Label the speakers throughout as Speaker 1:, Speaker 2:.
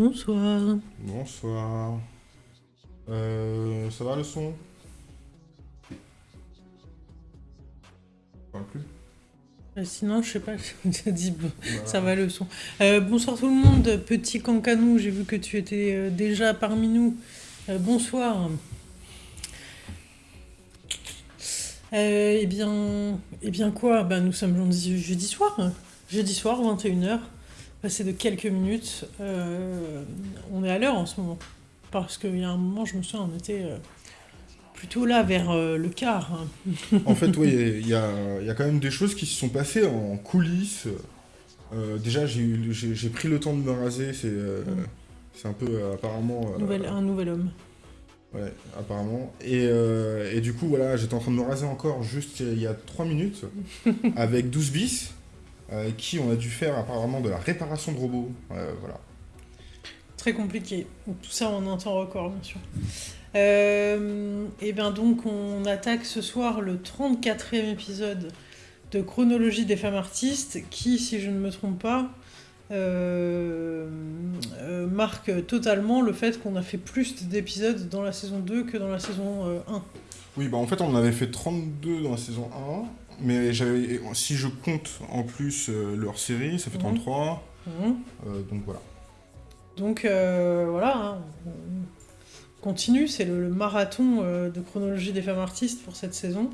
Speaker 1: Bonsoir.
Speaker 2: Bonsoir. Euh, ça va le son? Parle plus
Speaker 1: Euh, sinon, je sais pas, j'ai dit bon, ça va le son. Euh, bonsoir tout le monde, petit cancanou, j'ai vu que tu étais déjà parmi nous. Euh, bonsoir. Eh bien, eh bien quoi? Ben, Nous sommes jeudi, jeudi soir. Jeudi soir, 21h. Passé de quelques minutes. Euh, on est à l'heure en ce moment. Parce qu'il y a un moment, je me souviens, on était euh, plutôt là vers euh, le quart. hein.
Speaker 2: En fait, oui, il y a, il y a quand même des choses qui se sont passées en coulisses. Euh, déjà, j'ai pris le temps de me raser, c'est euh,
Speaker 1: Mm.
Speaker 2: un peu apparemment...
Speaker 1: Nouvel- un nouvel homme.
Speaker 2: Ouais, apparemment. Et, et du coup, voilà, j'étais en train de me raser encore juste il y a 3 minutes avec 12 bis, avec qui on a dû faire apparemment de la réparation de robots. Euh, voilà.
Speaker 1: Très compliqué. Tout ça en un temps record, bien sûr. Euh, et bien donc, on attaque ce soir le 34e épisode de Chronologie des femmes artistes, qui, si je ne me trompe pas, euh, euh, marque totalement le fait qu'on a fait plus d'épisodes dans la saison 2 que dans la saison euh, 1.
Speaker 2: Oui, bah en fait, on en avait fait 32 dans la saison 1, mais si je compte en plus euh, leur série, ça fait
Speaker 1: Mhm.
Speaker 2: 33,
Speaker 1: Mhm.
Speaker 2: euh, donc voilà.
Speaker 1: Donc euh, voilà, hein, on continue, c'est le, le marathon de chronologie des femmes artistes pour cette saison.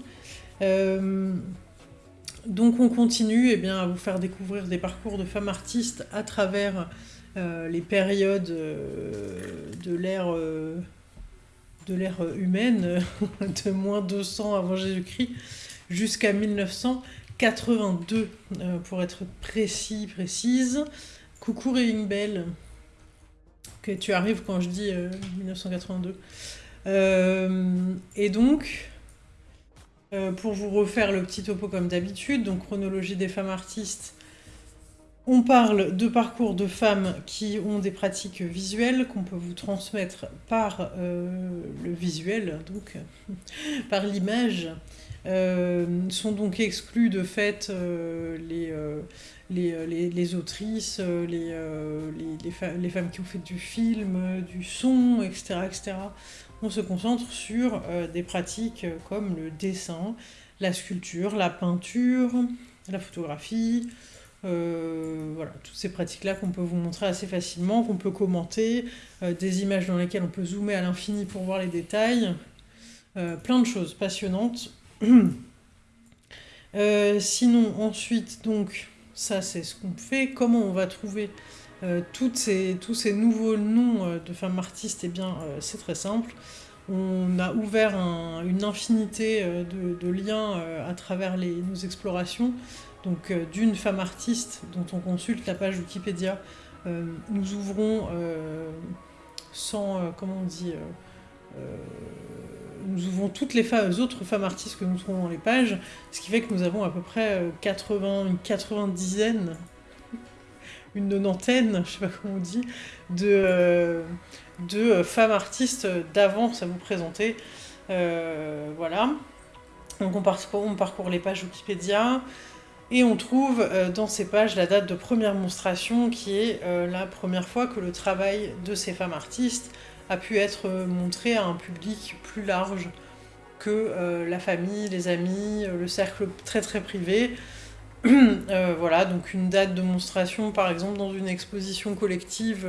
Speaker 1: Donc on continue eh bien, à vous faire découvrir des parcours de femmes artistes à travers euh, les périodes euh, de l'ère euh, de l'ère humaine, de moins 200 avant Jésus-Christ jusqu'à 1982, euh, pour être précis, précise. Coucou Ring Bell que tu arrives quand je dis euh, 1982. Euh, et donc, euh, pour vous refaire le petit topo comme d'habitude, donc chronologie des femmes artistes, on parle de parcours de femmes qui ont des pratiques visuelles qu'on peut vous transmettre par euh, le visuel, donc par l'image. Euh, sont donc exclus de fait euh, les, euh, les, les, autrices, les, les, femmes qui ont fait du film, du son, etc. etc. On se concentre sur des pratiques comme le dessin, la sculpture, la peinture, la photographie, voilà, toutes ces pratiques-là qu'on peut vous montrer assez facilement, qu'on peut commenter, des images dans lesquelles on peut zoomer à l'infini pour voir les détails, plein de choses passionnantes. Euh, sinon, ensuite, donc, ça c'est ce qu'on fait. Comment on va trouver euh, tous ces nouveaux noms euh, de femmes artistes? Eh bien, c'est très simple. On a ouvert un- une infinité de, liens à travers nos explorations. Donc, d'une femme artiste dont on consulte la page Wikipédia, nous ouvrons sans, comment on dit, nous ouvrons toutes les fa- autres femmes artistes que nous trouvons dans les pages, ce qui fait que nous avons à peu près euh, 80, une 90aine, une nonantaine, je sais pas comment on dit, de, euh, euh, femmes artistes d'avance à vous présenter. Euh, voilà. Donc on parcourt, on parcourt les pages Wikipédia et on trouve euh, dans ces pages la date de première monstration qui est euh, la première fois que le travail de ces femmes artistes a pu être euh, montré à un public plus large que euh, la famille, les amis, euh, le cercle très très privé. Voilà, donc une date de monstration par exemple dans une exposition collective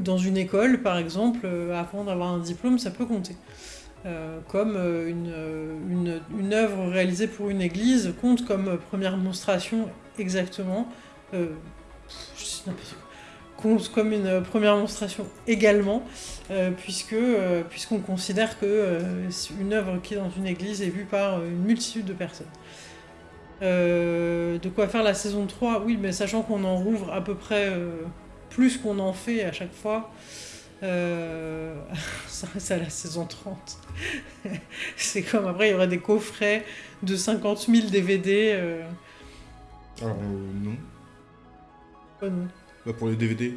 Speaker 1: dans une école par exemple, avant d'avoir un diplôme, ça peut compter. Comme une, œuvre réalisée pour une église compte comme première monstration exactement. Compte comme une première monstration également, euh, puisque euh, puisqu'on considère que euh, une œuvre qui est dans une église est vue par une multitude de personnes. De quoi faire la saison 3 Oui, mais sachant qu'on en rouvre à peu près plus qu'on en fait à chaque fois, ça reste à la saison 30. C'est comme après, il y aurait des coffrets de 50 000 DVD.
Speaker 2: Alors, non.
Speaker 1: pas non.
Speaker 2: Bah, pour les DVD.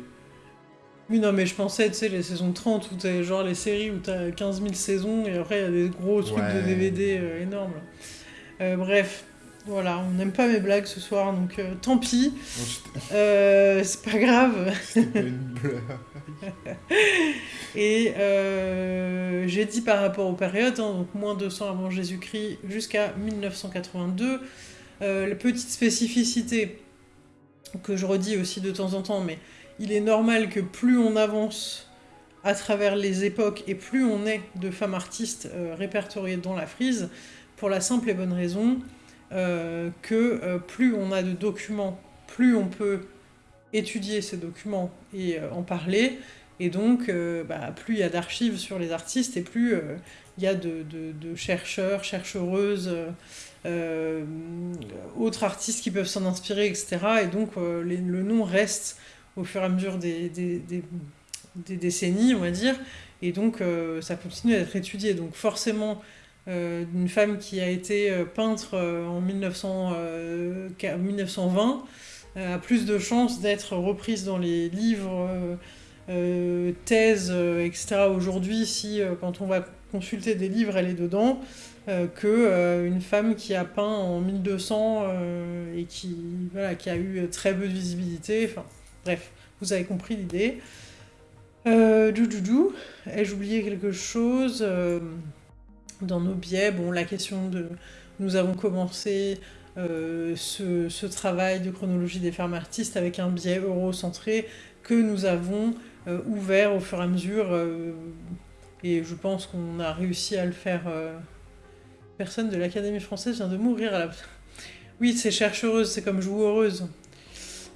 Speaker 1: Oui, non, mais je pensais, tu sais, les saisons 30, où t'as genre les séries où t'as 15 000 saisons, et après, il y a des gros trucs de. DVD euh, énormes. Euh, bref. Voilà, on n'aime pas mes blagues ce soir, donc euh, tant pis. Euh, c'est pas grave.
Speaker 2: C'était pas une blague.
Speaker 1: Et j'ai dit par rapport aux périodes, hein, donc moins 200 avant Jésus-Christ jusqu'à 1982, euh, la petite spécificité que je redis aussi de temps en temps, mais il est normal que plus on avance à travers les époques et plus on est de femmes artistes euh, répertoriées dans la frise, pour la simple et bonne raison euh, que euh, plus on a de documents, plus on peut étudier ces documents et en parler, et donc, bah, plus il y a d'archives sur les artistes et plus il y a de chercheurs, chercheuses, euh, autres artistes qui peuvent s'en inspirer, etc. Et donc, euh, le nom reste au fur et à mesure des, décennies, on va dire. Et donc, euh, ça continue à être étudié. Donc, forcément, une femme qui a été peintre en 1900, euh, qu'à- 1920 euh, a plus de chances d'être reprise dans les livres. thèse, euh, etc. aujourd'hui, si quand on va consulter des livres, elle est dedans, euh, que euh, une femme qui a peint en 1200 euh, et qui, voilà, qui a eu très peu de visibilité. Enfin, bref, vous avez compris l'idée. Euh, dou, dou, dou. Ai-je oublié quelque chose euh, dans nos biais? Bon, la question de... Nous avons commencé euh, ce, ce travail de chronologie des femmes artistes avec un biais eurocentré que nous avons ouvert au fur et à mesure. et je pense qu'on a réussi à le faire. Euh, Personne de l'Académie française vient de mourir à la. Oui, c'est chercheuse, c'est comme joueuse.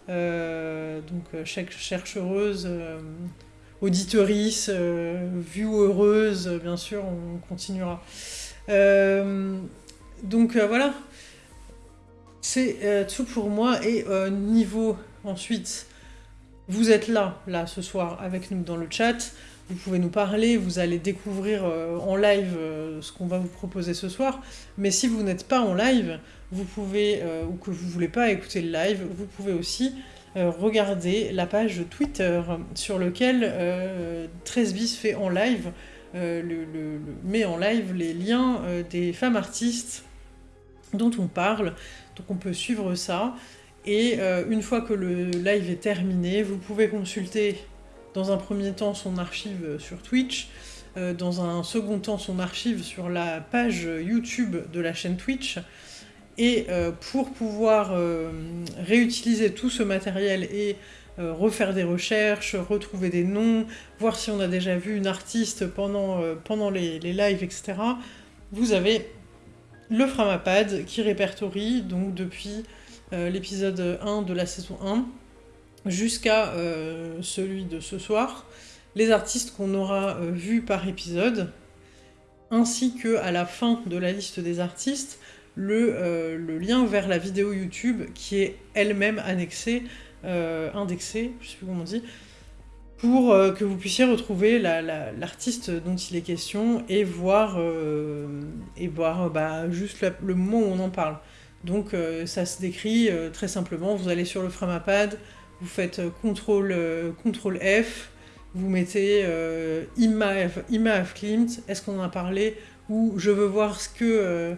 Speaker 1: Euh, donc, euh, chaque chercheuse, euh, auditorice, euh, heureuse, euh, bien sûr, on continuera. Euh, donc, euh, voilà. C'est euh, tout pour moi. Et euh, niveau ensuite vous êtes là, là, ce soir, avec nous dans le chat. Vous pouvez nous parler, vous allez découvrir euh, en live euh, ce qu'on va vous proposer ce soir. Mais si vous n'êtes pas en live, vous pouvez, euh, ou que vous voulez pas écouter le live, vous pouvez aussi regarder la page Twitter sur lequel euh, 13 bis fait en live, met en live les liens des femmes artistes dont on parle. Donc on peut suivre ça. Et une fois que le live est terminé, vous pouvez consulter dans un premier temps son archive sur Twitch, euh, dans un second temps son archive sur la page YouTube de la chaîne Twitch. Et euh, pour pouvoir euh, réutiliser tout ce matériel et refaire des recherches, retrouver des noms, voir si on a déjà vu une artiste pendant, pendant les, les lives, etc., vous avez le Framapad qui répertorie donc depuis l'épisode 1 de la saison 1 jusqu'à euh, celui de ce soir, les artistes qu'on aura euh, vus par épisode, ainsi que à la fin de la liste des artistes, le, euh, lien vers la vidéo YouTube qui est elle-même annexée, indexée, je sais plus comment on dit, pour que vous puissiez retrouver la- la- l'artiste dont il est question et voir, et voir bah, juste le moment où on en parle. Donc ça se décrit très simplement, vous allez sur le Framapad, vous faites euh, CTRL, euh, CTRL F, vous mettez euh, Imma, F- Imma F. Klimt, est-ce qu'on en a parlé Ou je veux voir ce que,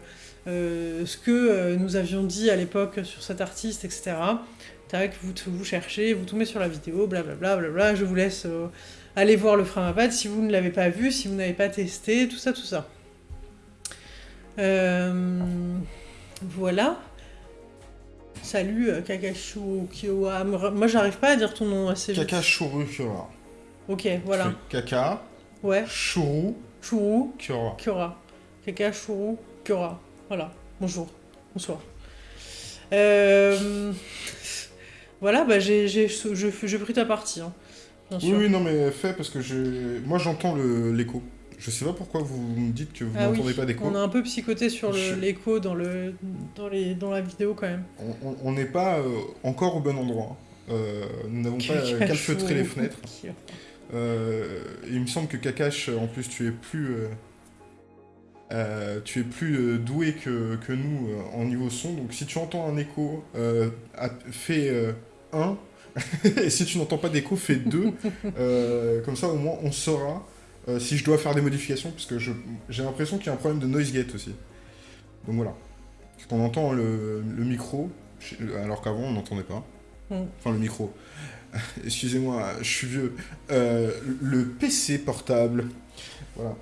Speaker 1: euh, ce que nous avions dit à l'époque sur cet artiste, etc. Tac, vous, vous cherchez, vous tombez sur la vidéo, blablabla, je vous laisse aller voir le Framapad si vous ne l'avez pas vu, si vous n'avez pas testé, tout ça, tout ça. Voilà. Salut euh, Kakashu Kiowa. Moi j'arrive pas à dire ton nom assez vite.
Speaker 2: Kaka Shuru Kyora.
Speaker 1: Ok, voilà.
Speaker 2: Kaka
Speaker 1: Ouais.
Speaker 2: Shuru
Speaker 1: Churu
Speaker 2: Kyora.
Speaker 1: Kyora. Kaka Churu Kyora. Voilà. Bonjour. Bonsoir. Euh, Voilà, bah j'ai je- pris ta partie. hein, Bien
Speaker 2: Oui,
Speaker 1: sûr.
Speaker 2: oui, non, mais fais parce que j'ai. Moi, j'entends le- l'écho. Je sais pas pourquoi vous me dites que vous
Speaker 1: Ah oui,
Speaker 2: n'entendez pas d'écho.
Speaker 1: On a un peu psychoté sur
Speaker 2: Je-
Speaker 1: l'écho dans, le, dans, les, dans la vidéo quand même.
Speaker 2: On- n'est pas euh, encore au bon endroit. Euh, nous n'avons pas euh, calfeutré les fenêtres. Euh, il me semble que Kakash, en plus, tu es plus, tu es plus doué que, que nous en niveau son. Donc, si tu entends un écho, fais 1. et si tu n'entends pas d'écho, fais 2. comme ça, au moins, on saura euh, si je dois faire des modifications. Parce que j'ai l'impression qu'il y a un problème de noise gate aussi. Donc voilà. On entend le, le micro, alors qu'avant on n'entendait pas.
Speaker 1: Mm.
Speaker 2: Enfin le micro. Excusez-moi, je suis vieux. Euh, le PC portable. Voilà.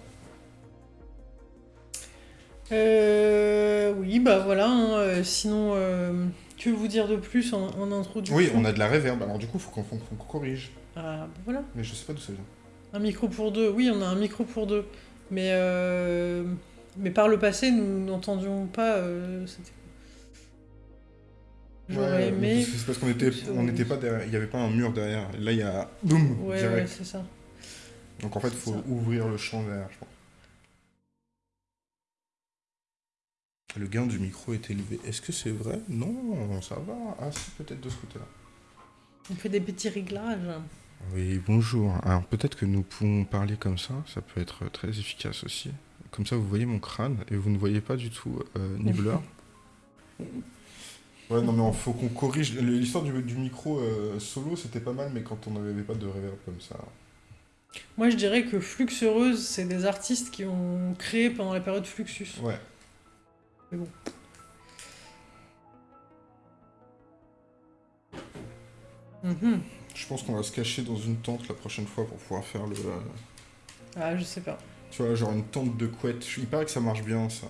Speaker 1: Euh, oui, bah voilà. hein, euh, sinon, que vous dire de plus en, en introduction
Speaker 2: Oui, on a de la réverb, alors du coup faut qu'on faut qu'on corrige.
Speaker 1: Ah, bah voilà.
Speaker 2: Mais je sais pas d'où ça vient.
Speaker 1: Un micro pour deux. Oui, on a un micro pour deux. Mais, euh, mais par le passé, nous n'entendions pas. euh, J'aurais
Speaker 2: Ouais,
Speaker 1: aimé.
Speaker 2: C'est parce qu'on était, on n'était pas derrière, il n'y avait pas un mur derrière. Là il y a boum
Speaker 1: Ouais, c'est ça.
Speaker 2: Donc en fait
Speaker 1: c'est
Speaker 2: faut
Speaker 1: ça.
Speaker 2: ouvrir le champ derrière, je pense. Le gain du micro est élevé. Est-ce que c'est vrai? Non, ça va. Ah si, peut-être de ce côté-là.
Speaker 1: On fait des petits réglages.
Speaker 2: Oui, bonjour. Alors peut-être que nous pouvons parler comme ça, ça peut être très efficace aussi. Comme ça, vous voyez mon crâne et vous ne voyez pas du tout euh, Nibbler. ouais, non mais il faut qu'on corrige. L'histoire du, du micro euh, solo, c'était pas mal, mais quand on n'avait pas de reverb comme ça.
Speaker 1: Moi, je dirais que Fluxeuse, c'est des artistes qui ont créé pendant la période Fluxus.
Speaker 2: Ouais.
Speaker 1: Mhm.
Speaker 2: Je pense qu'on va se cacher dans une tente la prochaine fois pour pouvoir faire le.
Speaker 1: Ah, je sais pas.
Speaker 2: tu vois, genre une tente de couette. Il paraît que ça marche bien, ça.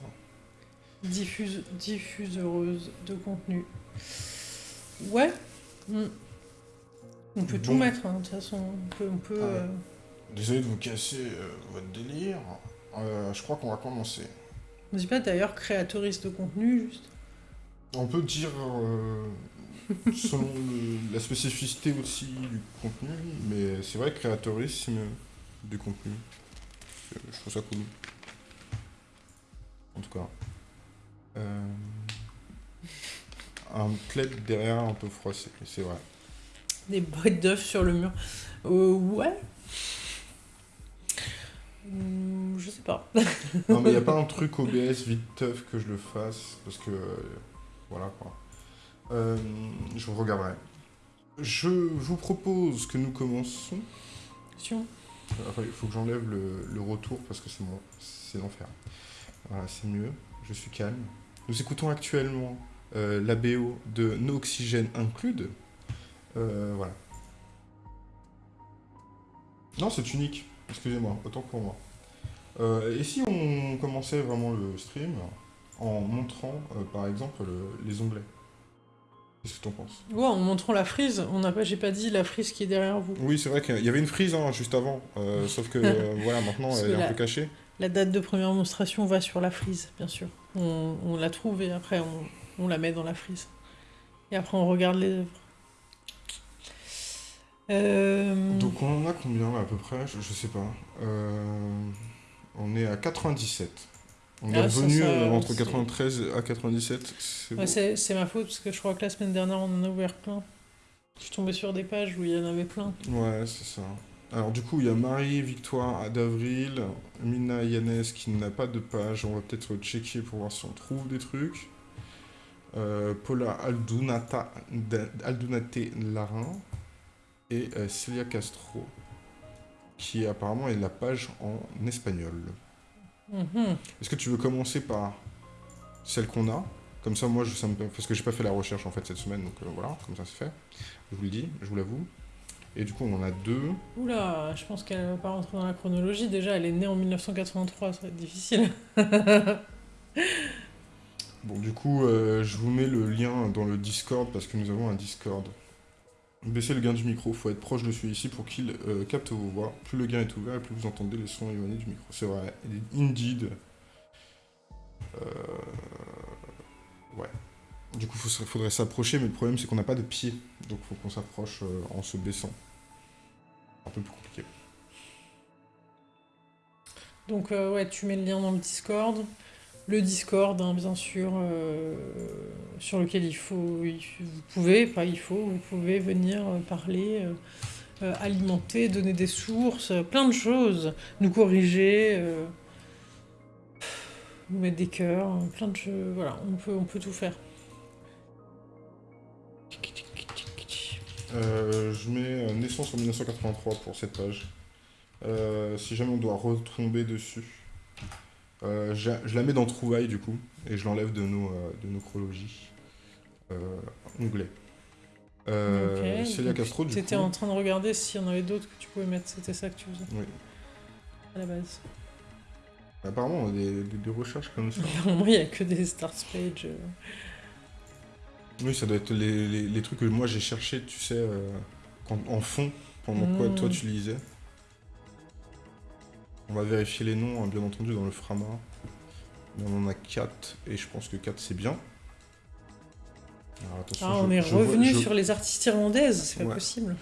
Speaker 1: Diffuse, diffuseuse de contenu. Ouais. Mm. On peut tout mettre, hein, de toute façon. On peut. On peut
Speaker 2: Ah ouais.
Speaker 1: euh,
Speaker 2: Désolé de vous casser euh, votre délire. Euh, je crois qu'on va commencer.
Speaker 1: On dit pas d'ailleurs créatrice de contenu, juste.
Speaker 2: On peut dire, selon le- la spécificité aussi du contenu, mais c'est vrai créatorisme du contenu. Je trouve ça cool. En tout cas. Euh, un plaid derrière un peu froissé, c'est vrai.
Speaker 1: Des boîtes d'œufs sur le mur. Euh, ouais. Hmm, je sais pas.
Speaker 2: Non, mais il n'y a pas un truc OBS vite teuf que je le fasse, parce que. euh, voilà quoi. Euh, je regarderai. Je vous propose que nous commençons.
Speaker 1: Attention.
Speaker 2: Il faut que j'enlève le, le retour parce que c'est mon, c'est l'enfer. Voilà, c'est mieux. Je suis calme. Nous écoutons actuellement euh, la BO de No Oxygène Include. Euh, voilà. Non, c'est unique. Excusez-moi, autant pour moi. Euh, et si on commençait vraiment le stream en montrant, par exemple, le- les onglets? Qu'est-ce que t'en penses
Speaker 1: Ouais, en montrant la frise, on n'a pas, j'ai pas dit la frise qui est derrière vous.
Speaker 2: Oui, c'est vrai qu'il y avait une frise hein, juste avant, euh, sauf que euh, voilà, maintenant
Speaker 1: Parce
Speaker 2: elle est un peu cachée.
Speaker 1: La date de première monstration va sur la frise, bien sûr. On, on la trouve et après on, on la met dans la frise. Et après on regarde les œuvres. Euh,
Speaker 2: Donc on en a combien à peu près? Je, je sais pas. On est à 97. On est
Speaker 1: Ah, ça,
Speaker 2: revenu
Speaker 1: ça,
Speaker 2: euh, entre
Speaker 1: c'est-
Speaker 2: 93 à 97. C'est
Speaker 1: ouais, ma faute parce que je crois que la semaine dernière on en a ouvert plein. Je suis tombée sur des pages où il y en avait plein.
Speaker 2: Ouais, c'est ça. Alors du coup, il y a Marie, Victoire, d'Avril, Mina Yannès qui n'a pas de page. On va peut-être checker pour voir si on trouve des trucs. Euh, Paula Aldunata, Aldunate Larin et euh, Celia Castro qui apparemment est la page en espagnol.
Speaker 1: Mhm.
Speaker 2: Est-ce que tu veux commencer par celle qu'on a? Comme ça, moi, je, ça me- parce que j'ai pas fait la recherche en fait cette semaine, donc euh, voilà, comme ça c'est fait. Je vous le dis, je vous l'avoue. Et du coup, on en a deux.
Speaker 1: Oula, je pense qu'elle va pas rentrer dans la chronologie. Déjà, elle est née en 1983, ça va être difficile.
Speaker 2: Bon, du coup, euh, je vous mets le lien dans le Discord parce que nous avons un Discord. Baissez le gain du micro, faut être proche de celui-ci pour qu'il euh, capte vos voix. Plus le gain est ouvert, plus vous entendez les sons éloignés du micro. C'est vrai, indeed. Euh, Ouais. Du coup, il faudrait s'approcher, mais le problème c'est qu'on n'a pas de pied. Donc faut qu'on s'approche euh, en se baissant. Un peu plus compliqué.
Speaker 1: Donc ouais, tu mets le lien dans le Discord. Le Discord, hein, bien sûr, euh, sur lequel il faut, vous pouvez, pas il faut, vous pouvez venir euh, parler, euh, alimenter, donner des sources, plein de choses, nous corriger, nous mettre des cœurs, euh, plein de choses. Voilà, on peut, on peut tout faire.
Speaker 2: Je mets naissance en 1983 pour cette page. Si jamais on doit retomber dessus. Euh, je, je la mets dans Trouvailles, du coup, et je l'enlève de nos, euh, de nos chronologies. Euh, onglet. Euh,
Speaker 1: Ok,
Speaker 2: Célia
Speaker 1: donc
Speaker 2: Castro, du coup.
Speaker 1: T'étais en train de regarder s'il y en avait d'autres que tu pouvais mettre, c'était ça que tu faisais
Speaker 2: Oui.
Speaker 1: à la base.
Speaker 2: Apparemment, on a des, des- des recherches comme ça.
Speaker 1: Moi, il n'y a que des start page. euh.
Speaker 2: oui, ça doit être les, les- les trucs que moi j'ai cherché, tu sais, quand- en fond, pendant quoi
Speaker 1: Mm.
Speaker 2: toi tu lisais. On va vérifier les noms, hein, bien entendu, dans le Frama. On en a 4, et je pense que 4 c'est bien. Alors, attention,
Speaker 1: Ah,
Speaker 2: je-
Speaker 1: on est
Speaker 2: je vois-
Speaker 1: revenu
Speaker 2: je-
Speaker 1: sur les artistes irlandaises, c'est pas
Speaker 2: Ouais.
Speaker 1: possible.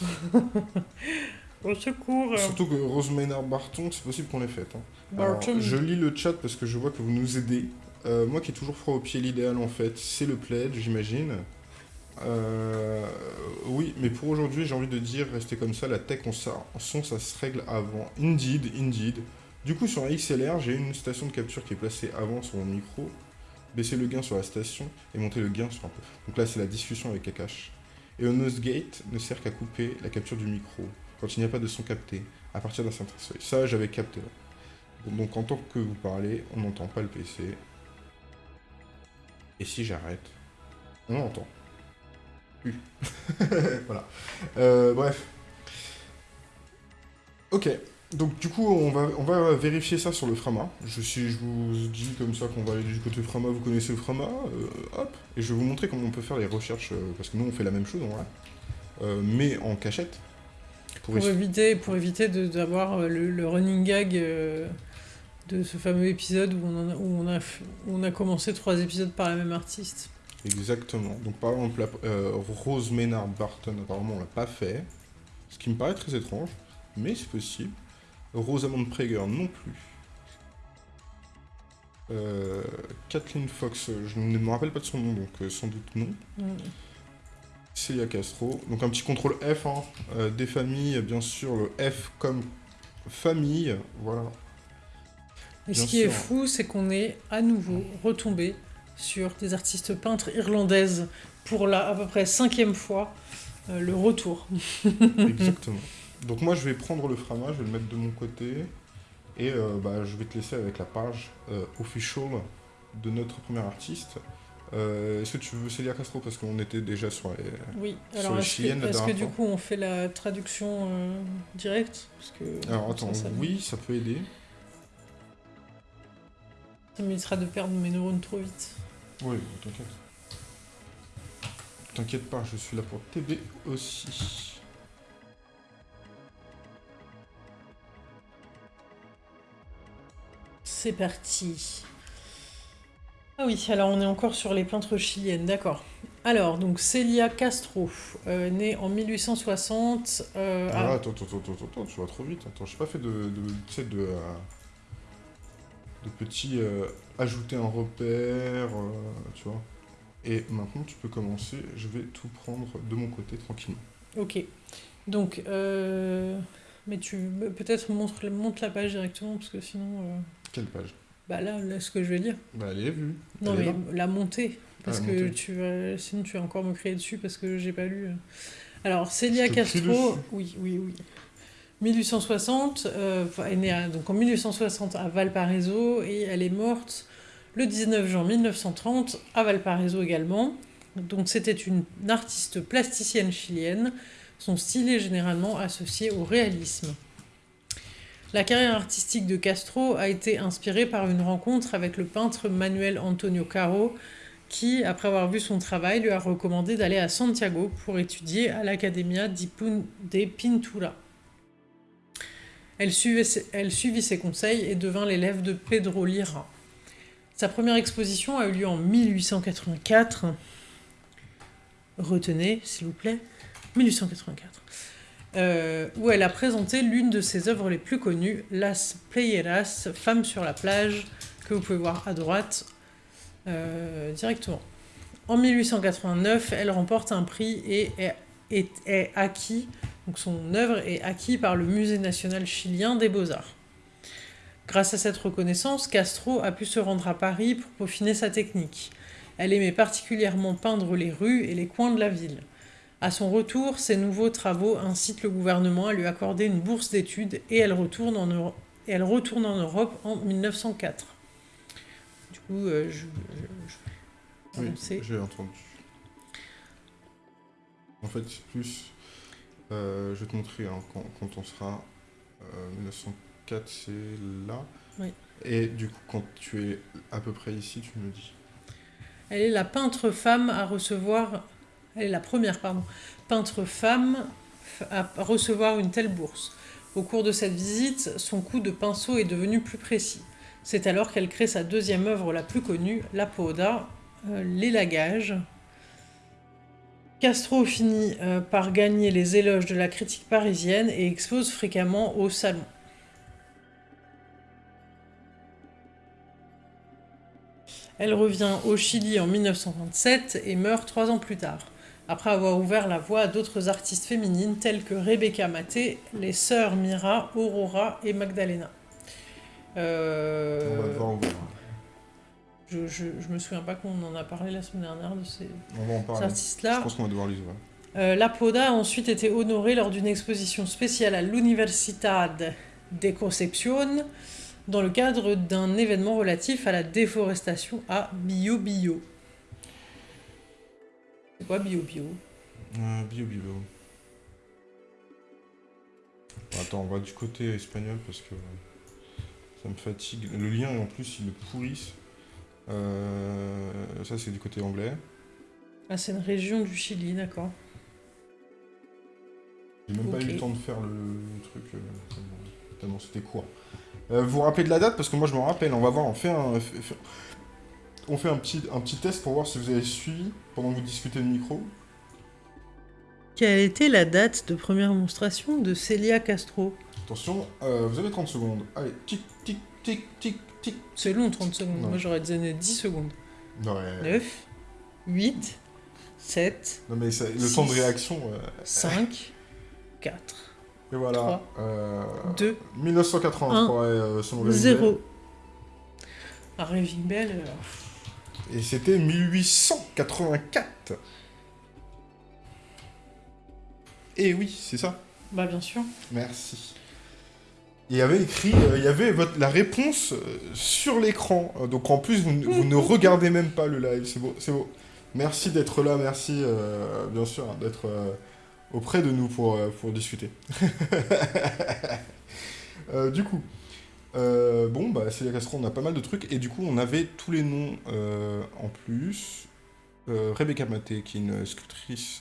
Speaker 1: Au secours.
Speaker 2: Surtout que Rose Maynard Barton, c'est possible qu'on l'ait faite. hein. Alors, je lis le chat parce que je vois que vous nous aidez. Euh, moi qui ai toujours froid au pied, l'idéal en fait, c'est le pledge, j'imagine. Euh, oui, mais pour aujourd'hui, j'ai envie de dire, restez comme ça, la tech en son, ça se règle avant. Indeed, indeed. Du coup, sur un XLR, j'ai une station de capture qui est placée avant sur mon micro. Baisser le gain sur la station et monter le gain sur un peu. Donc là, c'est la discussion avec Akash. Et le nose gate ne sert qu'à couper la capture du micro quand il n'y a pas de son capté à partir d'un certain seuil. Ça, j'avais capté. Donc en tant que vous parlez, on n'entend pas le PC. Et si j'arrête, on entend. Plus. voilà. Euh, bref. Ok. Donc du coup, on va, on va vérifier ça sur le Frama. Je, si je vous dis comme ça qu'on va aller du côté Frama, vous connaissez le Frama, euh, hop. Et je vais vous montrer comment on peut faire les recherches, euh, parce que nous on fait la même chose en vrai. Euh, mais en cachette. Pour
Speaker 1: éviter, pour éviter de- d'avoir le, le running gag euh, de ce fameux épisode où on, en a, où, on a, f- où on a commencé trois épisodes par la même artiste.
Speaker 2: Exactement. Donc par exemple, euh, Rose Maynard Barton, apparemment on l'a pas fait. Ce qui me paraît très étrange, mais c'est possible. Rosamond Prager non plus. Euh, Kathleen Fox, je ne me rappelle pas de son nom, donc euh, sans doute non.
Speaker 1: Mm.
Speaker 2: Celia Castro. Donc un petit contrôle F, hein. Euh, des familles, bien sûr, le F comme famille, voilà.
Speaker 1: Et ce qui est fou, c'est qu'on est à nouveau retombé sur des artistes peintres irlandaises pour la à peu près cinquième fois euh, le retour.
Speaker 2: Exactement. Donc moi je vais prendre le frama, je vais le mettre de mon côté et euh, bah, je vais te laisser avec la page euh, official de notre premier artiste. Est-ce que tu veux Célia Castro parce qu'on était déjà sur les...
Speaker 1: Oui,
Speaker 2: Sur
Speaker 1: alors
Speaker 2: les
Speaker 1: est-ce
Speaker 2: chiliennes,
Speaker 1: que, est-ce que du coup on fait la traduction directe? Parce que
Speaker 2: Alors attends,
Speaker 1: ça, ça,
Speaker 2: oui ça peut aider.
Speaker 1: ça m'évitera de perdre mes neurones trop vite.
Speaker 2: Oui, t'inquiète. T'inquiète pas, je suis là pour t'aider aussi.
Speaker 1: C'est parti. Ah oui, alors on est encore sur les peintres chiliennes, d'accord. Alors, donc Celia Castro, euh, née en 1860. euh,
Speaker 2: Ah,
Speaker 1: à-
Speaker 2: attends, attends, attends, attends, attends, tu vas trop vite. Attends, j'ai pas fait de, de, de, euh, de petits euh, ajouter un repère, euh, tu vois. Et maintenant, tu peux commencer. Je vais tout prendre de mon côté tranquillement.
Speaker 1: Ok. Donc, euh, mais tu peut-être montre, la page directement, parce que sinon.
Speaker 2: Quelle page?
Speaker 1: bah là, là, ce que je vais lire.
Speaker 2: Bah, elle est vue.
Speaker 1: Non,
Speaker 2: Elle
Speaker 1: mais la montée. Parce
Speaker 2: Ah, la
Speaker 1: que tu vas, sinon tu vas encore me crier dessus parce que j'ai pas lu. Alors, Célia Castro, oui, oui, oui. 1860, euh, est née donc en 1860 à Valparaiso et elle est morte le 19 juin 1930 à Valparaiso également. Donc c'était une artiste plasticienne chilienne. Son style est généralement associé au réalisme. La carrière artistique de Castro a été inspirée par une rencontre avec le peintre Manuel Antonio Caro, qui, après avoir vu son travail, lui a recommandé d'aller à Santiago pour étudier à l'Academia de Pintura. Elle suivit ses conseils et devint l'élève de Pedro Lira. Sa première exposition a eu lieu en 1884. Retenez, s'il vous plaît, 1884. euh, où elle a présenté l'une de ses œuvres les plus connues, Las Playeras, Femme sur la plage, que vous pouvez voir à droite euh, directement. En 1889, elle remporte un prix et est, est- est acquis, donc son œuvre est acquise par le Musée national chilien des beaux-arts. Grâce à cette reconnaissance, Castro a pu se rendre à Paris pour peaufiner sa technique. Elle aimait particulièrement peindre les rues et les coins de la ville. À son retour, ses nouveaux travaux incitent le gouvernement à lui accorder une bourse d'études et elle retourne en, Euro- et elle retourne en Europe en 1904. Du coup, euh, je, je- je-
Speaker 2: Oui,
Speaker 1: annoncer.
Speaker 2: j'ai entendu. En fait, c'est plus. Euh, je vais te montrer hein, quand, quand on sera. euh, 1904, c'est là.
Speaker 1: Oui.
Speaker 2: Et du coup, quand tu es à peu près ici, tu me dis.
Speaker 1: Elle est la peintre femme à recevoir. Elle est la première, pardon, peintre femme à recevoir une telle bourse. Au cours de cette visite, son coup de pinceau est devenu plus précis. C'est alors qu'elle crée sa deuxième œuvre la plus connue, La Poda, euh, l'élagage. Castro finit euh, par gagner les éloges de la critique parisienne et expose fréquemment au salon. Elle revient au Chili en 1927 et meurt trois ans plus tard, après avoir ouvert la voie à d'autres artistes féminines telles que Rebecca Maté, les sœurs Mira, Aurora et Magdalena. Euh. Je, je, je me souviens pas qu'on en a parlé la semaine dernière de ces,
Speaker 2: parler. Je
Speaker 1: artistes-là.
Speaker 2: pense qu'on va devoir les ouvrir.
Speaker 1: Euh, la Poda a ensuite été honorée lors d'une exposition spéciale à l'Universidad de Concepción dans le cadre d'un événement relatif à la déforestation à Bio Bio. C'est quoi Bio Bio?
Speaker 2: Euh, bio, bio. Attends, on va du côté espagnol parce que ça me fatigue. Le lien, en plus, ils le pourrissent. Euh, ça, c'est du côté anglais.
Speaker 1: Ah, c'est une région du Chili, d'accord.
Speaker 2: J'ai même pas eu le temps de faire le, le truc euh, tellement, c'était court. Euh, vous vous rappelez de la date? Parce que moi je me rappelle. On va voir. On fait un, f- f- on fait un petit, un petit test pour voir si vous avez suivi pendant que vous discutez le micro.
Speaker 1: Quelle était la date de première monstration de Celia Castro?
Speaker 2: Attention, euh, vous avez 30 secondes. Allez, tic, tic, tic, tic.
Speaker 1: C'est long, 30 secondes.
Speaker 2: Non.
Speaker 1: Moi, j'aurais donné 10 secondes.
Speaker 2: Ouais.
Speaker 1: 9, 8, 7,
Speaker 2: Non mais ça- le
Speaker 1: Six.
Speaker 2: temps de réaction. euh,
Speaker 1: 5, 4,
Speaker 2: et voilà.
Speaker 1: Trois.
Speaker 2: Euh,
Speaker 1: 2,
Speaker 2: 1983 euh, selon Gavin
Speaker 1: 0. Un Raving Bell, euh,
Speaker 2: Bell. Et c'était 1884. Et oui, c'est ça.
Speaker 1: bah bien sûr.
Speaker 2: Merci. Il y avait écrit, euh, il y avait la réponse euh, sur l'écran. Euh, Donc en plus, vous, ne- regardez même pas le live. C'est beau, c'est beau. Merci d'être là, merci bien sûr hein, d'être auprès de nous pour, pour discuter. Du coup, bon, bah, c'est la Castro, on a pas mal de trucs. Et du coup, on avait tous les noms en plus. Rebecca Maté, qui est une sculptrice.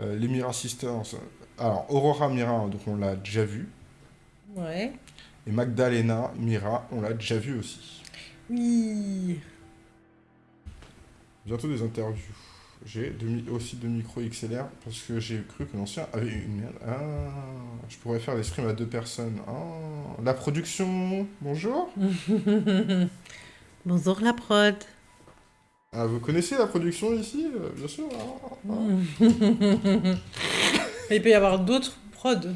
Speaker 2: Les Mira Sisters. Alors, Aurora Mira, donc on l'a déjà vu.
Speaker 1: Ouais.
Speaker 2: Et Magdalena Mira, on l'a déjà vu aussi.
Speaker 1: Oui.
Speaker 2: Bientôt des interviews. J'ai aussi deux micros XLR parce que j'ai cru que l'ancien avait une merde. Ah, je pourrais faire des streams à deux personnes. Ah, la production, bonjour.
Speaker 1: Bonjour la prod.
Speaker 2: Ah, vous connaissez la production ici euh, Bien sûr. ah, ah.
Speaker 1: Il peut y avoir d'autres prods,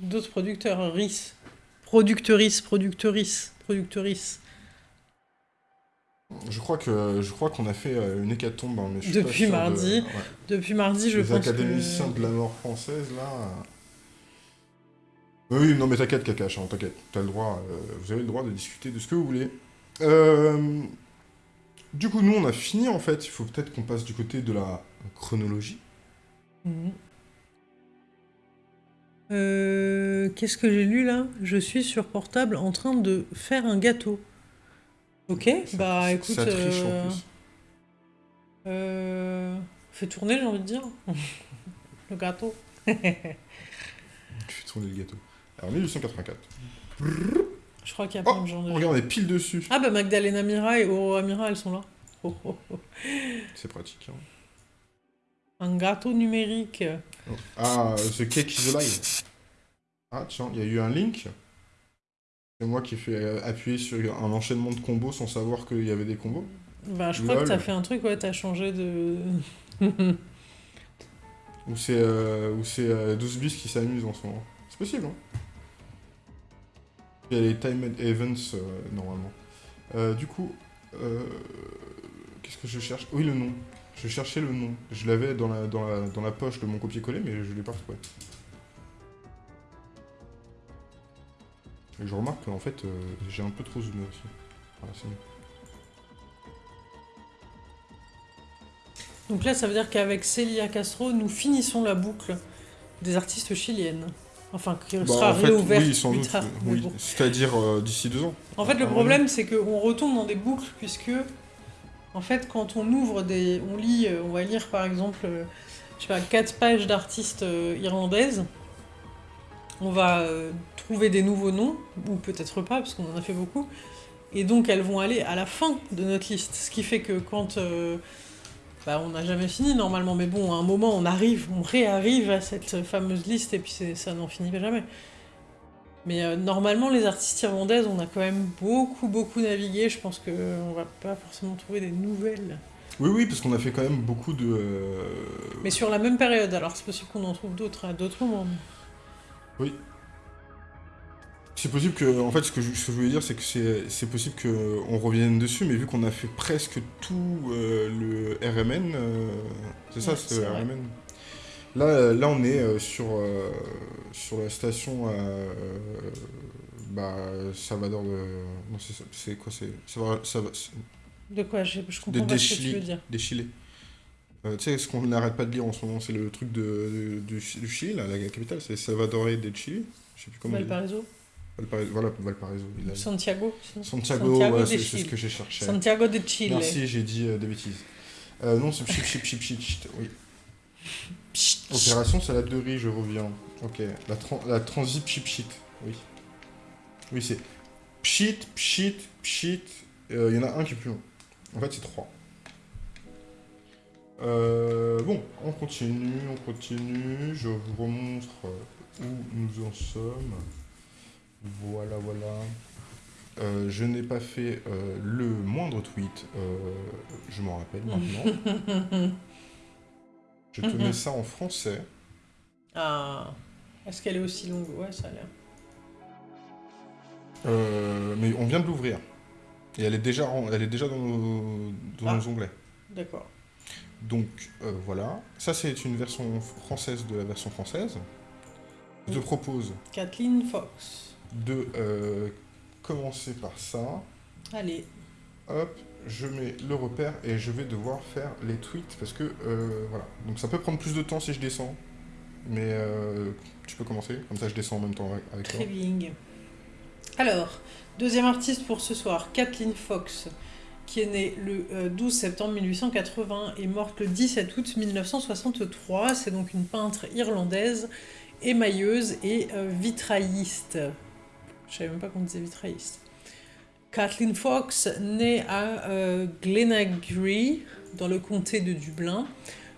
Speaker 1: d'autres producteurs, RIS. Productrices, productrices, productrices.
Speaker 2: Je crois que je crois qu'on a fait euh, une hécatombe. hein, mais je suis pas
Speaker 1: Depuis
Speaker 2: de-
Speaker 1: mardi,
Speaker 2: ouais.
Speaker 1: Depuis mardi, je
Speaker 2: les
Speaker 1: pense
Speaker 2: académiciens
Speaker 1: que...
Speaker 2: de la mort française, là. euh. Oui, non, mais t'inquiète, Kakash, hein, t'inquiète. T'as le droit, euh, vous avez le droit de discuter de ce que vous voulez. Euh, Du coup, nous, on a fini, en fait. Il faut peut-être qu'on passe du côté de la chronologie.
Speaker 1: Mhm. Euh, Qu'est-ce que j'ai lu là? Je suis sur portable en train de faire un gâteau. Ok,
Speaker 2: Ça-
Speaker 1: bah
Speaker 2: ça
Speaker 1: écoute,
Speaker 2: triche,
Speaker 1: euh,
Speaker 2: en plus.
Speaker 1: euh, fais tourner, j'ai envie de dire, le gâteau.
Speaker 2: Fais tourner le gâteau. Alors, 1884.
Speaker 1: Je crois qu'il y a
Speaker 2: Oh,
Speaker 1: plein de gens. déjà.
Speaker 2: Regarde, on est pile dessus.
Speaker 1: Ah bah Magdalena Mira et Aurora Mira, elles sont là. Oh, oh, oh.
Speaker 2: C'est pratique. hein.
Speaker 1: Un gâteau numérique.
Speaker 2: Ah, The Cake is Alive. Ah, tiens, il y a eu un link. C'est moi qui ai fait euh, appuyer sur un enchaînement de combos sans savoir qu'il y avait des combos.
Speaker 1: Bah je crois que t'as fait un truc, ouais, t'as changé de...
Speaker 2: Ou c'est euh, ou c'est euh, 12 bis qui s'amusent en ce moment. C'est possible, hein Il y a les timed events, euh, normalement. Euh, du coup, euh, qu'est-ce que je cherche? Oui, le nom. Je cherchais le nom. Je l'avais dans la, dans, la, dans la poche de mon copier-coller, mais je l'ai pas retrouvé. Et je remarque qu'en fait, euh, j'ai un peu trop zoomé aussi. Voilà, c'est mieux.
Speaker 1: Donc là, ça veut dire qu'avec Celia Castro, nous finissons la boucle des artistes chiliennes. Enfin, qui
Speaker 2: Bah,
Speaker 1: sera
Speaker 2: en fait,
Speaker 1: réouverte
Speaker 2: oui, sans
Speaker 1: plus
Speaker 2: doute.
Speaker 1: tard. mais
Speaker 2: oui.
Speaker 1: bon.
Speaker 2: C'est-à-dire euh, d'ici deux ans.
Speaker 1: En fait, le
Speaker 2: Ah,
Speaker 1: problème, c'est qu'on retombe dans des boucles, puisque, en fait, quand on ouvre des... On lit, euh, on va lire, par exemple, euh, je sais pas, quatre pages d'artistes euh, irlandaises, on va trouver des nouveaux noms, ou peut-être pas, parce qu'on en a fait beaucoup, et donc elles vont aller à la fin de notre liste, ce qui fait que quand... bah, on n'a jamais fini normalement, mais bon, à un moment on arrive, on réarrive à cette fameuse liste et puis ça n'en finit jamais. Mais euh, normalement, les artistes irlandaises, on a quand même beaucoup, beaucoup navigué. Je pense qu'on va pas forcément trouver des nouvelles.
Speaker 2: Oui, oui, parce qu'on a fait quand même beaucoup de. euh,
Speaker 1: Mais sur la même période, alors c'est possible qu'on en trouve d'autres à d'autres moments.
Speaker 2: C'est possible que, en fait, ce que je, ce que je voulais dire, c'est que c'est c'est possible qu'on revienne dessus, mais vu qu'on a fait presque tout euh, le RMN, euh, c'est ça,
Speaker 1: Ouais,
Speaker 2: c'est
Speaker 1: c'est
Speaker 2: le
Speaker 1: vrai.
Speaker 2: RMN. Là, euh, là, on est euh, sur, euh, sur la station bah, Salvador de. Non, c'est quoi C'est. ça va-
Speaker 1: De quoi Je, je
Speaker 2: De
Speaker 1: comprends pas ce que tu veux dire.
Speaker 2: Des Chilés. Euh, tu sais, ce qu'on n'arrête pas de lire en ce moment, c'est le truc de, de- du, Chili, là, la capitale, c'est Salvador de Chili. Je sais plus comment.
Speaker 1: Valparaiso
Speaker 2: Valparaiso. Voilà, Valparaiso. il a-
Speaker 1: Santiago
Speaker 2: Santiago,
Speaker 1: Santiago
Speaker 2: ouais,
Speaker 1: de
Speaker 2: c'est ce que j'ai cherché.
Speaker 1: Santiago de Chile.
Speaker 2: Merci, j'ai dit euh, des bêtises. Euh, non, c'est chip, chip, chip, chip, oui. Opération salade de riz, je reviens. Ok. La, tran- la transit pchit pchit, oui. Oui, c'est pchit, pchit, pchit. Euh, Il y en a un qui est plus long. En fait, c'est trois. Euh, bon, on continue, on continue. Je vous remontre euh, où nous en sommes. Voilà, voilà. Euh, je n'ai pas fait euh, le moindre tweet. euh, je m'en rappelle maintenant. Je te mets ça en français.
Speaker 1: ah. Est-ce qu'elle est aussi longue? Ouais, ça a l'air.
Speaker 2: Euh, mais on vient de l'ouvrir. Et elle est déjà, en- elle est déjà dans nos, dans
Speaker 1: Ah.
Speaker 2: nos onglets.
Speaker 1: D'accord.
Speaker 2: Donc euh, voilà. Ça, c'est une version française de la version française. Je te
Speaker 1: Oui.
Speaker 2: propose
Speaker 1: Kathleen Fox.
Speaker 2: de euh, commencer par ça.
Speaker 1: Allez.
Speaker 2: Hop, je mets le repère et je vais devoir faire les tweets parce que euh, voilà. Donc ça peut prendre plus de temps si je descends. Mais euh, tu peux commencer, comme ça je descends en même temps avec- toi.
Speaker 1: Alors, deuxième artiste pour ce soir, Kathleen Fox, qui est née le euh, 12 septembre 1880 et morte le 17 août 1963. C'est donc une peintre irlandaise, émailleuse et euh, vitrailliste. Je savais même pas qu'on disait vitrailliste. Kathleen Fox naît à euh, Glenagree, dans le comté de Dublin,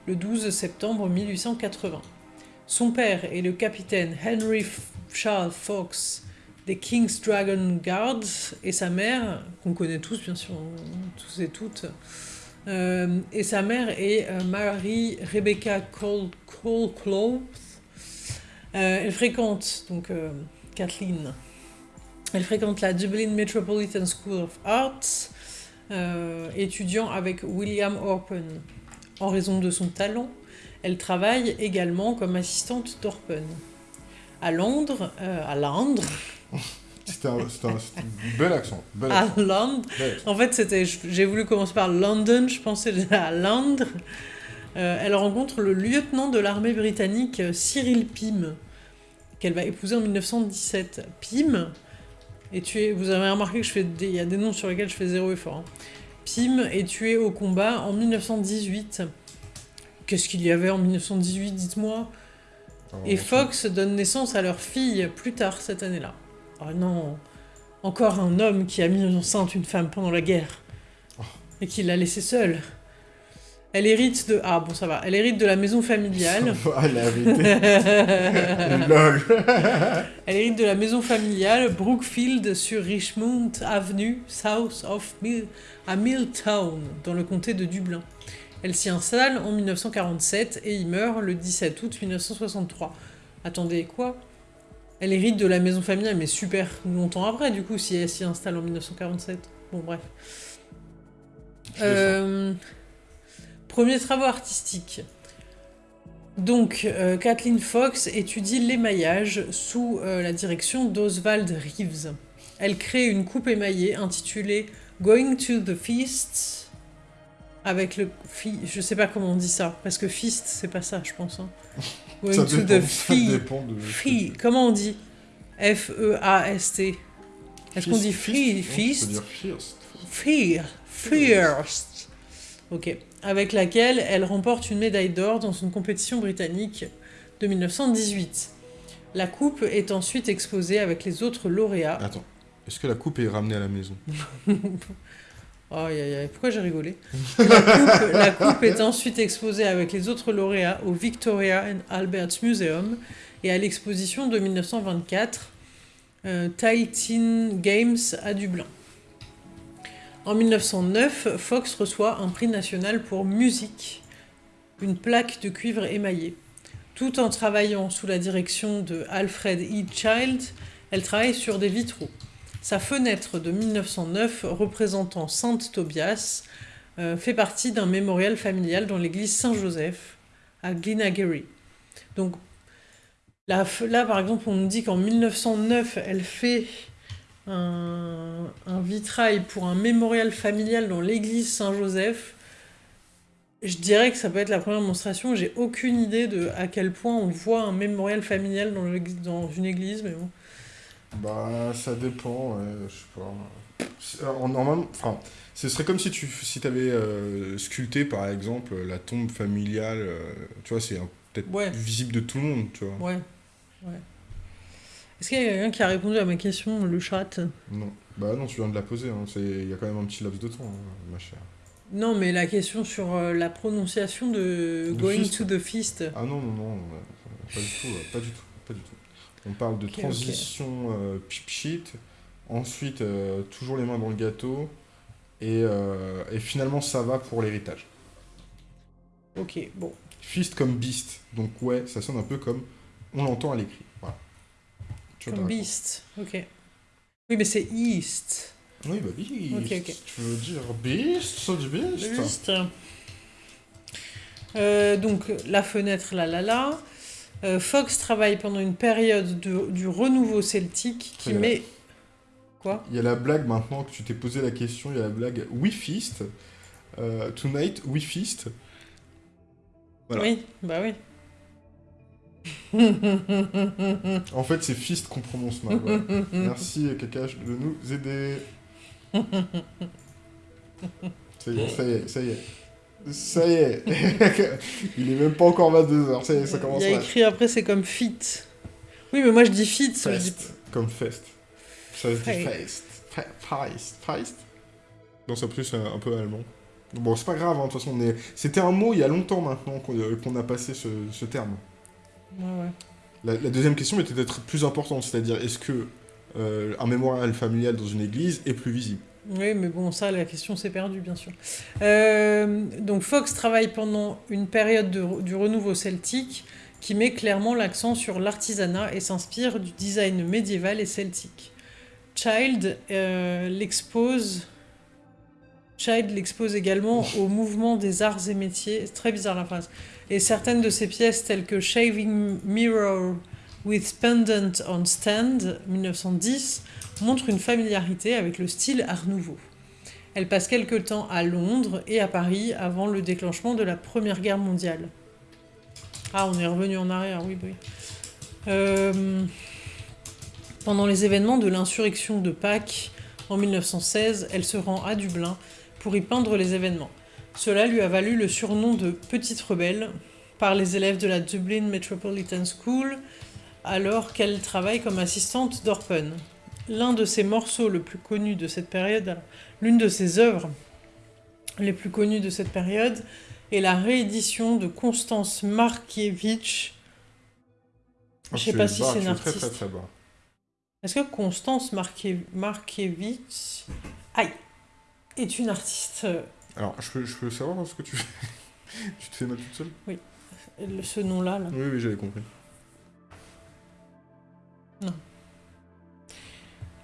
Speaker 1: le 12 septembre 1880. Son père est le capitaine Henry Charles Fox des King's Dragon Guards et sa mère, qu'on connaît tous bien sûr, tous et toutes, euh, et sa mère est euh, Mary Rebecca Cole, elle fréquente, donc Kathleen, elle fréquente la Dublin Metropolitan School of Arts, euh, étudiant avec William Orpen. En raison de son talent, elle travaille également comme assistante d'Orpen. À Londres, euh, à Londres,
Speaker 2: C'était un, bel accent.
Speaker 1: À Londres,
Speaker 2: bel accent.
Speaker 1: En fait, c'était, j'ai voulu commencer par London, je pensais à Londres. Euh, elle rencontre le lieutenant de l'armée britannique euh, Cyril Pym, qu'elle va épouser en 1917. Pym est tué, vous avez remarqué que je fais des, il y a des noms sur lesquels je fais zéro effort. hein. Pym est tué au combat en 1918. Qu'est-ce qu'il y avait en 1918, dites-moi? Et Fox donne naissance à leur fille plus tard cette année-là. Oh non, encore un homme qui a mis enceinte une femme pendant la guerre
Speaker 2: Oh.
Speaker 1: et qui l'a laissée seule. Elle hérite de ah bon ça va, elle hérite de la maison familiale.
Speaker 2: Ah, la vérité. Lol.
Speaker 1: Elle hérite de la maison familiale Brookfield sur Richmond Avenue, south of Mill, à Milltown, dans le comté de Dublin. Elle s'y installe en 1947 et y meurt le 17 août 1963. Attendez, quoi? Elle hérite de la maison familiale, mais super longtemps après, du coup, si elle s'y installe en 1947. Bon, bref.
Speaker 2: Je.
Speaker 1: Euh, Premiers travaux artistiques. Donc, euh, Kathleen Fox étudie l'émaillage sous euh, la direction d'Oswald Reeves. Elle crée une coupe émaillée intitulée Going to the Feast avec le fi... je sais pas comment on dit ça parce que feast c'est pas ça je pense. hein. Going
Speaker 2: Ça
Speaker 1: to
Speaker 2: dépend-
Speaker 1: the fee.
Speaker 2: de-
Speaker 1: Free, comment on dit? F E A S T. Est-ce qu'on
Speaker 2: Feast-
Speaker 1: dit free
Speaker 2: feast,
Speaker 1: feast? Fear, First. Ok. Avec laquelle elle remporte une médaille d'or dans une compétition britannique de 1918. La coupe est ensuite exposée avec les autres lauréats.
Speaker 2: Attends, est-ce que la coupe est ramenée à la maison?
Speaker 1: Pourquoi j'ai rigolé? La coupe, la coupe est ensuite exposée avec les autres lauréats au Victoria and Albert Museum et à l'exposition de 1924 euh, Titan Games à Dublin. En 1909, Fox reçoit un prix national pour musique, une plaque de cuivre émaillée. Tout en travaillant sous la direction de Alfred E. Child, elle travaille sur des vitraux. Sa fenêtre de 1909 représentant Sainte Tobias euh, fait partie d'un mémorial familial dans l'église Saint-Joseph à Glenageary. Donc là, là, par exemple, on nous dit qu'en 1909, elle fait un, un vitrail pour un mémorial familial dans l'église Saint-Joseph. Je dirais que ça peut être la première démonstration. J'ai aucune idée de à quel point on voit un mémorial familial dans, une église, mais bon.
Speaker 2: Bah, ça dépend, ouais, je sais pas. En- enfin, ce serait comme si tu si avais sculpté, par exemple, la tombe familiale, euh, tu vois, c'est peut-être
Speaker 1: Ouais.
Speaker 2: visible de tout le monde, tu vois.
Speaker 1: Ouais, ouais. Est-ce qu'il y a quelqu'un qui a répondu à ma question, le chat
Speaker 2: Non. Bah non, tu viens de la poser, hein. il y a quand même un petit laps de temps, hein, ma chère.
Speaker 1: Non, mais la question sur euh, la prononciation de
Speaker 2: De
Speaker 1: Going
Speaker 2: fist.
Speaker 1: to the Feast.
Speaker 2: Ah non, non, non, euh, pas du tout, euh, pas du tout, pas du tout. On parle de transition euh, pip shit, ensuite euh, toujours les mains dans le gâteau, et, et finalement ça va pour l'héritage.
Speaker 1: Ok, bon.
Speaker 2: Fist comme beast, donc ouais, ça sonne un peu comme on l'entend à l'écrit.
Speaker 1: Comme Beast. Ok. Oui, mais c'est East.
Speaker 2: Oui, bah beast.
Speaker 1: Ok, ok.
Speaker 2: Tu veux dire beast, ça du beast
Speaker 1: Beast. Euh, donc, la fenêtre, là, là, là. Euh, Fox travaille pendant une période de- du renouveau celtique qui met... Quoi?
Speaker 2: Il y a la blague maintenant que tu t'es posé la question, il y a la blague We Feast. Euh, tonight, We Feast. Voilà.
Speaker 1: Oui, bah oui.
Speaker 2: En fait, c'est Fist qu'on prononce mal. ouais. Merci Kakash de nous aider. Ça y est, ça y est, ça y est. Ça y est. Il est même pas encore 22h, ça y est, ça commence
Speaker 1: Il y a écrit après, c'est comme fit. Oui, mais moi je dis fit. dis-
Speaker 2: Fest, comme fest. Ça se dit
Speaker 1: Fest.
Speaker 2: fest. Fe- Feist. Feist? Non, c'est plus un, un peu allemand. Bon, c'est pas grave, hein, de toute façon, est... c'était un mot il y a longtemps maintenant qu'on euh, a passé ce, ce terme.
Speaker 1: Ouais.
Speaker 2: La, la deuxième question était peut-être plus importante, c'est-à-dire est-ce que euh, un mémorial familial dans une église est plus visible?
Speaker 1: Oui, mais bon, ça, la question s'est perdue, bien sûr. Euh, donc, Fox travaille pendant une période de- du renouveau celtique qui met clairement l'accent sur l'artisanat et s'inspire du design médiéval et celtique. Child euh, l'expose. Child l'expose également au mouvement des arts et métiers. C'est très bizarre la phrase. Et certaines de ses pièces, telles que Shaving Mirror with Pendant on Stand, 1910, montre une familiarité avec le style Art Nouveau. Elle passe quelque temps à Londres et à Paris avant le déclenchement de la Première Guerre mondiale. Ah, on est revenu en arrière, oui, oui. Euh, pendant les événements de l'insurrection de Pâques en 1916, elle se rend à Dublin pour y peindre les événements. Cela lui a valu le surnom de Petite Rebelle par les élèves de la Dublin Metropolitan School alors qu'elle travaille comme assistante d'Orpen. L'un de ses morceaux le plus connus de cette période, l'une de ses œuvres les plus connues de cette période, est la réédition de Constance Markievicz. Je sais
Speaker 2: Tu
Speaker 1: pas si c'est une artiste. Est-ce que Constance Markie- Markievicz aïe, est une artiste euh,
Speaker 2: Alors, je peux, je peux savoir ce que tu fais Tu te fais mal toute seule?
Speaker 1: Le- ce nom-là là.
Speaker 2: Oui, oui, j'avais compris.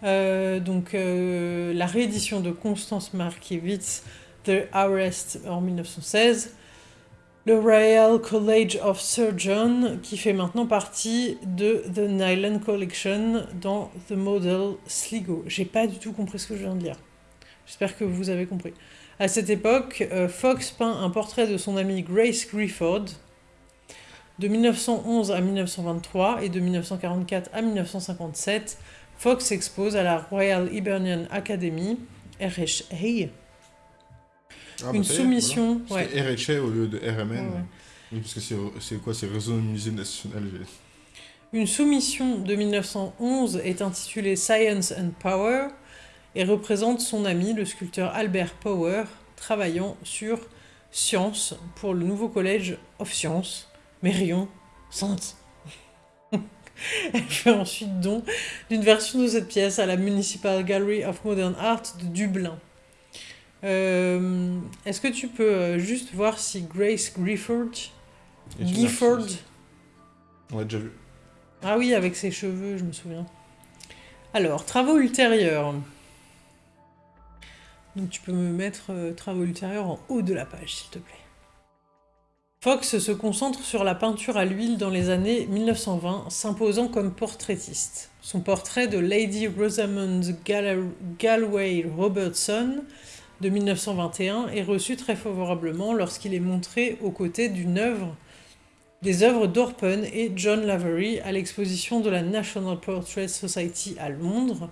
Speaker 1: Euh, donc euh, la réédition de Constance Markievicz, The Arrest en 1916, le Royal College of Surgeons, qui fait maintenant partie de The Nyland Collection dans The Model Sligo. J'ai pas du tout compris ce que je viens de lire. J'espère que vous avez compris. À cette époque, euh, Fox peint un portrait de son amie Grace Grifford de 1911 à 1923 et de 1944 à 1957. Fox expose à la Royal Hibernian Academy, RHA,
Speaker 2: Ah,
Speaker 1: une
Speaker 2: bah, est,
Speaker 1: soumission.
Speaker 2: voilà.
Speaker 1: ouais.
Speaker 2: C'était RHA au lieu de RMN.
Speaker 1: Ouais, ouais.
Speaker 2: Oui, parce que c'est quoi C'est Réseau Musée National.
Speaker 1: Une soumission de 1911 est intitulée Science and Power et représente son ami, le sculpteur Albert Power, travaillant sur Science pour le nouveau collège of Science, Mérion, Sainte. Elle fait ensuite don d'une version de cette pièce à la Municipal Gallery of Modern Art de Dublin. Euh, Est-ce que tu peux euh, juste voir si Grace Grifford, Gifford,
Speaker 2: On l'a déjà vu.
Speaker 1: ah oui, avec ses cheveux, je me souviens. Alors, travaux ultérieurs. Donc tu peux me mettre euh, travaux ultérieurs en haut de la page, s'il te plaît. Fox se concentre sur la peinture à l'huile dans les années 1920, s'imposant comme portraitiste. Son portrait de Lady Rosamond Galway Robertson de 1921 est reçu très favorablement lorsqu'il est montré aux côtés d'une œuvre des œuvres d'Orpen et John Lavery à l'exposition de la National Portrait Society à Londres.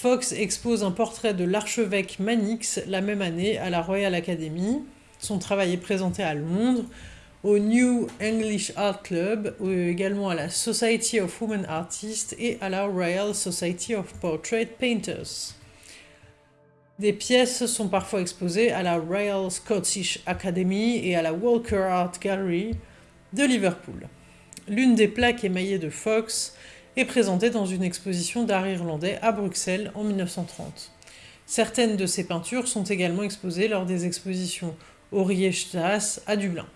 Speaker 1: Fox expose un portrait de l'archevêque Manix la même année à la Royal Academy. Son travail est présenté à Londres, au New English Art Club, également à la Society of Women Artists et à la Royal Society of Portrait Painters. Des pièces sont parfois exposées à la Royal Scottish Academy et à la Walker Art Gallery, de Liverpool. L'une des plaques émaillées de Fox est présentée dans une exposition d'art irlandais à Bruxelles en 1930. Certaines de ses peintures sont également exposées lors des expositions au Riechtas à Dublin.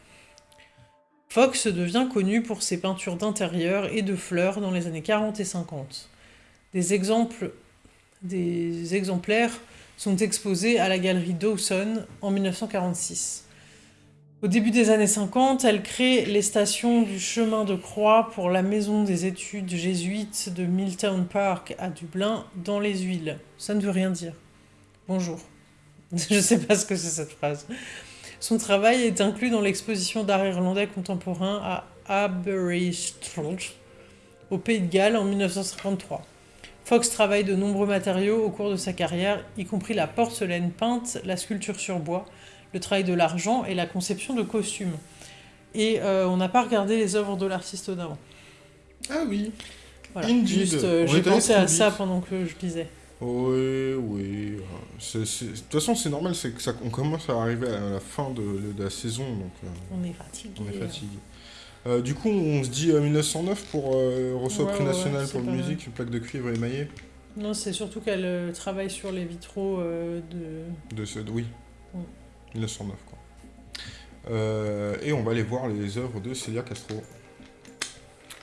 Speaker 1: Fox devient connu pour ses peintures d'intérieur et de fleurs dans les années 40 et 50. Des, exemples, des exemplaires sont exposés à la galerie Dawson en 1946. Au début des années 50, elle crée les stations du chemin de croix pour la maison des études jésuites de Milltown Park à Dublin, dans les huiles. Ça ne veut rien dire. Bonjour. Je ne sais pas ce que c'est cette phrase. Son travail est inclus dans l'exposition d'art irlandais contemporain à Aberystwyth, au Pays de Galles, en 1953. Fox travaille de nombreux matériaux au cours de sa carrière, y compris la porcelaine peinte, la sculpture sur bois, le travail de l'argent et la conception de costumes. Et euh, on n'a pas regardé les œuvres de l'artiste d'avant.
Speaker 2: Ah oui.
Speaker 1: Voilà.
Speaker 2: Indeed.
Speaker 1: Juste, euh, j'ai pensé à ça pendant que je lisais.
Speaker 2: Oui, oui. De toute façon, c'est normal, c'est que ça, on commence à arriver à la fin de, de la saison, donc euh,
Speaker 1: On est fatigué.
Speaker 2: on est fatigué. Euh, du coup, on se dit euh, 1909 pour recevoir
Speaker 1: Ouais,
Speaker 2: prix
Speaker 1: ouais,
Speaker 2: national pour la musique, une plaque de cuivre émaillée.
Speaker 1: Non, c'est surtout qu'elle travaille sur les vitraux de.
Speaker 2: De ce, oui.
Speaker 1: Mm.
Speaker 2: 1909, quoi. Euh, et on va aller voir les œuvres de Celia Castro.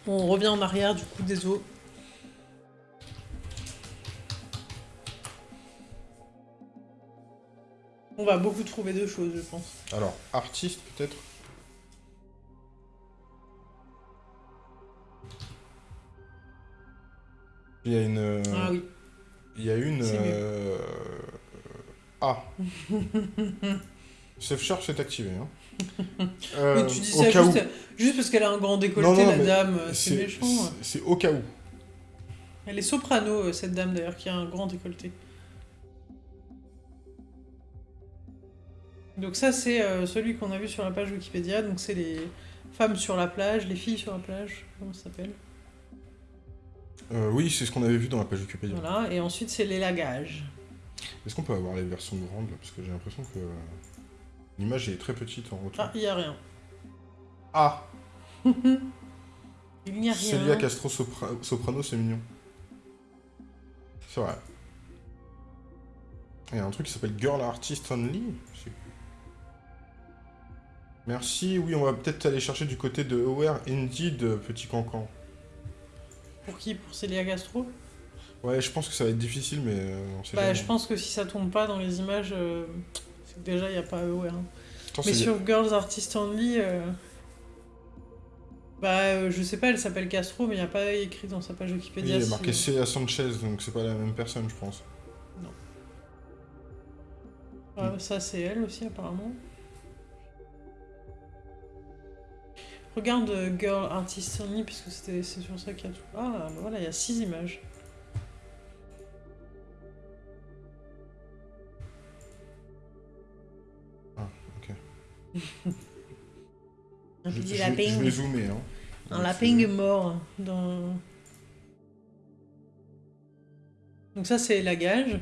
Speaker 1: On revient en arrière du coup des eaux. On va beaucoup trouver de choses, je pense.
Speaker 2: Alors, artiste peut-être? Il y a une. euh,
Speaker 1: Ah oui.
Speaker 2: Il y a une. Euh, Ah Safe Charge est activé. Hein. Euh,
Speaker 1: Mais tu dis ça juste,
Speaker 2: où.
Speaker 1: juste parce qu'elle a un grand décolleté,
Speaker 2: Non, non,
Speaker 1: la dame. euh, C'est méchant.
Speaker 2: c'est- C'est au cas où.
Speaker 1: Elle est soprano, euh, cette dame d'ailleurs, qui a un grand décolleté. Donc ça, c'est euh, celui qu'on a vu sur la page Wikipédia. Donc c'est les femmes sur la plage, les filles sur la plage, comment ça s'appelle?
Speaker 2: Euh, oui, c'est ce qu'on avait vu dans la page Wikipédia.
Speaker 1: Voilà. Et ensuite, c'est les lagages.
Speaker 2: Est-ce qu'on peut avoir les versions grandes là? Parce que j'ai l'impression que l'image est très petite en retour.
Speaker 1: Ah, il n'y a rien.
Speaker 2: Ah,
Speaker 1: Il n'y a rien.
Speaker 2: Celia Castro Sopra- Soprano, c'est mignon. C'est vrai. Il y a un truc qui s'appelle Girl Artist Only. Merci, oui, on va peut-être aller chercher du côté de Aware Indeed, petit cancan.
Speaker 1: Pour qui? Pour Célia Castro?
Speaker 2: Ouais, je pense que ça va être difficile, mais euh, on sait
Speaker 1: Bah,
Speaker 2: jamais.
Speaker 1: je pense que si ça tombe pas dans les images, euh, déjà, il n'y a pas EOR. hein. Mais sur Girls Artist Only, euh, bah euh, je sais pas, elle s'appelle Castro, mais il n'y a pas écrit dans sa page
Speaker 2: Oui,
Speaker 1: Wikipédia.
Speaker 2: il y a
Speaker 1: si-
Speaker 2: marqué Célia Sanchez, donc c'est pas la même personne, je pense.
Speaker 1: Ah, ça c'est elle aussi apparemment. Regarde euh, Girl Artist Only, puisque c'est sur ça qu'il y a tout. Ah bah voilà, il y a six images. Un
Speaker 2: Je,
Speaker 1: petit
Speaker 2: je-
Speaker 1: lapin.
Speaker 2: je vais zoomer. Hein.
Speaker 1: Un lapin
Speaker 2: c'est-
Speaker 1: est mort dans. Donc ça c'est la gage.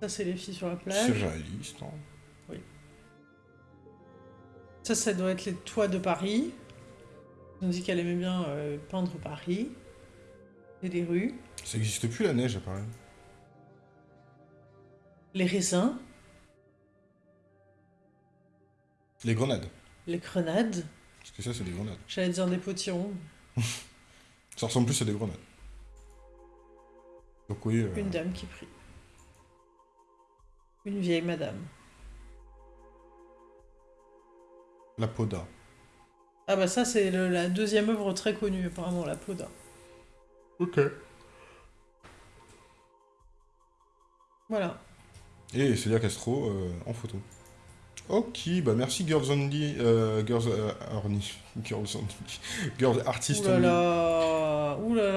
Speaker 1: Ça c'est les filles sur la
Speaker 2: C'est
Speaker 1: plage.
Speaker 2: réaliste. hein.
Speaker 1: Ça ça doit être les toits de Paris. On dit qu'elle aimait bien euh, peindre Paris et les rues,
Speaker 2: Ça n'existe plus la neige, apparaît.
Speaker 1: les raisins,
Speaker 2: Les grenades.
Speaker 1: les grenades.
Speaker 2: Parce que ça, c'est des grenades.
Speaker 1: J'allais dire des potirons.
Speaker 2: Ça ressemble plus à des grenades. Donc oui, euh,
Speaker 1: Une dame qui prie. Une vieille madame.
Speaker 2: la poda.
Speaker 1: Ah bah ça c'est la deuxième œuvre très connue apparemment, la Poda.
Speaker 2: Ok.
Speaker 1: Voilà.
Speaker 2: Et Célia Castro euh, en photo. Ok, bah merci Girls Only, euh, Girls euh, Only, Girls Only, Girls Artist
Speaker 1: Ouh là
Speaker 2: Only.
Speaker 1: là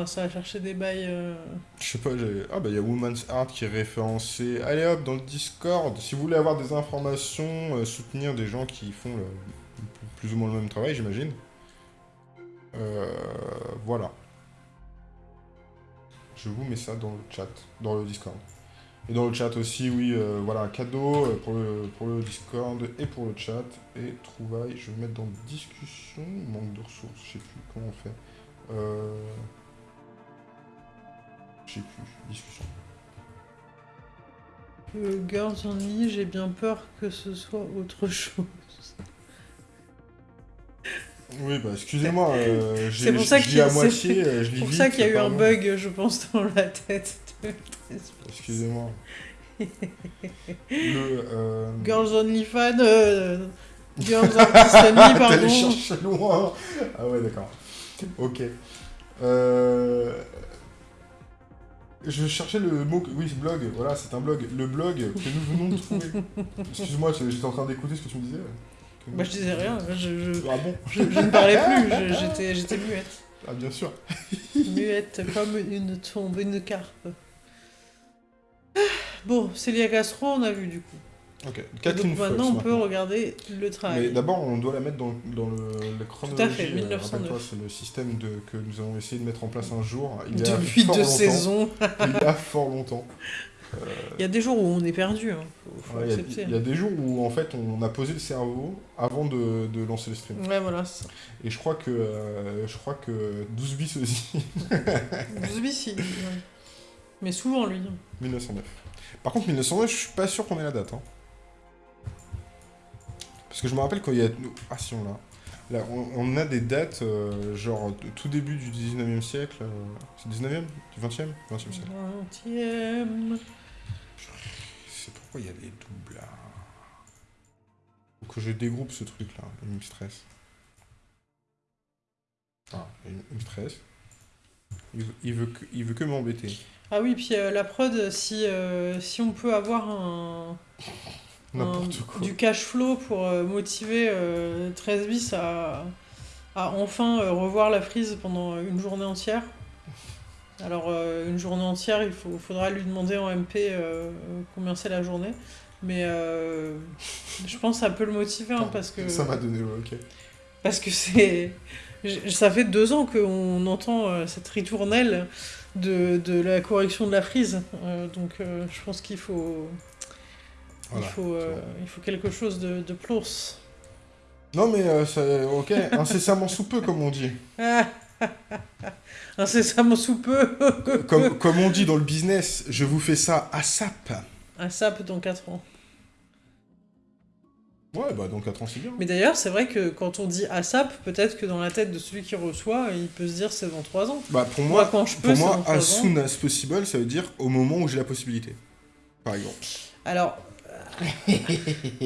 Speaker 1: là, ça va chercher des bails. euh.
Speaker 2: Je sais pas. Ah bah il y a Woman's Art qui est référencé. Allez hop, dans le Discord, si vous voulez avoir des informations, euh, soutenir des gens qui font le- plus ou moins le même travail, j'imagine. Euh, voilà. Je vous mets ça dans le chat, dans le Discord. Et dans le chat aussi, oui, euh, voilà, cadeau euh, pour le, pour le Discord et pour le chat. Et trouvailles, je vais mettre dans discussion, manque de ressources, je sais plus comment on fait. Euh... Je sais plus, discussion.
Speaker 1: Euh, Girls Only, j'ai bien peur que ce soit autre chose.
Speaker 2: Oui, bah excusez-moi, euh, j'ai-
Speaker 1: C'est
Speaker 2: à
Speaker 1: c'est
Speaker 2: moitié, je lis
Speaker 1: pour ça qu'il y a eu un bug, je pense, dans la tête
Speaker 2: Excusez-moi. Le. Euh...
Speaker 1: Girls Only Fan, euh, Girls Only,
Speaker 2: T'allais
Speaker 1: pardon.
Speaker 2: chercher loin. Ah ouais, d'accord. Ok. Euh... Je cherchais le mot. que- Oui, blog. Voilà, c'est un blog. Le blog que nous venons de trouver. Excuse-moi, j'étais en train d'écouter ce que tu me disais.
Speaker 1: Bah je disais rien, je, je,
Speaker 2: Ah bon?
Speaker 1: je, je ne parlais plus, j'étais muette.
Speaker 2: Ah bien sûr.
Speaker 1: Muette comme une tombe, une carpe. Bon, Célia Castro, on a vu du coup.
Speaker 2: Ok. Kathleen
Speaker 1: donc
Speaker 2: Fox.
Speaker 1: maintenant, on peut
Speaker 2: maintenant.
Speaker 1: regarder le
Speaker 2: Mais
Speaker 1: travail.
Speaker 2: d'abord, on doit la mettre dans, dans le, le chronologie.
Speaker 1: Tout à fait,
Speaker 2: euh,
Speaker 1: 1909.
Speaker 2: rappelle-toi, C'est le système de, que nous avons essayé de mettre en place un jour. Il y a
Speaker 1: Depuis deux saisons.
Speaker 2: Il y a fort longtemps.
Speaker 1: Il y a des jours où on est perdu, hein. faut, faut
Speaker 2: Ouais, il y a-
Speaker 1: accepter.
Speaker 2: il y, a des jours où en fait on a posé le cerveau avant de, de lancer le stream.
Speaker 1: Ouais, voilà, ça.
Speaker 2: Et je crois que euh, je crois que 12 bis aussi,
Speaker 1: Vous si. ouais. Mais souvent, lui.
Speaker 2: 1909. Par contre 1909, je suis pas sûr qu'on ait la date. hein. Parce que je me rappelle quand il y a ah si on l'a. Là, on, on a des dates euh, genre de tout début du 19e siècle. euh, C'est 19e Du 20e 20e siècle.
Speaker 1: Vingtième.
Speaker 2: C'est pourquoi il y a des doubles là. Faut que je dégroupe ce truc là, il me stresse. Ah, il me stresse. Il, veut- il veut que, il veut que m'embêter.
Speaker 1: Ah oui, puis euh, la prod, si, euh, si on peut avoir un,
Speaker 2: N'importe
Speaker 1: un-
Speaker 2: quoi.
Speaker 1: du cash flow pour euh, motiver euh, 13 bis à, à enfin revoir la frise pendant une journée entière. Alors, une journée entière, il faut, faudra lui demander en MP combien c'est la journée. Mais je pense que ça peut le motiver hein, parce que.
Speaker 2: Ça m'a donné, ouais, ok.
Speaker 1: Parce que c'est. Ça fait deux ans qu'on entend cette ritournelle de, de la correction de la frise. Euh, donc euh, je pense qu'il faut.
Speaker 2: Voilà,
Speaker 1: il, faut euh, il faut quelque chose de, de plus.
Speaker 2: Non mais, ok, incessamment sous peu comme on dit.
Speaker 1: Incessamment sous peu
Speaker 2: Comme, comme on dit dans le business, je vous fais ça à sap.
Speaker 1: Un sap dans 4 ans.
Speaker 2: Ouais, bah dans 4 ans c'est bien.
Speaker 1: Mais d'ailleurs, c'est vrai que quand on dit ASAP, peut-être que dans la tête de celui qui reçoit, il peut se dire c'est dans 3 ans.
Speaker 2: Bah pour
Speaker 1: Moi,
Speaker 2: moi,
Speaker 1: quand je peux,
Speaker 2: pour moi
Speaker 1: dans 3
Speaker 2: as
Speaker 1: ans.
Speaker 2: soon as possible, ça veut dire au moment où j'ai la possibilité. Par exemple.
Speaker 1: Alors,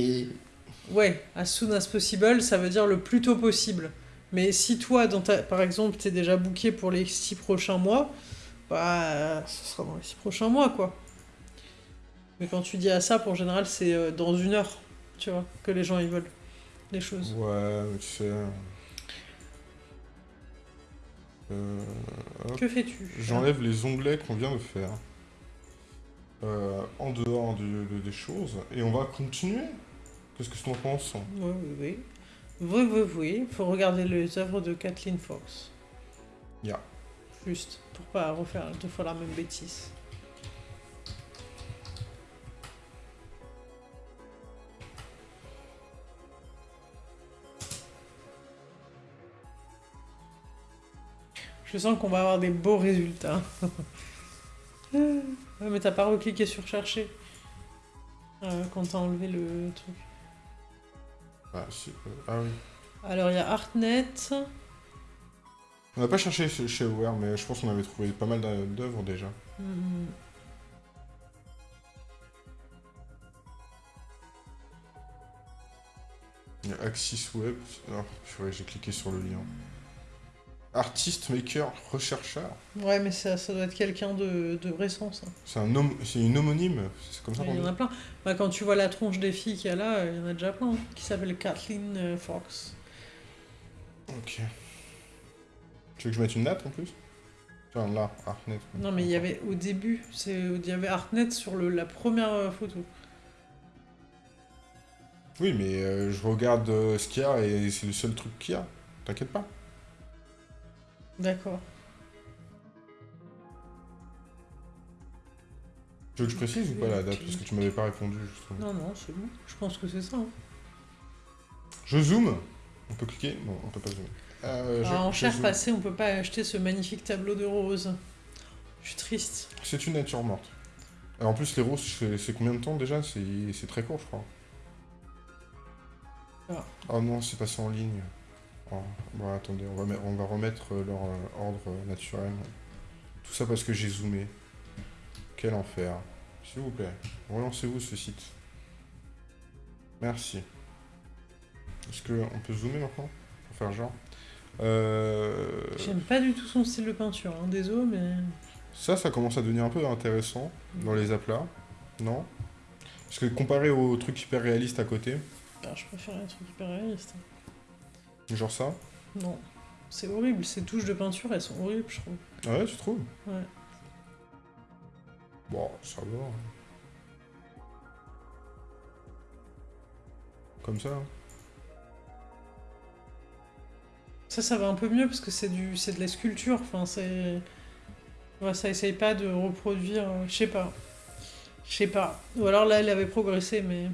Speaker 1: ouais, as soon as possible, ça veut dire le plus tôt possible. Mais si toi, dans ta, par exemple, t'es déjà booké pour les six prochains mois, bah, ce sera dans les six prochains mois, quoi. Mais quand tu dis à ça, pour général, c'est euh, dans une heure, tu vois, que les gens ils veulent les choses.
Speaker 2: Ouais, mais tu sais. Euh.
Speaker 1: Que fais-tu?
Speaker 2: J'enlève les onglets qu'on vient de faire. Euh, en dehors de- des choses. Et on va continuer? Qu'est-ce que tu en penses?
Speaker 1: Oui, oui, oui. Oui, oui, oui. Faut regarder les œuvres de Kathleen Fox.
Speaker 2: Ya.
Speaker 1: Juste, pour pas refaire deux fois la même bêtise. Je sens qu'on va avoir des beaux résultats. ouais, mais t'as pas recliqué sur chercher. Euh, quand t'as enlevé le truc.
Speaker 2: ah, euh, ah oui.
Speaker 1: Alors il y a Artnet.
Speaker 2: On n'a pas cherché chez Aware, mais je pense qu'on avait trouvé pas mal d'œuvres déjà.
Speaker 1: Hmm.
Speaker 2: Il y a Axis Web. Purée, j'ai cliqué sur le lien. Artiste, maker, rechercheur.
Speaker 1: Ouais, mais ça, ça doit être quelqu'un de, de récent, ça.
Speaker 2: C'est un c'est une homonyme. C'est comme ça
Speaker 1: Il y en a plein. Bah, quand tu vois la tronche des filles qu'il y a là, il y en a déjà plein. hein, qui s'appelle Kathleen euh, Fox.
Speaker 2: Ok. Tu veux que je mette une date en plus? Tiens, là, Artnet.
Speaker 1: Non, mais il y avait au début, c'est il y avait Artnet sur le, la première euh, photo.
Speaker 2: Oui, mais euh, je regarde euh, ce qu'il y a et c'est le seul truc qu'il y a. T'inquiète pas.
Speaker 1: D'accord.
Speaker 2: Tu veux que je précise ou pas la date? Parce que tu m'avais pas répondu justement.
Speaker 1: Non, non, c'est bon. Je pense que c'est ça. hein.
Speaker 2: Je zoome. On peut cliquer? Non, on peut pas zoomer. Euh, je-
Speaker 1: Ah, en
Speaker 2: je
Speaker 1: cher
Speaker 2: zoome.
Speaker 1: passé, on peut pas acheter ce magnifique tableau de roses. Je suis triste.
Speaker 2: C'est une nature morte. En plus, les roses, c'est c'est combien de temps déjà? C'est c'est très court, je crois.
Speaker 1: Ah.
Speaker 2: Oh non, c'est passé en ligne. Bon, attendez, on va, on va remettre euh, leur euh, ordre euh, naturel. Tout ça parce que j'ai zoomé. Quel enfer. S'il vous plaît, relancez-vous ce site. Merci. Est-ce qu'on peut zoomer maintenant Pour faire genre? Euh...
Speaker 1: J'aime pas du tout son style de peinture. Hein. Désolé, mais.
Speaker 2: Ça, ça commence à devenir un peu intéressant dans les aplats, non? Parce que comparé au truc hyper réaliste à côté,
Speaker 1: Ah, je préfère les trucs hyper réalistes.
Speaker 2: Genre ça.
Speaker 1: Non. C'est horrible. Ces touches de peinture, elles sont horribles, je trouve.
Speaker 2: Ah ouais, tu trouves
Speaker 1: Ouais.
Speaker 2: Bon, ça va. hein. Comme ça. hein.
Speaker 1: Ça, ça va un peu mieux parce que c'est du, c'est de la sculpture. Enfin, c'est, ouais, ça essaye pas de reproduire. euh, Je sais pas. Je sais pas. Ou alors là, elle avait progressé, mais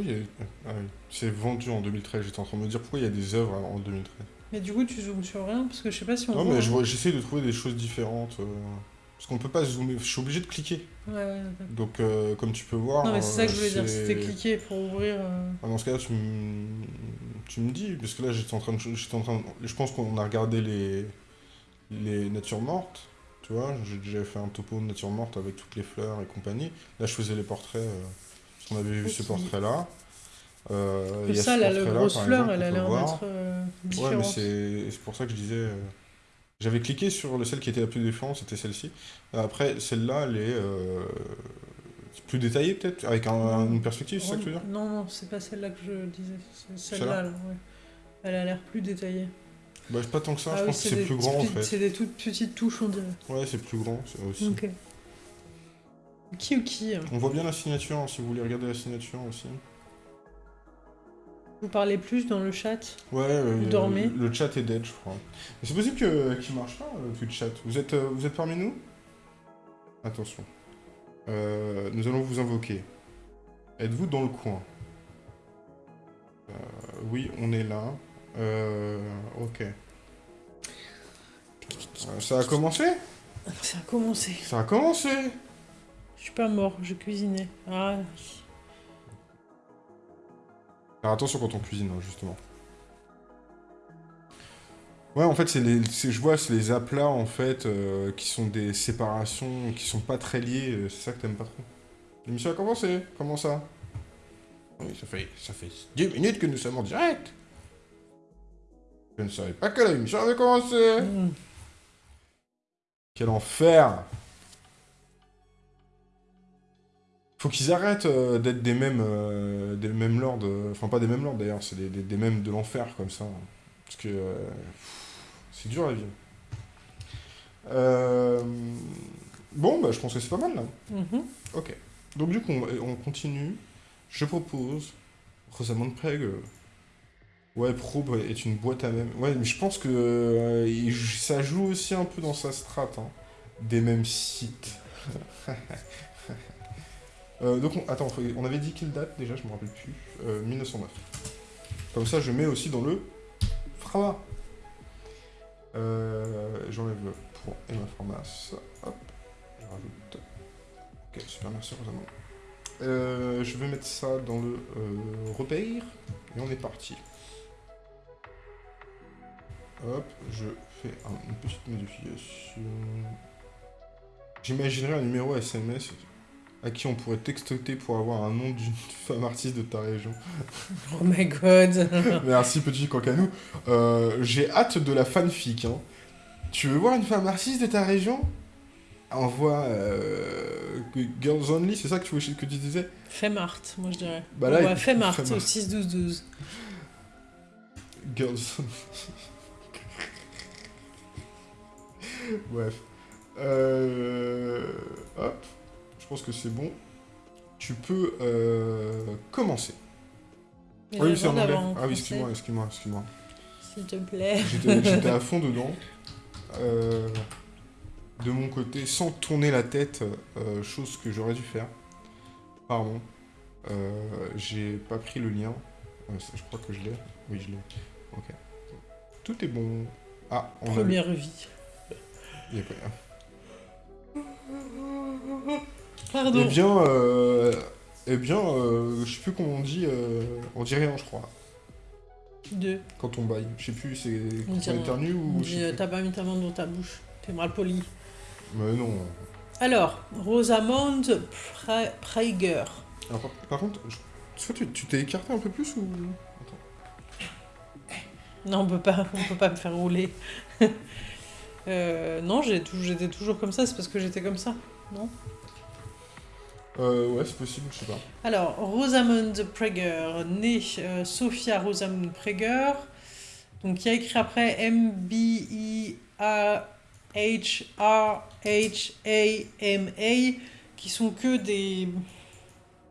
Speaker 2: Oui, il y a- ah oui. c'est vendu en 2013. J'étais en train de me dire pourquoi il y a des œuvres en 2013.
Speaker 1: mais du coup, tu zoomes sur rien parce que je sais pas si on
Speaker 2: Non,
Speaker 1: voit.
Speaker 2: mais
Speaker 1: hein.
Speaker 2: j'essaie de trouver des choses différentes. euh, Parce qu'on peut pas zoomer. Je suis obligé de cliquer.
Speaker 1: Ouais.
Speaker 2: Donc, euh, comme tu peux voir.
Speaker 1: Non, mais c'est ça que je voulais
Speaker 2: euh,
Speaker 1: dire.
Speaker 2: c'est-
Speaker 1: C'était cliquer pour ouvrir. euh,
Speaker 2: Ah, dans ce cas-là, tu, me- tu me dis, parce que là, j'étais en train de, j'étais en train de- je pense qu'on a regardé les, les natures mortes, tu vois, j'ai déjà fait un topo de nature morte avec toutes les fleurs et compagnie. Là, je faisais les portraits, qu'on avait vu ce portrait-là. Euh, il y a
Speaker 1: ça, là, la grosse fleur,
Speaker 2: exemple,
Speaker 1: elle a l'air d'être euh,
Speaker 2: Ouais, mais c'est pour ça que je disais. euh, J'avais cliqué sur le- celle qui était la plus différente, c'était celle-ci. Après, celle-là, elle est euh, plus détaillée, peut-être, avec un- une perspective, c'est ça que tu veux dire
Speaker 1: Non, non, c'est pas celle-là que je disais. C'est
Speaker 2: Celle-là
Speaker 1: celle-là, là, ouais. Elle a l'air plus détaillée.
Speaker 2: Bah, pas tant que ça,
Speaker 1: Ah
Speaker 2: je
Speaker 1: oui,
Speaker 2: pense que c'est plus grand en fait.
Speaker 1: C'est des toutes petites touches, on dirait.
Speaker 2: Ouais, c'est plus grand aussi.
Speaker 1: Ok. Qui ou qui
Speaker 2: On voit bien la signature, hein, si vous voulez regarder la signature aussi.
Speaker 1: Vous parlez plus dans le chat
Speaker 2: Ouais, euh,
Speaker 1: Vous dormez
Speaker 2: le, le chat est dead, je crois. Mais c'est possible que- qu'il marche pas, euh, Twitch chat. Vous êtes, euh, vous êtes parmi nous? Attention. Euh, nous allons vous invoquer. Êtes-vous dans le coin? Euh, Oui, on est là. Euh, ok. Euh, ça a commencé?
Speaker 1: Ça a commencé.
Speaker 2: Ça a commencé
Speaker 1: Je suis pas mort, je cuisinais. Ah,
Speaker 2: Alors attention quand on cuisine, hein, justement. Ouais, en fait, c'est les, je vois, c'est les aplats, en fait, euh, qui sont des séparations, qui sont pas très liées, euh, c'est ça que t'aimes pas trop. L'émission a commencé, comment ça? Oui, ça fait, ça fait 10 minutes que nous sommes en direct Je ne savais pas que l'émission avait commencé
Speaker 1: Mm.
Speaker 2: Quel enfer Faut qu'ils arrêtent euh, d'être des mêmes, euh, des mêmes lords, euh, enfin pas des mêmes lords d'ailleurs, c'est des, des, des mêmes de l'enfer comme ça. Parce que c'est dur vivre. Euh, Bon, bah je pense que c'est pas mal là.
Speaker 1: Mhm.
Speaker 2: Ok. Donc du coup, on, on continue. Je propose Rosamund Peg. euh, Ouais, Probe est une boîte à même. Ouais, mais je pense que euh, ça joue aussi un peu dans sa strate, hein, des mêmes sites. Euh, donc, on, attends, on avait dit quelle date déjà, je me rappelle plus. Euh, 1909. Comme ça, je mets aussi dans le Frama. Euh, J'enlève le pour Emma Formas. Hop, je rajoute. Ok, super, merci Rosamund. Euh, je vais mettre ça dans le euh, repère et on est parti. Hop, je fais un- une petite modification. J'imaginerais un numéro SMS à qui on pourrait textoter pour avoir un nom d'une femme artiste de ta région.
Speaker 1: Oh my god.
Speaker 2: Merci petit cancanou. Euh, J'ai hâte de la fanfic. Hein. Tu veux voir une femme artiste de ta région? Envoie euh, Girls Only, c'est ça que tu, voulais- que tu disais?
Speaker 1: Femart, moi je dirais.
Speaker 2: Bah là,
Speaker 1: Femart au 6-12-12.
Speaker 2: Girls Bref. Euh, Hop. Je pense que c'est bon. Tu peux euh, commencer.
Speaker 1: Mais
Speaker 2: Ah oui, c'est en anglais. Ah oui, excuse-moi, excuse-moi, excuse-moi.
Speaker 1: S'il te plaît.
Speaker 2: J'étais à fond dedans. Euh, de mon côté, sans tourner la tête, euh, chose que j'aurais dû faire. Pardon. J'ai pas pris le lien. Je crois que je l'ai. Oui, je l'ai. Ok. Tout est bon. Ah, on a...
Speaker 1: Première vie.
Speaker 2: Il y a pas-
Speaker 1: Pardon.
Speaker 2: Eh bien, euh... eh bien euh, je sais plus comment on dit. euh, On dit rien, je crois.
Speaker 1: Deux.
Speaker 2: Quand on baille. Je sais plus, c'est
Speaker 1: On
Speaker 2: quand on
Speaker 1: rien.
Speaker 2: éternue
Speaker 1: On
Speaker 2: ou.
Speaker 1: dit,
Speaker 2: sais
Speaker 1: euh, t'as pas mis ta main dans ta bouche. T'es mal poli.
Speaker 2: Mais non.
Speaker 1: Alors, Rosamond Pre- Praeger.
Speaker 2: Alors, par, par contre, je- soit tu t'es écarté un peu plus ou?
Speaker 1: Non, on peut pas, on peut pas me faire rouler. Euh, non, j'étais toujours comme ça, c'est parce que j'étais comme ça, non?
Speaker 2: Euh, ouais, c'est possible, je sais pas.
Speaker 1: Alors, Rosamund Praeger, née euh, Sophia Rosamund Praeger, donc qui a écrit après M-B-I-A-H-R-H-A-M-A, qui sont que des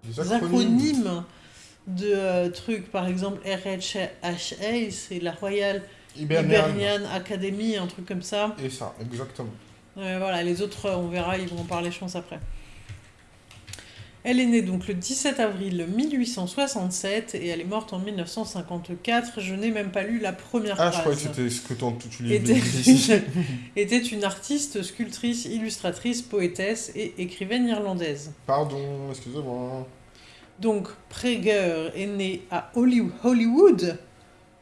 Speaker 2: Des
Speaker 1: acronymes de euh, trucs, par exemple RHA, c'est la Royal
Speaker 2: Hibernian.
Speaker 1: Hibernian Academy, un truc comme ça.
Speaker 2: Et ça, exactement.
Speaker 1: Ouais, voilà, les autres, euh, on verra, ils vont en parler, je pense, après. Elle est née donc le 17 avril 1867 et elle est morte en 1954. Je n'ai même pas lu la première
Speaker 2: Ah,
Speaker 1: phrase.
Speaker 2: je croyais que c'était ce que tu lis
Speaker 1: Était était une artiste, sculptrice, illustratrice, poétesse et écrivaine irlandaise.
Speaker 2: Pardon, excusez-moi.
Speaker 1: Donc, Praeger est née à Holly- Hollywood,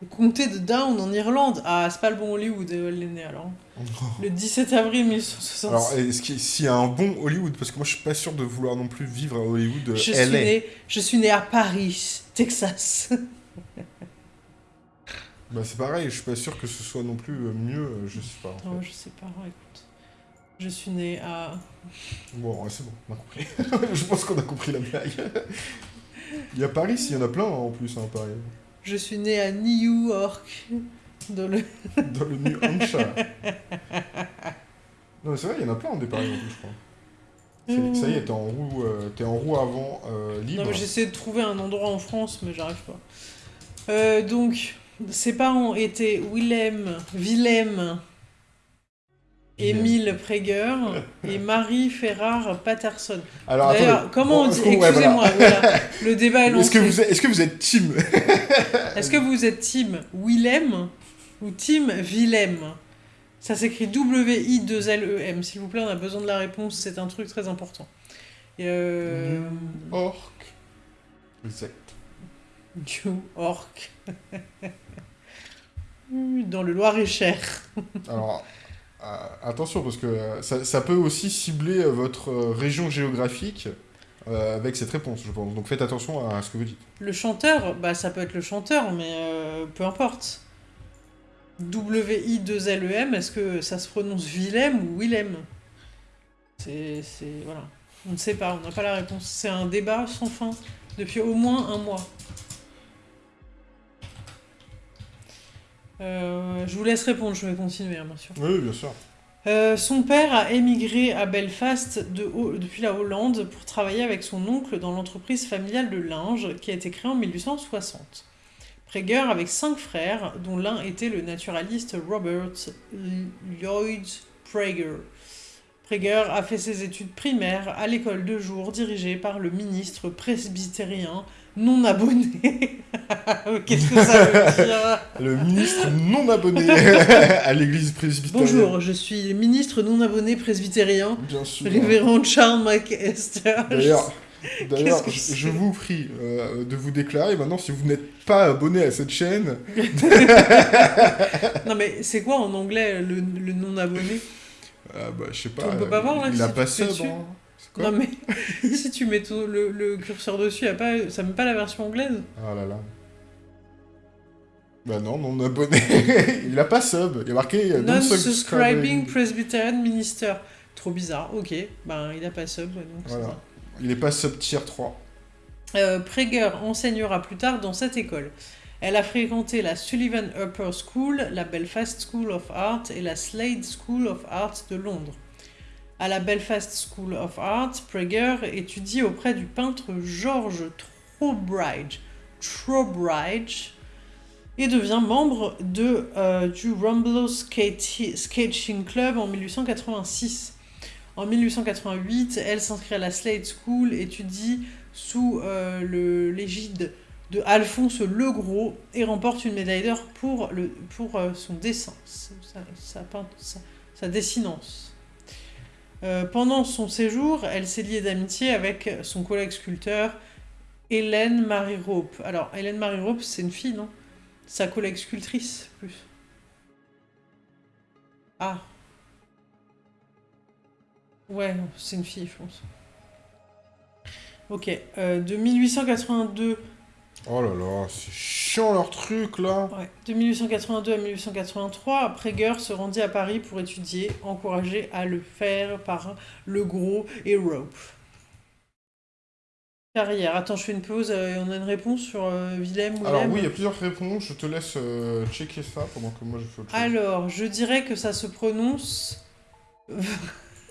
Speaker 1: le comté de Down en Irlande. Ah, c'est pas le bon Hollywood, où elle est née alors. Le 17 avril 1967.
Speaker 2: Alors, est-ce qu'il s'il y a un bon Hollywood Parce que moi, je suis pas sûr de vouloir non plus vivre à Hollywood. euh,
Speaker 1: Je suis,
Speaker 2: LA.
Speaker 1: née, je suis née à Paris, Texas.
Speaker 2: Bah, c'est pareil, je suis pas sûr que ce soit non plus euh, mieux, euh, je sais pas. en
Speaker 1: Non,
Speaker 2: fait.
Speaker 1: je sais pas, écoute. Je suis née à...
Speaker 2: Bon, c'est bon, on a compris. je pense qu'on a compris la blague. il y a Paris, il y en a plein hein, en plus, hein, Paris.
Speaker 1: Je suis née à New York. Dans le...
Speaker 2: Dans le New Hampshire. non, mais c'est vrai, il y en a plein en plus, je crois. C'est- Ça y est, t'es en roue, euh, en roue avant euh, libre.
Speaker 1: Non, mais j'essaie de trouver un endroit en France, mais j'arrive pas. Euh, donc, ses parents étaient Willem, Willem, Émile Praeger et Marie Ferrar Patterson.
Speaker 2: Alors,
Speaker 1: D'ailleurs, comment on dit
Speaker 2: ouais, voilà.
Speaker 1: Excusez-moi, voilà. le débat est
Speaker 2: Est-ce
Speaker 1: lancé.
Speaker 2: que, vous êtes, est-ce que vous êtes team
Speaker 1: Est-ce que vous êtes team Willem ou team Willem Ça s'écrit W-I-2-L-E-M. S'il vous plaît, on a besoin de la réponse, c'est un truc très important. Et euh...
Speaker 2: Orc. Exact.
Speaker 1: New York. Dans le Loir-et-Cher.
Speaker 2: Alors, euh, attention, parce que euh, ça, ça peut aussi cibler votre région géographique euh, avec cette réponse, je pense. Donc faites attention à ce que vous dites.
Speaker 1: Le chanteur, bah ça peut être le chanteur, mais euh, peu importe. W-I-2-L-E-M, est-ce que ça se prononce Willem ou Willem? C'est. c'est- Voilà. On ne sait pas, on n'a pas la réponse. C'est un débat sans fin depuis au moins un mois. Euh, je vous laisse répondre, je vais continuer, hein, bien sûr.
Speaker 2: Oui, bien sûr.
Speaker 1: Euh, son père a émigré à Belfast de Ho- depuis la Hollande pour travailler avec son oncle dans l'entreprise familiale de linge qui a été créée en 1860. Prager avec cinq frères, dont l'un était le naturaliste Robert Lloyd Prager. Prager a fait ses études primaires à l'école de jour dirigée par le ministre presbytérien non abonné. Qu'est-ce que ça veut dire?
Speaker 2: Le ministre non abonné à l'église presbytérienne.
Speaker 1: Bonjour, je suis ministre non abonné presbytérien,
Speaker 2: Bien sûr.
Speaker 1: révérend Charles McEster.
Speaker 2: D'ailleurs, d'ailleurs, je, vous prie euh, de vous déclarer maintenant si vous n'êtes pas abonné à cette chaîne.
Speaker 1: Non mais c'est quoi en anglais le, le non abonné
Speaker 2: ah bah, je sais pas.
Speaker 1: On peut pas voir, là,
Speaker 2: Il a pas sub. hein.
Speaker 1: Non mais si tu mets le, le curseur dessus, y a pas, ça met pas la version anglaise?
Speaker 2: Ah là là. Bah non, non abonné. il a pas sub. Il y a marqué euh,
Speaker 1: Non-subscribing Presbyterian Minister. Trop bizarre, ok. Ben il a pas sub, donc
Speaker 2: Voilà. Il est pas sub tier 3.
Speaker 1: Euh, Prager enseignera plus tard dans cette école. Elle a fréquenté la Sullivan Upper School, la Belfast School of Art et la Slade School of Art de Londres. À la Belfast School of Art, Prager étudie auprès du peintre George Trowbridge, et devient membre euh, du Rumble Skate- Sketching Club en 1886. En 1888, elle s'inscrit à la Slade School, étudie sous euh, l'égide de Alphonse Legros et remporte une médaille d'or pour, euh, son dessin, sa dessinance. Euh, pendant son séjour, elle s'est liée d'amitié avec son collègue sculpteur Hélène Marie Rope. Alors, Hélène Marie Rope, c'est une fille, non? Sa collègue sculptrice, plus. Ah. Ouais, c'est une fille, je pense. Ok, euh, de 1882
Speaker 2: Oh là là, c'est chiant leur truc là.
Speaker 1: Ouais. De 1882 à 1883, Prager se rendit à Paris pour étudier, encouragé à le faire par Le Gros et Rope. Carrière. Attends, je fais une pause euh, et on a une réponse sur euh, Willem ou
Speaker 2: Alors oui, il y a plusieurs réponses. Je te laisse euh, checker ça pendant que moi je fais autre chose.
Speaker 1: Alors, je dirais que ça se prononce.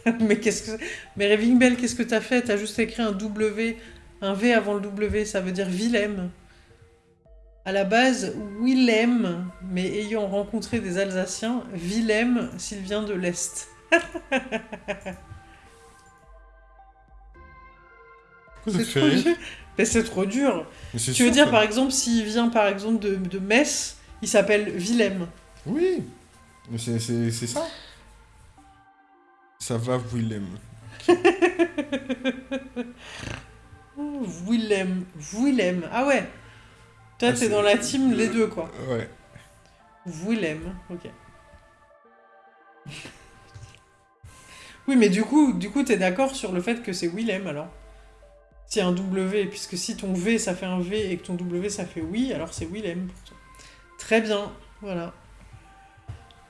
Speaker 1: mais qu'est-ce que. Mais Raving Bell, qu'est-ce que t'as fait? T'as juste écrit un W, un V avant le W, ça veut dire Willem. À la base, Willem, mais ayant rencontré des Alsaciens, Willem s'il vient de l'Est. C'est trop dur. Mais c'est trop dur. Tu veux
Speaker 2: sûr
Speaker 1: dire, par exemple, s'il vient par exemple de, de Metz, il s'appelle Willem.
Speaker 2: Oui, c'est ça. Ça va, Willem.
Speaker 1: Willem. Willem. Ah ouais. Toi,
Speaker 2: Ah,
Speaker 1: t'es
Speaker 2: c'est-
Speaker 1: dans la team les deux, quoi.
Speaker 2: Ouais.
Speaker 1: Willem, ok. oui, mais du coup, du coup, t'es d'accord sur le fait que c'est Willem alors? A un W, puisque si ton V ça fait un V et que ton W ça fait oui, alors c'est Willem pour toi. Très bien, voilà.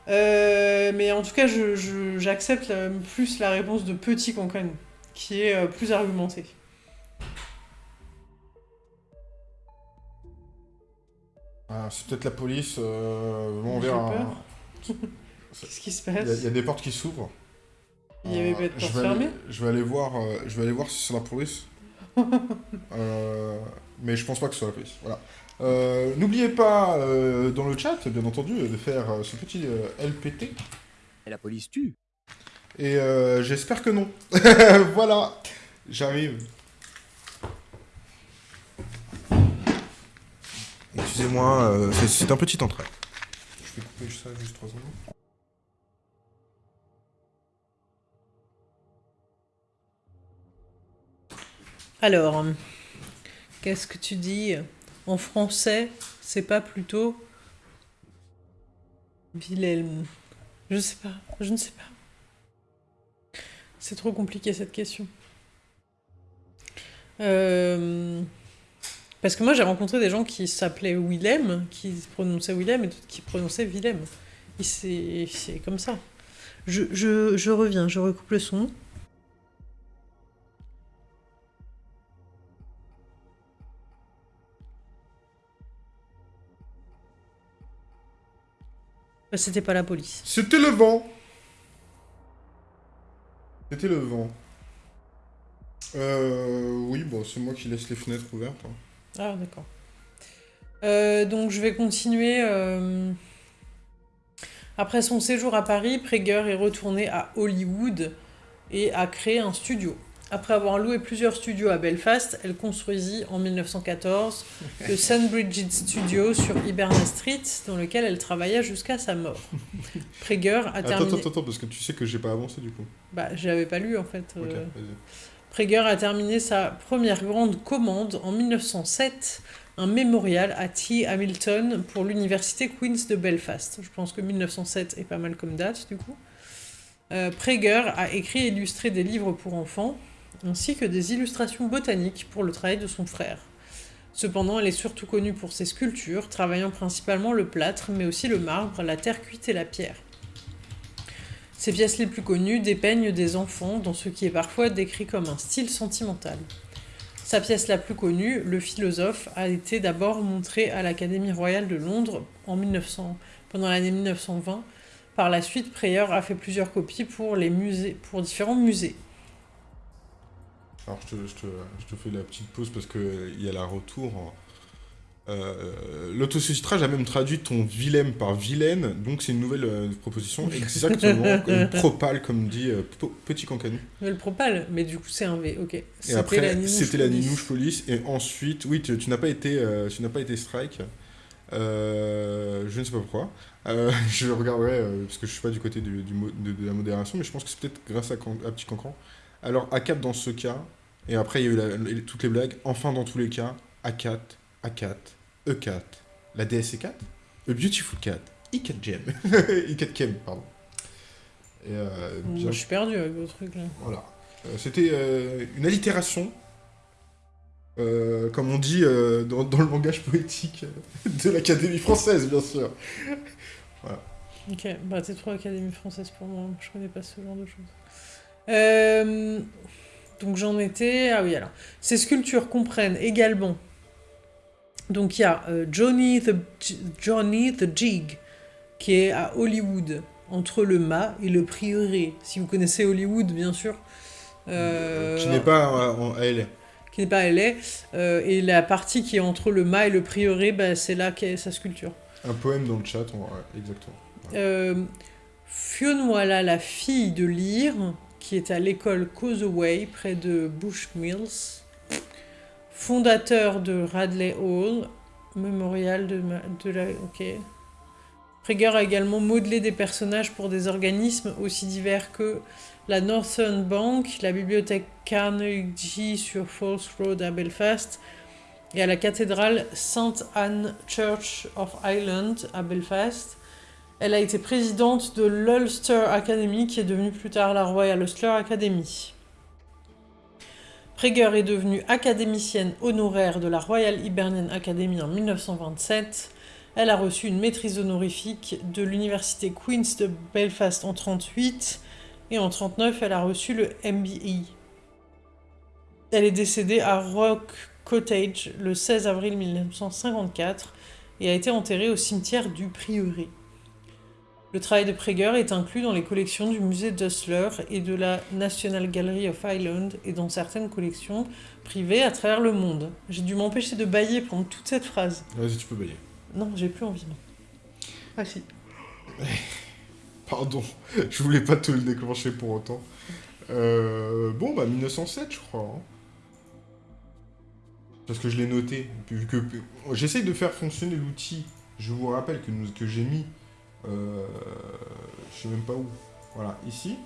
Speaker 1: Euh, mais en tout cas, j'accepte la- plus la réponse de Petit Concon, qui est euh, plus argumentée.
Speaker 2: Ah, c'est peut-être la police. euh, on verra. hein.
Speaker 1: Qu'est-ce qui se passe
Speaker 2: il y a des portes qui s'ouvrent.
Speaker 1: Il y avait
Speaker 2: Euh,
Speaker 1: pas de
Speaker 2: je
Speaker 1: porte
Speaker 2: vais aller-
Speaker 1: fermée
Speaker 2: Je vais aller voir. euh, je vais aller voir si c'est la police. Euh, mais je pense pas que ce soit la police. Voilà. Euh, N'oubliez pas euh, dans le chat, bien entendu, de faire euh, ce petit euh, LPT.
Speaker 3: Et la police tue.
Speaker 2: Et euh, j'espère que non. voilà, j'arrive. Excusez-moi, euh, c'est- c'est un petit entrée. Je vais couper ça juste 3 secondes.
Speaker 1: Alors, qu'est-ce que tu dis? En français, c'est pas plutôt Wilhelm. Je sais pas, je ne sais pas. C'est trop compliqué cette question. Euh, parce que moi j'ai rencontré des gens qui s'appelaient Willem, qui prononçaient Willem et qui prononçaient Willem. C'est comme ça. Je reviens, je recoupe le son. C'était pas la police.
Speaker 2: C'était le vent c'était le vent. Euh, oui, bon, c'est moi qui laisse les fenêtres ouvertes. Hein.
Speaker 1: Ah, d'accord. Euh, donc, je vais continuer. Euh, après son séjour à Paris, Prager est retourné à Hollywood et a créé un studio. Après avoir loué plusieurs studios à Belfast, elle construisit en 1914 le St. Bridget Studio sur Hiberna Street, dans lequel elle travailla jusqu'à sa mort. Prager a terminé...
Speaker 2: Attends, attends, parce que tu sais que j'ai pas avancé du coup.
Speaker 1: Bah, je l'avais pas lu en fait. Euh. Prager a terminé sa première grande commande en 1907, un mémorial à T. Hamilton pour l'université Queen's de Belfast. Je pense que 1907 est pas mal comme date du coup. Euh, Prager a écrit et illustré des livres pour enfants, ainsi que des illustrations botaniques pour le travail de son frère. Cependant, elle est surtout connue pour ses sculptures, travaillant principalement le plâtre, mais aussi le marbre, la terre cuite et la pierre. Ses pièces les plus connues dépeignent des enfants dans ce qui est parfois décrit comme un style sentimental. Sa pièce la plus connue, Le philosophe, a été d'abord montrée à l'Académie royale de Londres en 1900, pendant l'année 1920. Par la suite, Preyer a fait plusieurs copies pour, pour différents musées.
Speaker 2: Alors je te, je, te, je te, fais la petite pause parce qu'il y a la retour. Euh, L'autosucitrage a même traduit ton vilaine par vilaine, donc c'est une nouvelle euh, proposition, exactement, une propale comme dit euh, Petit Cancanu.
Speaker 1: Le propale, mais du coup c'est un V, ok.
Speaker 2: Et après, c'était la Ninouche Police, et ensuite, oui, tu, tu n'as pas, été, euh, tu pas été strike, je ne sais pas pourquoi. je regarderai, parce que je ne suis pas du côté du, du de, de, la modération, mais je pense que c'est peut-être grâce à, à Petit Cancan. Alors, A4 dans ce cas, et après, il y a eu la, toutes les blagues. Enfin, dans tous les cas, A4, A4, E4, la DSC4, A Beautiful Cat, E4 Gem, E4 Kem, pardon.
Speaker 1: Et, euh, bien... Je suis perdu avec vos trucs là.
Speaker 2: Voilà. Euh, C'était euh, une allitération, comme on dit dans, dans, le langage poétique de l'Académie française, bien sûr.
Speaker 1: voilà. Ok, bah t'es trop Académie française pour moi, je connais pas ce genre de choses. Euh, donc j'en étais... Ah oui, alors. Ces sculptures comprennent également... Donc il y a euh, Johnny, the, Johnny the Jig, qui est à Hollywood, entre le mât et le prieuré. Si vous connaissez Hollywood, bien sûr.
Speaker 2: Euh, qui n'est pas à LA.
Speaker 1: Qui n'est pas à LA. Euh, et la partie qui est entre le mât et le prieuré, bah, c'est là qu'est sa sculpture.
Speaker 2: Un poème dans le chat, on... ouais, exactement.
Speaker 1: Ouais. La fille de Lyre, qui est à l'école Causeway, près de Bushmills, fondateur de Radley Hall, mémorial de, de la... Ok. Prager a également modelé des personnages pour des organismes aussi divers que la Northern Bank, la bibliothèque Carnegie sur Falls Road à Belfast, et à la cathédrale St. Anne Church of Ireland à Belfast, elle a été présidente de l'Ulster Academy, qui est devenue plus tard la Royal Ulster Academy. Prager est devenue académicienne honoraire de la Royal Hibernian Academy en 1927. Elle a reçu une maîtrise honorifique de l'université Queen's de Belfast en 1938 et en 1939 elle a reçu le MBE. Elle est décédée à Rock Cottage le 16 avril 1954 et a été enterrée au cimetière du Prieuré. Le travail de Prager est inclus dans les collections du musée d'Usler et de la National Gallery of Ireland et dans certaines collections privées à travers le monde. J'ai dû m'empêcher de bailler pendant toute cette phrase.
Speaker 2: Vas-y, tu peux bailler.
Speaker 1: Non, j'ai plus envie. Non. Ah si.
Speaker 2: Pardon, je voulais pas te le déclencher pour autant. Euh, bon, bah 1907, je crois. Hein. Parce que je l'ai noté. Que j'essaye de faire fonctionner l'outil. Je vous rappelle que, que j'ai mis euh, je sais même pas où. Voilà, ici.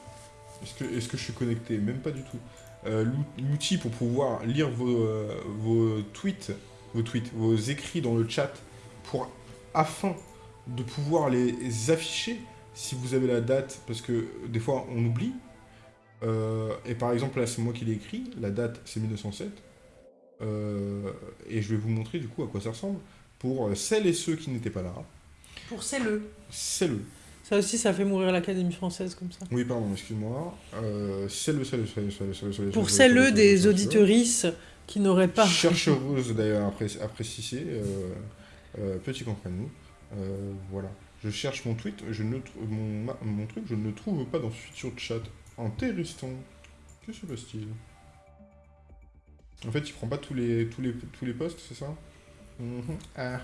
Speaker 2: Est-ce que, je suis connecté? Même pas du tout. Euh, L'outil pour pouvoir lire vos, euh, vos tweets, vos écrits dans le chat, pour afin de pouvoir les afficher si vous avez la date, parce que des fois on oublie. Et par exemple, là c'est moi qui l'ai écrit, la date c'est 1907. Euh, et je vais vous montrer du coup à quoi ça ressemble pour celles et ceux qui n'étaient pas là.
Speaker 1: Pour celles-le.
Speaker 2: C'est le.
Speaker 1: Ça aussi, ça fait mourir l'Académie française comme ça.
Speaker 2: Oui, pardon, excuse-moi. Euh, c'est le, c'est le, c'est le, c'est le, c'est le, c'est le,
Speaker 1: Pour
Speaker 2: c'est le, c'est le,
Speaker 1: des
Speaker 2: c'est le,
Speaker 1: auditorices qui n'auraient pas.
Speaker 2: Chercheuse d'ailleurs à, pré- à préciser, euh, euh, petit contre nous. Euh, voilà. Je cherche mon tweet, je ne mon, ma- mon truc, je ne le trouve pas dans futur chat. Intéressant. Que se passe-t-il? En fait, il prend pas tous les tous les tous les posts, c'est ça? Ah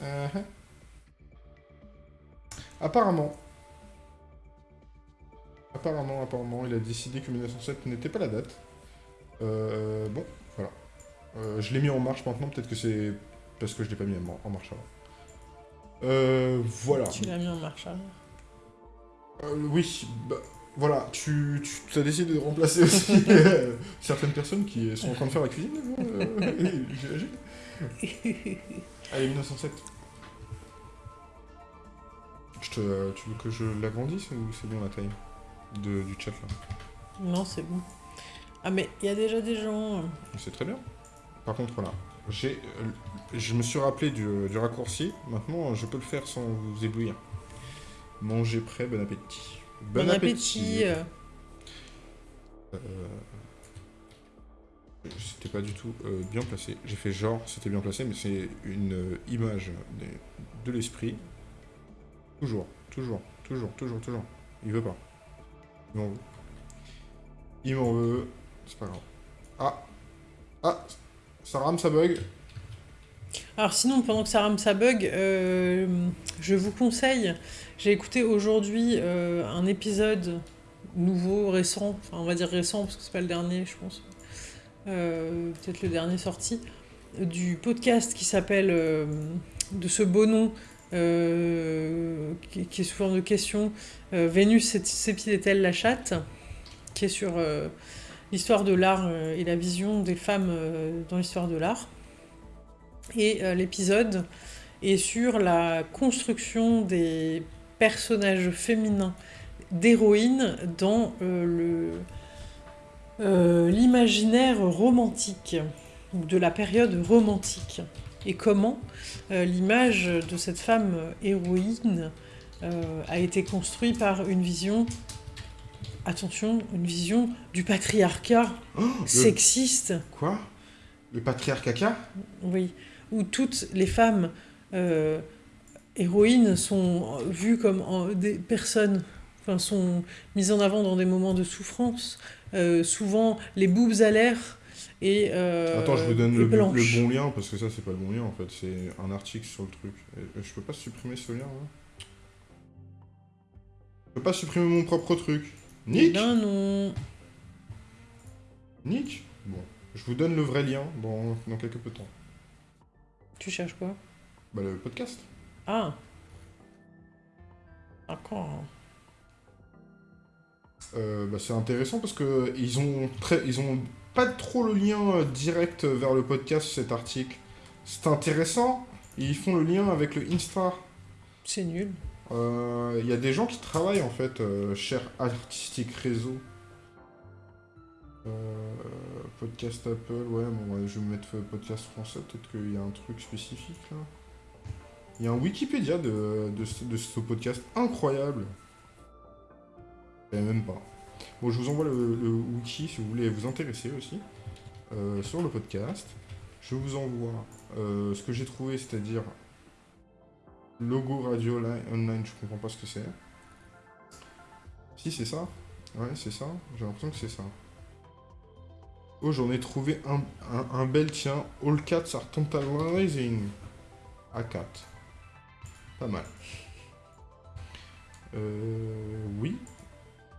Speaker 2: ah. Apparemment. Apparemment, apparemment, il a décidé que 1907 n'était pas la date. Euh, bon, voilà. Euh, je l'ai mis en marche maintenant, peut-être que c'est parce que je l'ai pas mis en en marche avant. Euh, voilà.
Speaker 1: Tu l'as mis en marche arrière.
Speaker 2: Euh, oui, bah, voilà, tu, tu as décidé de remplacer aussi euh, certaines personnes qui sont en train de faire la cuisine, j'imagine. Allez, 1907. Je te, tu veux que je l'agrandisse ou c'est bon la taille de, du chat là
Speaker 1: Non, c'est bon. Ah, mais il y a déjà des gens. euh,
Speaker 2: C'est très bien. Par contre, voilà, j'ai, euh, je me suis rappelé du, du raccourci. Maintenant, je peux le faire sans vous éblouir. Manger prêt, bon appétit.
Speaker 1: Bon, appétit. euh,
Speaker 2: Euh, C'était pas du tout euh, bien placé. J'ai fait genre, c'était bien placé, mais c'est une image de l'esprit. Toujours, toujours, toujours, toujours, toujours. Il veut pas. Il m'en veut. Il m'en veut. C'est pas grave. Ah Ah Ça rame, ça bug.
Speaker 1: Alors sinon, pendant que ça rame ça bug, euh, je vous conseille, j'ai écouté aujourd'hui euh, un épisode nouveau, récent, enfin on va dire récent parce que c'est pas le dernier je pense, Euh, peut-être le dernier sorti, du podcast qui s'appelle de ce beau nom, euh, qui, est sous forme de question, euh, Vénus sépile-t-elle la chatte qui est sur euh, l'histoire de l'art euh, et la vision des femmes dans l'histoire de l'art. Et l'épisode est sur la construction des personnages féminins d'héroïnes dans l'imaginaire romantique de la période romantique et comment euh, l'image de cette femme euh, héroïne euh, a été construite par une vision attention une vision du patriarcat
Speaker 2: Oh, le-
Speaker 1: sexiste.
Speaker 2: Quoi? Le patriarcat
Speaker 1: oui, où toutes les femmes euh, héroïnes sont vues comme en- des personnes, enfin sont mises en avant dans des moments de souffrance, euh, souvent les boobs à l'air et euh,
Speaker 2: Attends, je vous donne le, bon lien, parce que ça, c'est pas le bon lien, en fait. C'est un article sur le truc. Et je peux pas supprimer ce lien, là Je peux pas supprimer mon propre truc.
Speaker 1: Eh
Speaker 2: Nick
Speaker 1: ben non.
Speaker 2: Nick Bon. Je vous donne le vrai lien dans, dans quelques peu de temps.
Speaker 1: Tu cherches quoi?
Speaker 2: Bah, le podcast.
Speaker 1: Ah. D'accord.
Speaker 2: Euh, bah, c'est intéressant parce que ils ont, très, ils ont pas trop le lien euh, direct vers le podcast, cet article. C'est intéressant. Ils font le lien avec le Insta.
Speaker 1: C'est nul.
Speaker 2: Euh, Il y a des gens qui travaillent en fait, euh, cher artistique réseau. Euh, podcast Apple, ouais, bon, ouais, je vais mettre podcast français, peut-être qu'il y a un truc spécifique là. Il y a un Wikipédia de, de, ce- de ce podcast incroyable. Savais même pas. Bon, je vous envoie le, wiki si vous voulez vous intéresser aussi euh, sur le podcast. Je vous envoie euh, ce que j'ai trouvé, c'est-à-dire Logo radio Li- online, je comprends pas ce que c'est. Si, c'est ça Ouais, c'est ça. J'ai l'impression que c'est ça. Oh, j'en ai trouvé un, un, bel, tiens. All cats are tantalizing. A4. Pas mal. Euh, oui.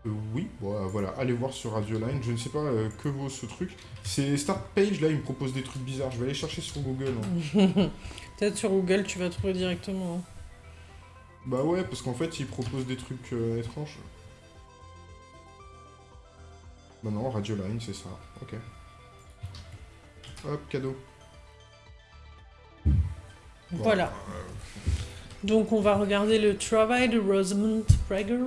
Speaker 2: Euh, oui, bon, euh, voilà, allez voir sur Radio Line. Je ne sais pas euh, que vaut ce truc. C'est Start Page, là, il me propose des trucs bizarres. Je vais aller chercher sur Google. hein.
Speaker 1: Peut-être sur Google tu vas trouver directement. hein.
Speaker 2: Bah ouais, parce qu'en fait, ils proposent des trucs euh, étranges. Bah non, Radio Line, c'est ça. Ok. Hop, cadeau.
Speaker 1: Voilà.
Speaker 2: euh,
Speaker 1: Donc on va regarder le travail de Rosamund Prager.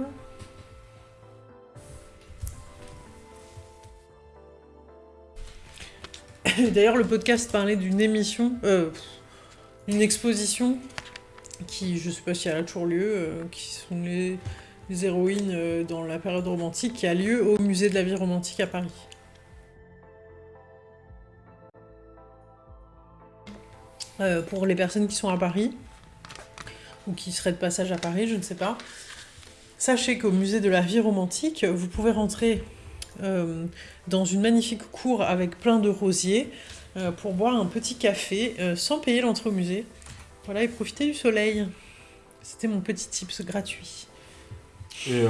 Speaker 1: D'ailleurs, le podcast parlait d'une émission, euh, une exposition qui, je sais pas si elle a toujours lieu, euh, qui sont les, les héroïnes euh, dans la période romantique, qui a lieu au musée de la vie romantique à Paris. Euh, pour les personnes qui sont à Paris, ou qui seraient de passage à Paris, je ne sais pas. Sachez qu'au musée de la vie romantique, vous pouvez rentrer euh, dans une magnifique cour avec plein de rosiers euh, pour boire un petit café euh, sans payer l'entrée. Voilà, et profiter du soleil. C'était mon petit tips gratuit.
Speaker 2: Et,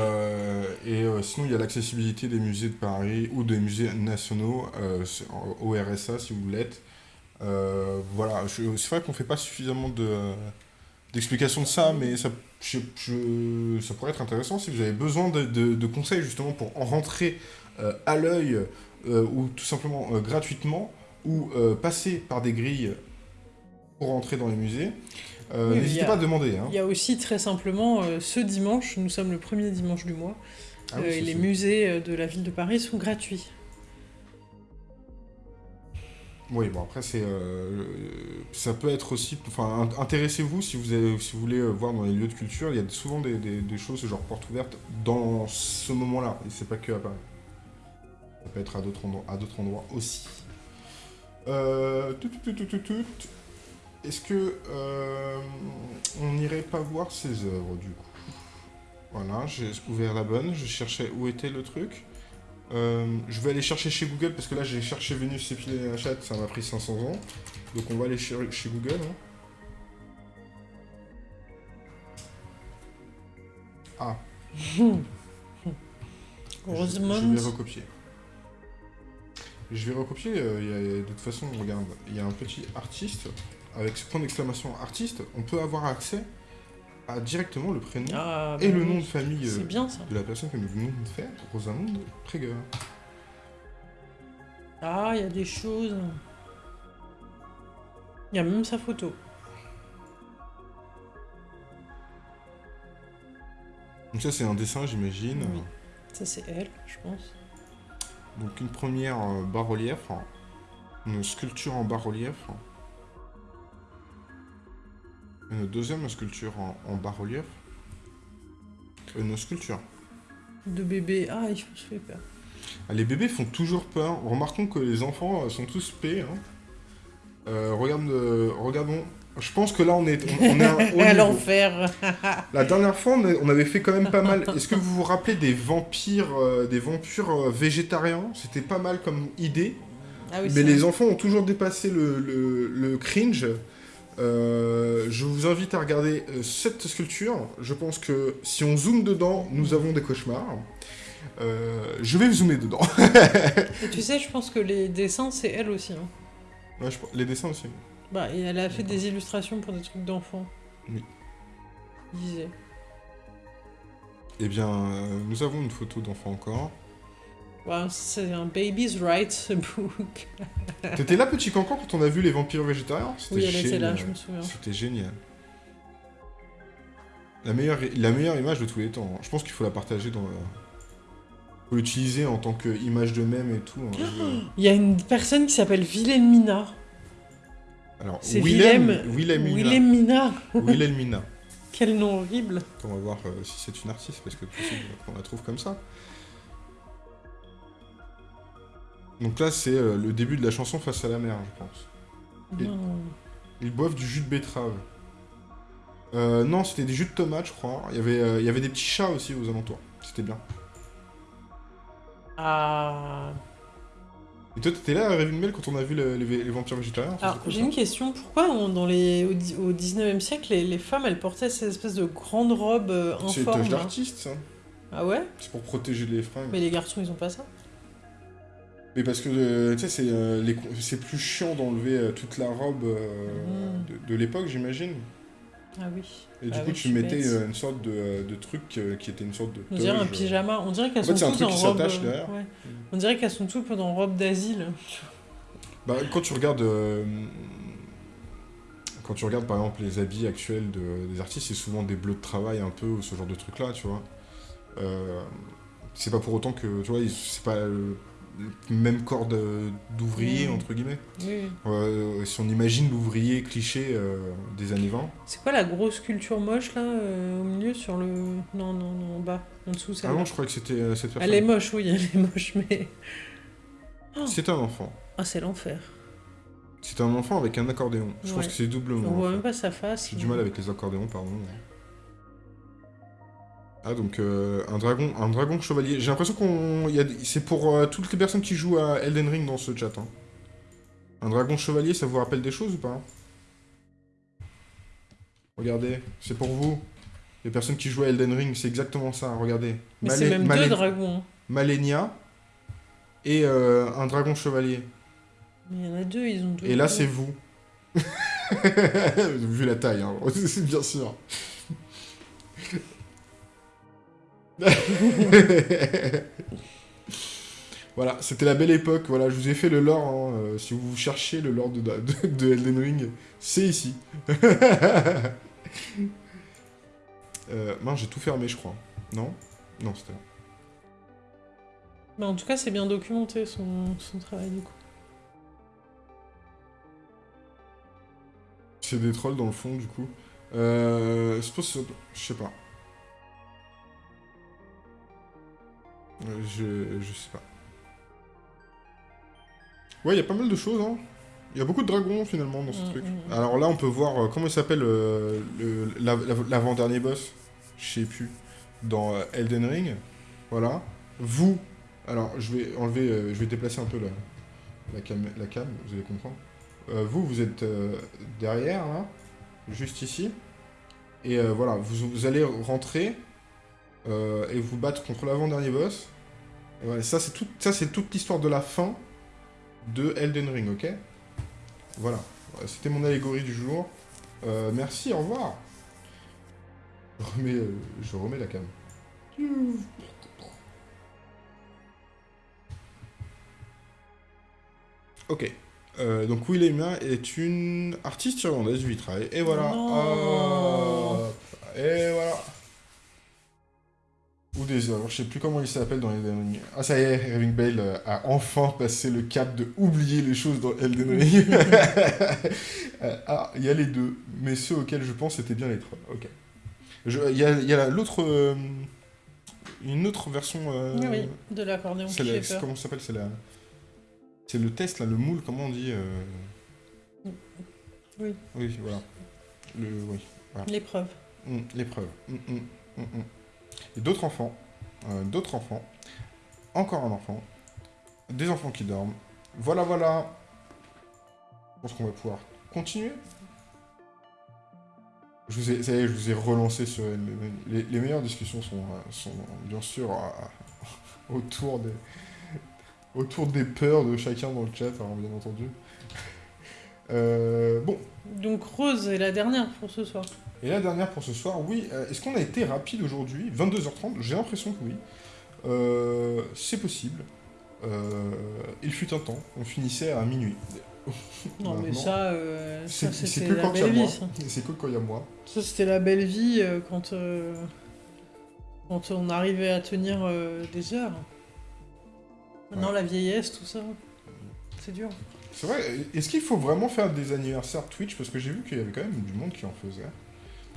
Speaker 2: sinon, il y a l'accessibilité des musées de Paris ou des musées nationaux au RSA si vous l'êtes. Voilà, c'est vrai qu'on fait pas suffisamment de, d'explications de ça, mais ça, pourrait être intéressant si vous avez besoin de, de- conseils justement pour en rentrer à l'œil euh, ou tout simplement euh, gratuitement ou euh, passer par des grilles pour rentrer dans les musées. Euh,
Speaker 1: Oui,
Speaker 2: N'hésitez pas à demander. Hein.
Speaker 1: Il y a aussi très simplement euh, ce dimanche, nous sommes le premier dimanche du mois,
Speaker 2: Ah
Speaker 1: euh, et les musées euh, de la ville de Paris sont gratuits.
Speaker 2: Oui, bon après c'est, euh, ça peut être aussi, enfin int- intéressez-vous si vous avez, si vous voulez euh, voir dans les lieux de culture, il y a souvent des, des, des choses genre porte ouverte dans ce moment-là, et c'est pas que à Paris. Ça peut être à d'autres endroits, aussi. Euh, tout, tout, tout, tout, tout, tout. Est-ce que euh, on n'irait pas voir ses œuvres du coup? Voilà, j'ai ouvert la bonne, je cherchais où était le truc. Euh, je vais aller chercher chez Google parce que là j'ai cherché Vénus épilée la chatte, ça m'a pris 500 ans. Donc on va aller chez, chez Google. hein. Ah, je, je
Speaker 1: Heureusement.
Speaker 2: vais recopier. Je vais recopier, euh, il y a- de toute façon, regarde, il y a un petit artiste, avec ce point d'exclamation artiste, on peut avoir accès à directement le prénom
Speaker 1: Ah,
Speaker 2: et
Speaker 1: bah
Speaker 2: le
Speaker 1: oui.
Speaker 2: nom de famille euh,
Speaker 1: bien
Speaker 2: de la personne que nous venons de faire, Rosamund Prager.
Speaker 1: Ah, il y a des choses. Il y a même sa photo.
Speaker 2: Donc ça c'est un dessin j'imagine.
Speaker 1: Oui. Ça, c'est elle, je pense.
Speaker 2: Donc une première euh, bas-relief, hein. une sculpture en bas-relief. hein. Une deuxième sculpture en, en bas-relief. Une sculpture.
Speaker 1: De bébé. Ah, il se fait peur.
Speaker 2: Ah, Les bébés font toujours peur. Remarquons que les enfants euh, sont tous P. hein. Euh, regarde, euh, regardons. Je pense que là on est, on, on est à un haut
Speaker 1: à
Speaker 2: niveau.
Speaker 1: l'enfer.
Speaker 2: La dernière fois, on avait fait quand même pas mal. Est-ce que vous vous rappelez des vampires, euh, des vampires euh, végétariens? C'était pas mal comme idée.
Speaker 1: Ah oui,
Speaker 2: Mais les
Speaker 1: vrai.
Speaker 2: enfants ont toujours dépassé le, le- le cringe. Euh, je vous invite à regarder cette sculpture. Je pense que si on zoome dedans, nous avons des cauchemars. Je vais zoomer dedans.
Speaker 1: Et tu sais, je pense que les dessins, c'est elle aussi. hein.
Speaker 2: Ouais, je- les dessins aussi.
Speaker 1: Bah, et elle a fait des illustrations pour des trucs d'enfants.
Speaker 2: Oui.
Speaker 1: Il disait.
Speaker 2: Eh bien, euh, nous avons une photo d'enfant encore.
Speaker 1: Ouais, c'est un Baby's Rights book.
Speaker 2: T'étais là, petit cancan, quand on a vu les vampires végétariens?
Speaker 1: Oui, elle était là, je me souviens.
Speaker 2: C'était génial. La meilleure, la meilleure image de tous les temps. hein. Je pense qu'il faut la partager dans. le- faut l'utiliser en tant qu'image de même et tout. hein.
Speaker 1: Il y a une personne qui s'appelle Wilhelmina.
Speaker 2: Alors,
Speaker 1: C'est
Speaker 2: Willem,
Speaker 1: Willem.
Speaker 2: Wilhelmina.
Speaker 1: Wilhelmina.
Speaker 2: Wilhelmina.
Speaker 1: Quel nom horrible.
Speaker 2: On va voir euh, si c'est une artiste, parce que possible qu'on la trouve comme ça. Donc là, c'est euh, le début de la chanson Face à la mer, je pense. Ils boivent du jus de betterave. Euh, non, c'était des jus de tomates, je crois. Il y avait, euh, il y avait des petits chats aussi aux alentours. C'était bien.
Speaker 1: Ah.
Speaker 2: Et toi, t'étais là à Ravenmel quand on a vu le- les, les vampires végétariens
Speaker 1: Alors, j'ai une question. Pourquoi on- dans les, au, dix- au 19e siècle, les, les femmes, elles portaient cette espèce de grande robe euh,
Speaker 2: C'est
Speaker 1: informe
Speaker 2: une
Speaker 1: là
Speaker 2: d'artiste, ça.
Speaker 1: Ah ouais?
Speaker 2: C'est pour protéger les fringues.
Speaker 1: Mais les garçons, ils ont pas ça?
Speaker 2: Mais parce que, euh, tu sais, c'est euh, c'est plus chiant d'enlever euh, toute la robe euh,
Speaker 1: Mm.
Speaker 2: de, de l'époque, j'imagine.
Speaker 1: Ah oui.
Speaker 2: Et du
Speaker 1: Ah
Speaker 2: coup,
Speaker 1: oui,
Speaker 2: tu mettais
Speaker 1: bête.
Speaker 2: euh, une sorte de, euh, de truc euh, qui était une sorte de
Speaker 1: On dirait un pyjama. On dirait qu'elles
Speaker 2: En fait,
Speaker 1: sont toutes en robe.
Speaker 2: derrière.
Speaker 1: ouais. On dirait qu'elles sont toutes en robe d'asile.
Speaker 2: Bah, quand tu regardes. euh, quand tu regardes par exemple les habits actuels de- des artistes, c'est souvent des bleus de travail un peu, ou ce genre de truc là, tu vois. Euh, c'est pas pour autant que, tu vois, c'est pas même corps d'ouvrier, entre guillemets.
Speaker 1: Oui.
Speaker 2: Euh, si on imagine l'ouvrier cliché euh, des années 20.
Speaker 1: C'est quoi la grosse sculpture moche là euh, au milieu sur le. Non, non, non, en bas, en dessous,
Speaker 2: Ah
Speaker 1: celle-là.
Speaker 2: non, je crois que c'était cette personne.
Speaker 1: Elle est moche, oui, elle est moche, mais.
Speaker 2: C'est un enfant.
Speaker 1: Ah, c'est l'enfer.
Speaker 2: C'est un enfant avec un accordéon. Je pense
Speaker 1: Ouais.
Speaker 2: que c'est doublement.
Speaker 1: On voit même pas sa face.
Speaker 2: J'ai du mal avec les accordéons, pardon. Ah donc euh, un dragon, un dragon chevalier. J'ai l'impression qu'on, c'est pour euh, toutes les personnes qui jouent à Elden Ring dans ce chat. hein. Un dragon chevalier, ça vous rappelle des choses ou pas Regardez, c'est pour vous. Les personnes qui jouent à Elden Ring, c'est exactement ça. Regardez.
Speaker 1: Mais c'est même
Speaker 2: Malé-
Speaker 1: deux dragons. hein.
Speaker 2: Malenia et euh, un dragon chevalier.
Speaker 1: Mais il y en a deux, ils ont deux.
Speaker 2: Et là, c'est vous. Vu la taille, hein. c'est bien sûr. voilà, c'était la belle époque. Voilà, je vous ai fait le lore. hein, euh, si vous cherchez le lore de, de, de Elden Ring, c'est ici. euh, mince, j'ai tout fermé, je crois. Non? Non, c'était là.
Speaker 1: Mais en tout cas, c'est bien documenté son, son travail du coup.
Speaker 2: C'est des trolls dans le fond, du coup. Euh, je pense, je sais pas. Je, je sais pas. Ouais, il y a pas mal de choses, hein. Il y a beaucoup de dragons, finalement, dans ce
Speaker 1: Mm,
Speaker 2: truc.
Speaker 1: mm, mm.
Speaker 2: Alors là, on peut voir, euh, comment il s'appelle, euh, le- la- la- l'avant-dernier boss? Je sais plus. Dans euh, Elden Ring. Voilà. Vous, alors, je vais enlever, euh, je vais déplacer un peu la, la, cam, la cam, vous allez comprendre. Euh, vous, vous êtes euh, derrière, là, juste ici. Et euh, voilà, vous, vous allez rentrer euh, et vous battre contre l'avant-dernier boss. Et voilà, ça, c'est tout, toute l'histoire de la fin de Elden Ring, ok? Voilà, c'était mon allégorie du jour. Euh, merci, au revoir. Je remets, euh, je remets la cam. Ok. Euh, donc Wilhelmina est une artiste irlandaise du vitrail. Et voilà. Hop. Et voilà. Ou des œuvres. Je sais plus comment il s'appelle dans Elden Ring. Ah ça y est, Irving Bale euh, a enfin passé le cap de oublier les choses dans Elden Ring. Euh, ah, il y a les deux. Mais ceux auxquels je pense c'était bien les trois. Ok. Il y a, a l'autre... euh, une autre version... euh,
Speaker 1: Oui, oui, de l'accordéon
Speaker 2: c'est la- comment ça s'appelle C'est la... C'est le test, là, le moule, comment on dit euh,
Speaker 1: Oui.
Speaker 2: Oui, voilà. Le... Oui.
Speaker 1: L'épreuve.
Speaker 2: Mm, L'épreuve. Mm, mm, mm, mm. Et d'autres enfants. euh, d'autres enfants. Encore un enfant. Des enfants qui dorment. Voilà, voilà. Je pense qu'on va pouvoir continuer. Je vous ai, ça y est, je vous ai relancé sur... Les, meilleures discussions sont, euh, bien sûr euh, autour des... Autour des peurs de chacun dans le chat, alors, bien entendu. Bon,
Speaker 1: Donc Rose est la dernière pour ce soir.
Speaker 2: Et la dernière pour ce soir, oui. euh, Est-ce qu'on a été rapide aujourd'hui? 22h30 J'ai l'impression que oui. Euh, c'est possible. Euh, il fut un temps, on finissait à minuit.
Speaker 1: Non, mais ça, euh, ça c'était
Speaker 2: que
Speaker 1: la
Speaker 2: quand il y a
Speaker 1: belle
Speaker 2: moi.
Speaker 1: vie.
Speaker 2: C'est que quand il y a moi.
Speaker 1: Ça, c'était la belle vie euh, quand, quand on arrivait à tenir des heures. Maintenant,
Speaker 2: Ouais.
Speaker 1: la vieillesse, tout ça, c'est dur.
Speaker 2: C'est vrai, est-ce qu'il faut vraiment faire des anniversaires Twitch? Parce que j'ai vu qu'il y avait quand même du monde qui en faisait.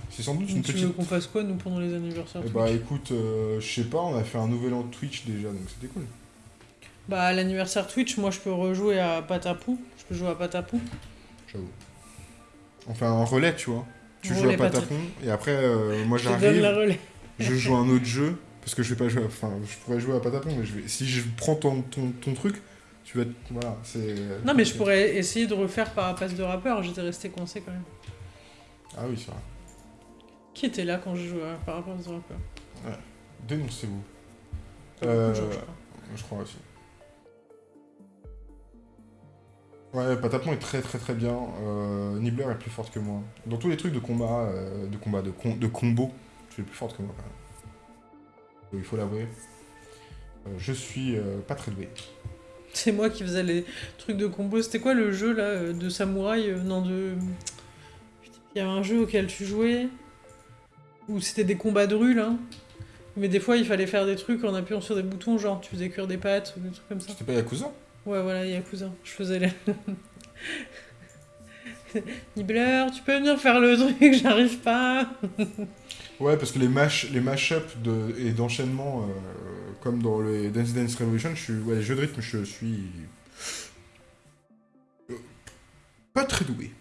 Speaker 2: C'est sans doute une
Speaker 1: Donc, tu veux
Speaker 2: petite...
Speaker 1: qu'on fasse quoi, nous, pendant les anniversaires
Speaker 2: Eh bah écoute, euh, je sais pas, on a fait un nouvel an Twitch déjà, donc c'était cool.
Speaker 1: Bah, à l'anniversaire Twitch, moi, je peux rejouer à Patapou. Je peux jouer à Patapou.
Speaker 2: J'avoue. On fait un relais, tu vois. Tu joues à Patapon, et après, euh, moi j'arrive... je joue à un autre jeu parce que je vais pas jouer. Enfin, je pourrais jouer à Patapon, mais je vais. Si je prends ton, ton, ton truc, tu vas. être- Voilà, c'est.
Speaker 1: Non, mais je pourrais essayer de refaire par passe de rappeur. J'étais resté coincé quand même.
Speaker 2: Ah oui, c'est vrai.
Speaker 1: Qui était là quand je jouais à par passe de rappeur
Speaker 2: Dénoncez-vous.
Speaker 1: Beaucoup de
Speaker 2: Euh,
Speaker 1: je crois.
Speaker 2: Je crois aussi. Ouais, Patapon est très très très bien. Euh, Nibbler est plus forte que moi. Dans tous les trucs de combat, euh, de combat, de, com- de combo, tu es plus forte que moi quand même. Il faut l'avouer. Euh, je suis pas très doué.
Speaker 1: C'est moi qui faisais les trucs de combo. C'était quoi le jeu là de samouraï Non, de. Il y avait un jeu auquel tu jouais, où c'était des combats de rue, là. Mais des fois, il fallait faire des trucs en appuyant sur des boutons, genre tu faisais cuire des pâtes ou des trucs comme ça.
Speaker 2: C'était pas Yakuza?
Speaker 1: Ouais, voilà, Yakuza. Je faisais les... Nibbler, tu peux venir faire le truc, j'arrive pas.
Speaker 2: Ouais, parce que les mash, les mash-up de, et d'enchaînement, euh, comme dans les Dance Dance Revolution, je suis, ouais, les jeux de rythme, je suis euh, pas très doué.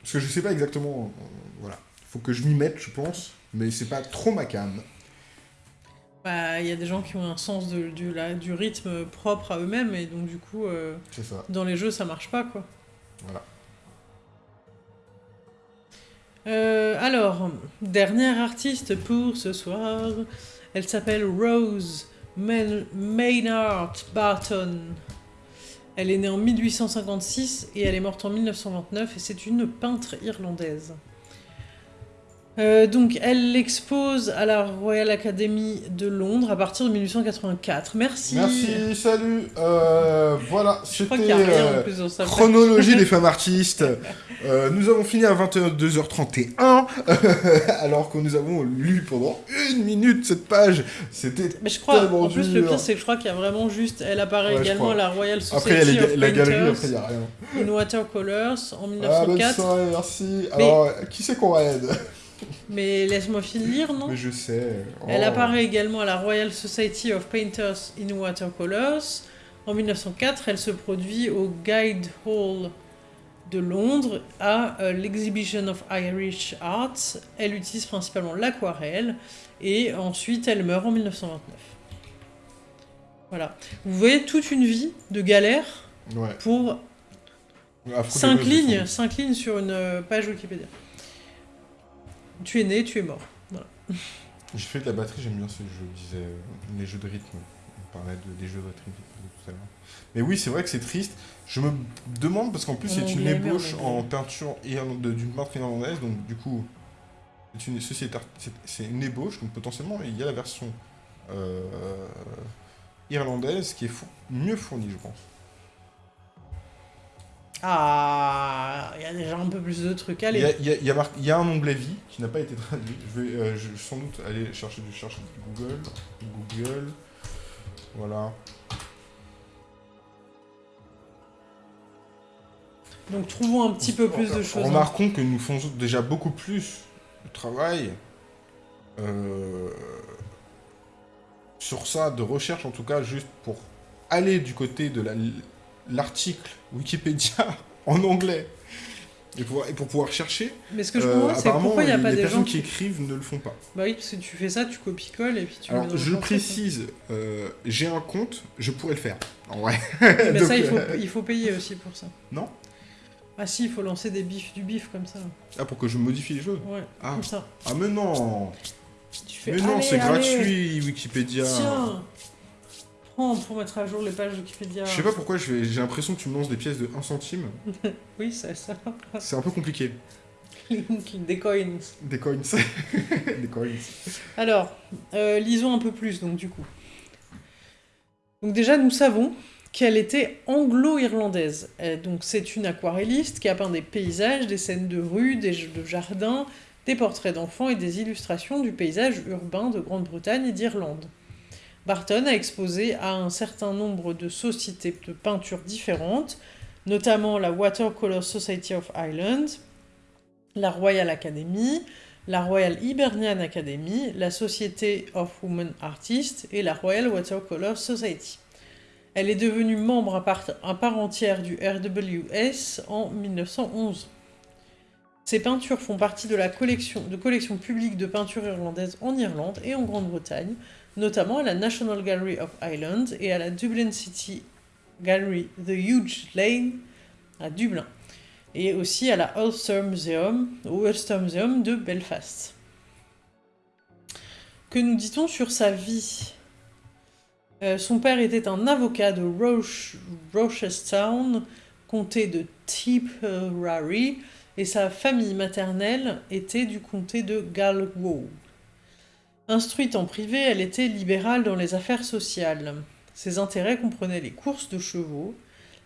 Speaker 2: Parce que je sais pas exactement, euh, voilà. Faut que je m'y mette, je pense, mais c'est pas trop ma cam.
Speaker 1: Bah, il y a des gens qui ont un sens de, du, la- du rythme propre à eux-mêmes, et donc du coup, euh,
Speaker 2: ça.
Speaker 1: dans les jeux, ça marche pas, quoi.
Speaker 2: Voilà.
Speaker 1: Euh, alors, dernière artiste pour ce soir. Elle s'appelle Rose Maynard Barton. Elle est née en 1856 et elle est morte en 1929 et c'est une peintre irlandaise. Euh, donc, elle expose à la Royal Academy de Londres à partir de 1884. Merci.
Speaker 2: Merci, salut. Euh, voilà, c'était euh, chronologie des femmes artistes. Euh, nous avons fini à 22h31, alors que nous avons lu pendant une minute cette page. C'était
Speaker 1: Mais je crois, en plus, le pire, c'est que je crois qu'il y a vraiment juste. Elle apparaît
Speaker 2: Ouais,
Speaker 1: également à la Royal Society
Speaker 2: Après, il y a les la galerie, après, il n'y a rien.
Speaker 1: in Watercolors en
Speaker 2: Ah, bonne
Speaker 1: 1904.
Speaker 2: soirée, merci.
Speaker 1: Mais-
Speaker 2: Alors, qui c'est qu'on aide?
Speaker 1: Mais laisse-moi finir, non?
Speaker 2: Mais je sais.
Speaker 1: Elle
Speaker 2: Oh.
Speaker 1: apparaît également à la Royal Society of Painters in Watercolors. En 1904, elle se produit au Guide Hall de Londres à euh, l'Exhibition of Irish Arts. Elle utilise principalement l'aquarelle et ensuite elle meurt en 1929. Voilà. Vous voyez toute une vie de galère
Speaker 2: Ouais.
Speaker 1: pour
Speaker 2: Affreux
Speaker 1: 5
Speaker 2: dégueulasse,
Speaker 1: lignes,
Speaker 2: de
Speaker 1: cinq lignes sur une euh, page Wikipédia. Tu es né, tu es mort. Voilà.
Speaker 2: J'ai fait de la batterie, j'aime bien ces jeux, je disais, euh, les jeux de rythme. On parlait de, des jeux de rythme tout à l'heure. Mais oui, c'est vrai que c'est triste. Je me demande, parce qu'en plus, c'est une ébauche en peinture d'une peintre irlandaise, donc du coup, c'est une, c'est- c'est une ébauche, donc potentiellement, il y a la version euh, irlandaise qui est fou- mieux fournie, je pense.
Speaker 1: Ah, il y a déjà un peu plus de trucs.
Speaker 2: Il y,
Speaker 1: Allez,
Speaker 2: a, il y a- il y a marqué- il y a un onglet vie qui n'a pas été traduit. Je vais euh, je sans doute aller chercher du chercher Google. Google. Voilà.
Speaker 1: donc trouvons un petit peu plus de choses. hein.
Speaker 2: Remarquons que nous faisons déjà beaucoup plus de travail euh, sur ça, de recherche en tout cas, juste pour aller du côté de la- l'article Wikipédia en anglais. Et, pouvoir- et pour pouvoir chercher,
Speaker 1: Mais ce que je
Speaker 2: euh,
Speaker 1: comprends, c'est pourquoi il n'y a
Speaker 2: les,
Speaker 1: pas
Speaker 2: les
Speaker 1: des gens
Speaker 2: qui
Speaker 1: qui...
Speaker 2: écrivent ne le font pas.
Speaker 1: Bah oui, parce que tu fais ça, tu copies-colles et puis tu
Speaker 2: Alors, je
Speaker 1: truc,
Speaker 2: précise, euh, j'ai un compte, je pourrais le faire. En vrai.
Speaker 1: Mais ça, il faut,
Speaker 2: euh,
Speaker 1: il faut payer aussi pour ça.
Speaker 2: Non
Speaker 1: Ah si, il faut lancer des bifs, du bif comme ça.
Speaker 2: Ah, pour que je modifie les choses
Speaker 1: Ouais,
Speaker 2: Ah,
Speaker 1: comme ça.
Speaker 2: ah mais non
Speaker 1: Tu fais,
Speaker 2: Mais non, c'est gratuit, Wikipédia.
Speaker 1: Tiens Prends pour mettre à jour les pages Wikipédia.
Speaker 2: Je sais pas pourquoi j'ai l'impression que tu me lances des pièces de 1 centime.
Speaker 1: Oui, c'est ça.
Speaker 2: C'est un peu compliqué.
Speaker 1: des coins.
Speaker 2: Des coins. des coins.
Speaker 1: Alors, euh, lisons un peu plus, donc, du coup. Donc, déjà, nous savons qu'elle était anglo-irlandaise. Euh, Donc, c'est une aquarelliste qui a peint des paysages, des scènes de rue, des jeux de jardin, des portraits d'enfants et des illustrations du paysage urbain de Grande-Bretagne et d'Irlande. Barton a exposé à un certain nombre de sociétés de peinture différentes, notamment la Watercolor Society of Ireland, la Royal Academy, la Royal Hibernian Academy, la Society of Women Artists et la Royal Watercolor Society. Elle est devenue membre à part, entière du RWS en 1911. Ses peintures font partie de la collection de collections publiques de peinture irlandaise en Irlande et en Grande-Bretagne, notamment à la National Gallery of Ireland et à la Dublin City Gallery The Huge Lane à Dublin et aussi à la Ulster Museum, au Ulster Museum de Belfast. Que nous dit-on sur sa vie? Euh, Son père était un avocat de Roche, Rochestown, comté de Tipperary, et sa famille maternelle était du comté de Galway. Instruite en privé, elle était libérale dans les affaires sociales. Ses intérêts comprenaient les courses de chevaux.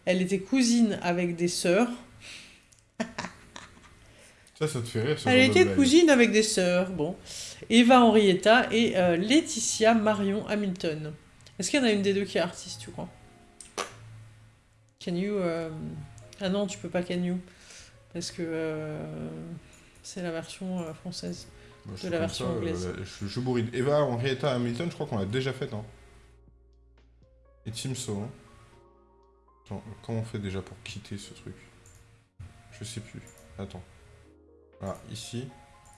Speaker 1: Elle était cousine avec des sœurs
Speaker 2: Ça, ça te fait rire, ce
Speaker 1: Elle
Speaker 2: genre de
Speaker 1: était
Speaker 2: blague.
Speaker 1: cousine avec des sœurs, bon. Eva Henrietta et euh, Laetitia Marion Hamilton. Est-ce qu'il y en a une des deux qui est artiste, tu crois? Can you... euh, Ah non, tu peux pas can you. Parce que euh, c'est la version française.
Speaker 2: Bah, je
Speaker 1: de la version
Speaker 2: ça, euh,
Speaker 1: anglaise.
Speaker 2: la- je, je bourrine. Eva Henrietta Hamilton, je crois qu'on l'a déjà faite. Hein. Et Timso. Hein. Attends, comment on fait déjà pour quitter ce truc? Je sais plus. Attends. Ah, ici.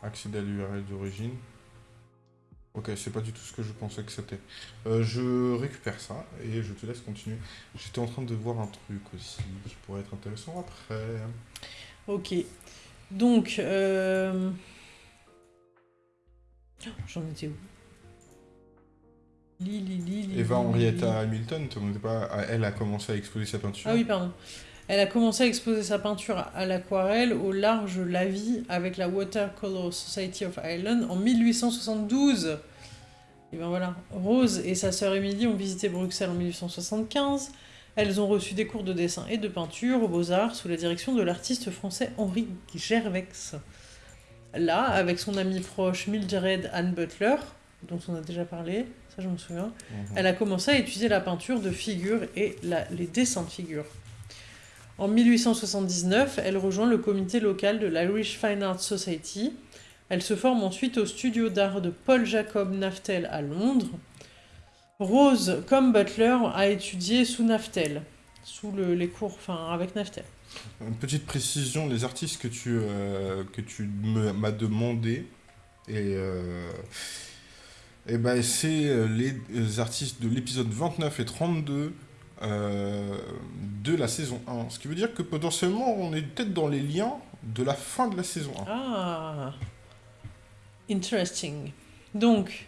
Speaker 2: Accéder à l'URL d'origine. Ok, c'est pas du tout ce que je pensais que c'était. Euh, je récupère ça et je te laisse continuer. J'étais en train de voir un truc aussi qui pourrait être intéressant après.
Speaker 1: Ok. Donc, euh... j'en étais où? Li, li, li,
Speaker 2: Eva. Henrietta Hamilton, pas, ah, elle a commencé à exposer sa peinture.
Speaker 1: Ah oui, pardon. Elle a commencé à exposer sa peinture à l'aquarelle au large Lavie avec la Watercolor Society of Ireland en 1872. Et ben voilà. Rose et sa sœur Émilie ont visité Bruxelles en 1875. Elles ont reçu des cours de dessin et de peinture aux Beaux-Arts sous la direction de l'artiste français Henri Gervex. Là, avec son amie proche Mildred Ann Butler, dont on a déjà parlé, ça je me souviens,
Speaker 2: Mhm.
Speaker 1: elle a commencé à étudier la peinture de figures et la- les dessins de figures. En 1879, elle rejoint le comité local de l'Irish Fine Art Society. Elle se forme ensuite au studio d'art de Paul Jacob Naftel à Londres. Rose, comme Butler, a étudié sous Naftel, sous le- les cours, enfin avec Naftel.
Speaker 2: Une petite précision, les artistes que tu, euh, que tu m'as demandé, et, euh, eh ben, c'est euh, les artistes de l'épisode 29 et 32 euh, de la saison 1. Ce qui veut dire que potentiellement, on est peut-être dans les liens de la fin de la saison 1.
Speaker 1: Ah, interesting. Donc,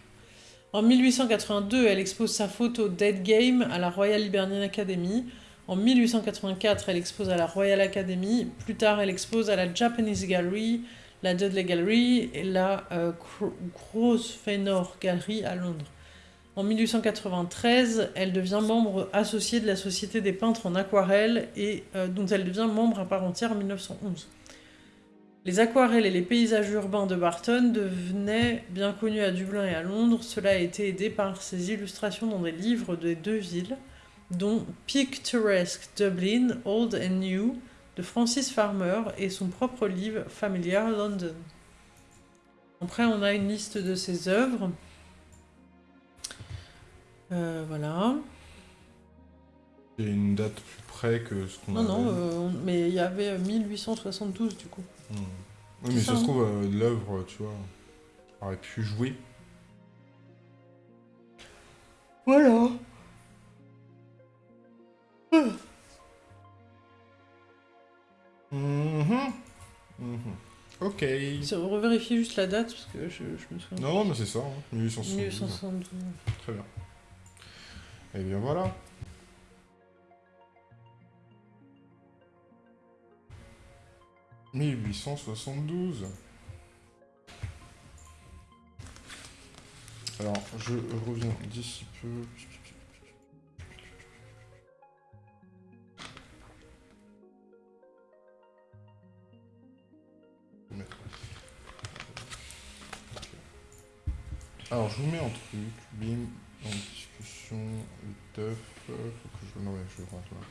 Speaker 1: en 1882, elle expose sa photo Dead Game à la Royal Hibernian Academy. En 1884, elle expose à la Royal Academy. Plus tard, elle expose à la Japanese Gallery, la Dudley Gallery et la euh, Gro- Grosvenor Gallery à Londres. En 1893, elle devient membre associée de la Société des peintres en aquarelle et euh, dont elle devient membre à part entière en 1911. Les aquarelles et les paysages urbains de Barton devenaient bien connus à Dublin et à Londres. Cela a été aidé par ses illustrations dans des livres des deux villes, dont Picturesque Dublin, Old and New, de Francis Farmer, et son propre livre Familiar London. Après, on a une liste de ses œuvres. Euh, voilà.
Speaker 2: Il y a une date plus près que ce qu'on
Speaker 1: Non,
Speaker 2: avait.
Speaker 1: non, euh, mais il y avait euh, 1872 du coup.
Speaker 2: Hmm. Oui, mais ça
Speaker 1: ça,
Speaker 2: se
Speaker 1: hein.
Speaker 2: trouve, euh, l'œuvre, tu vois, aurait pu jouer.
Speaker 1: Voilà.
Speaker 2: Mhm. Ok.
Speaker 1: Revérifie juste la date parce que je, je me souviens.
Speaker 2: Non, non, mais c'est ça, hein, 1872.
Speaker 1: 1872.
Speaker 2: Très bien. Et bien voilà. « 1872. Alors, je reviens d'ici peu. Alors, je vous mets un truc, bim, en discussion, le teuf, euh, faut que je... Je le rentre là.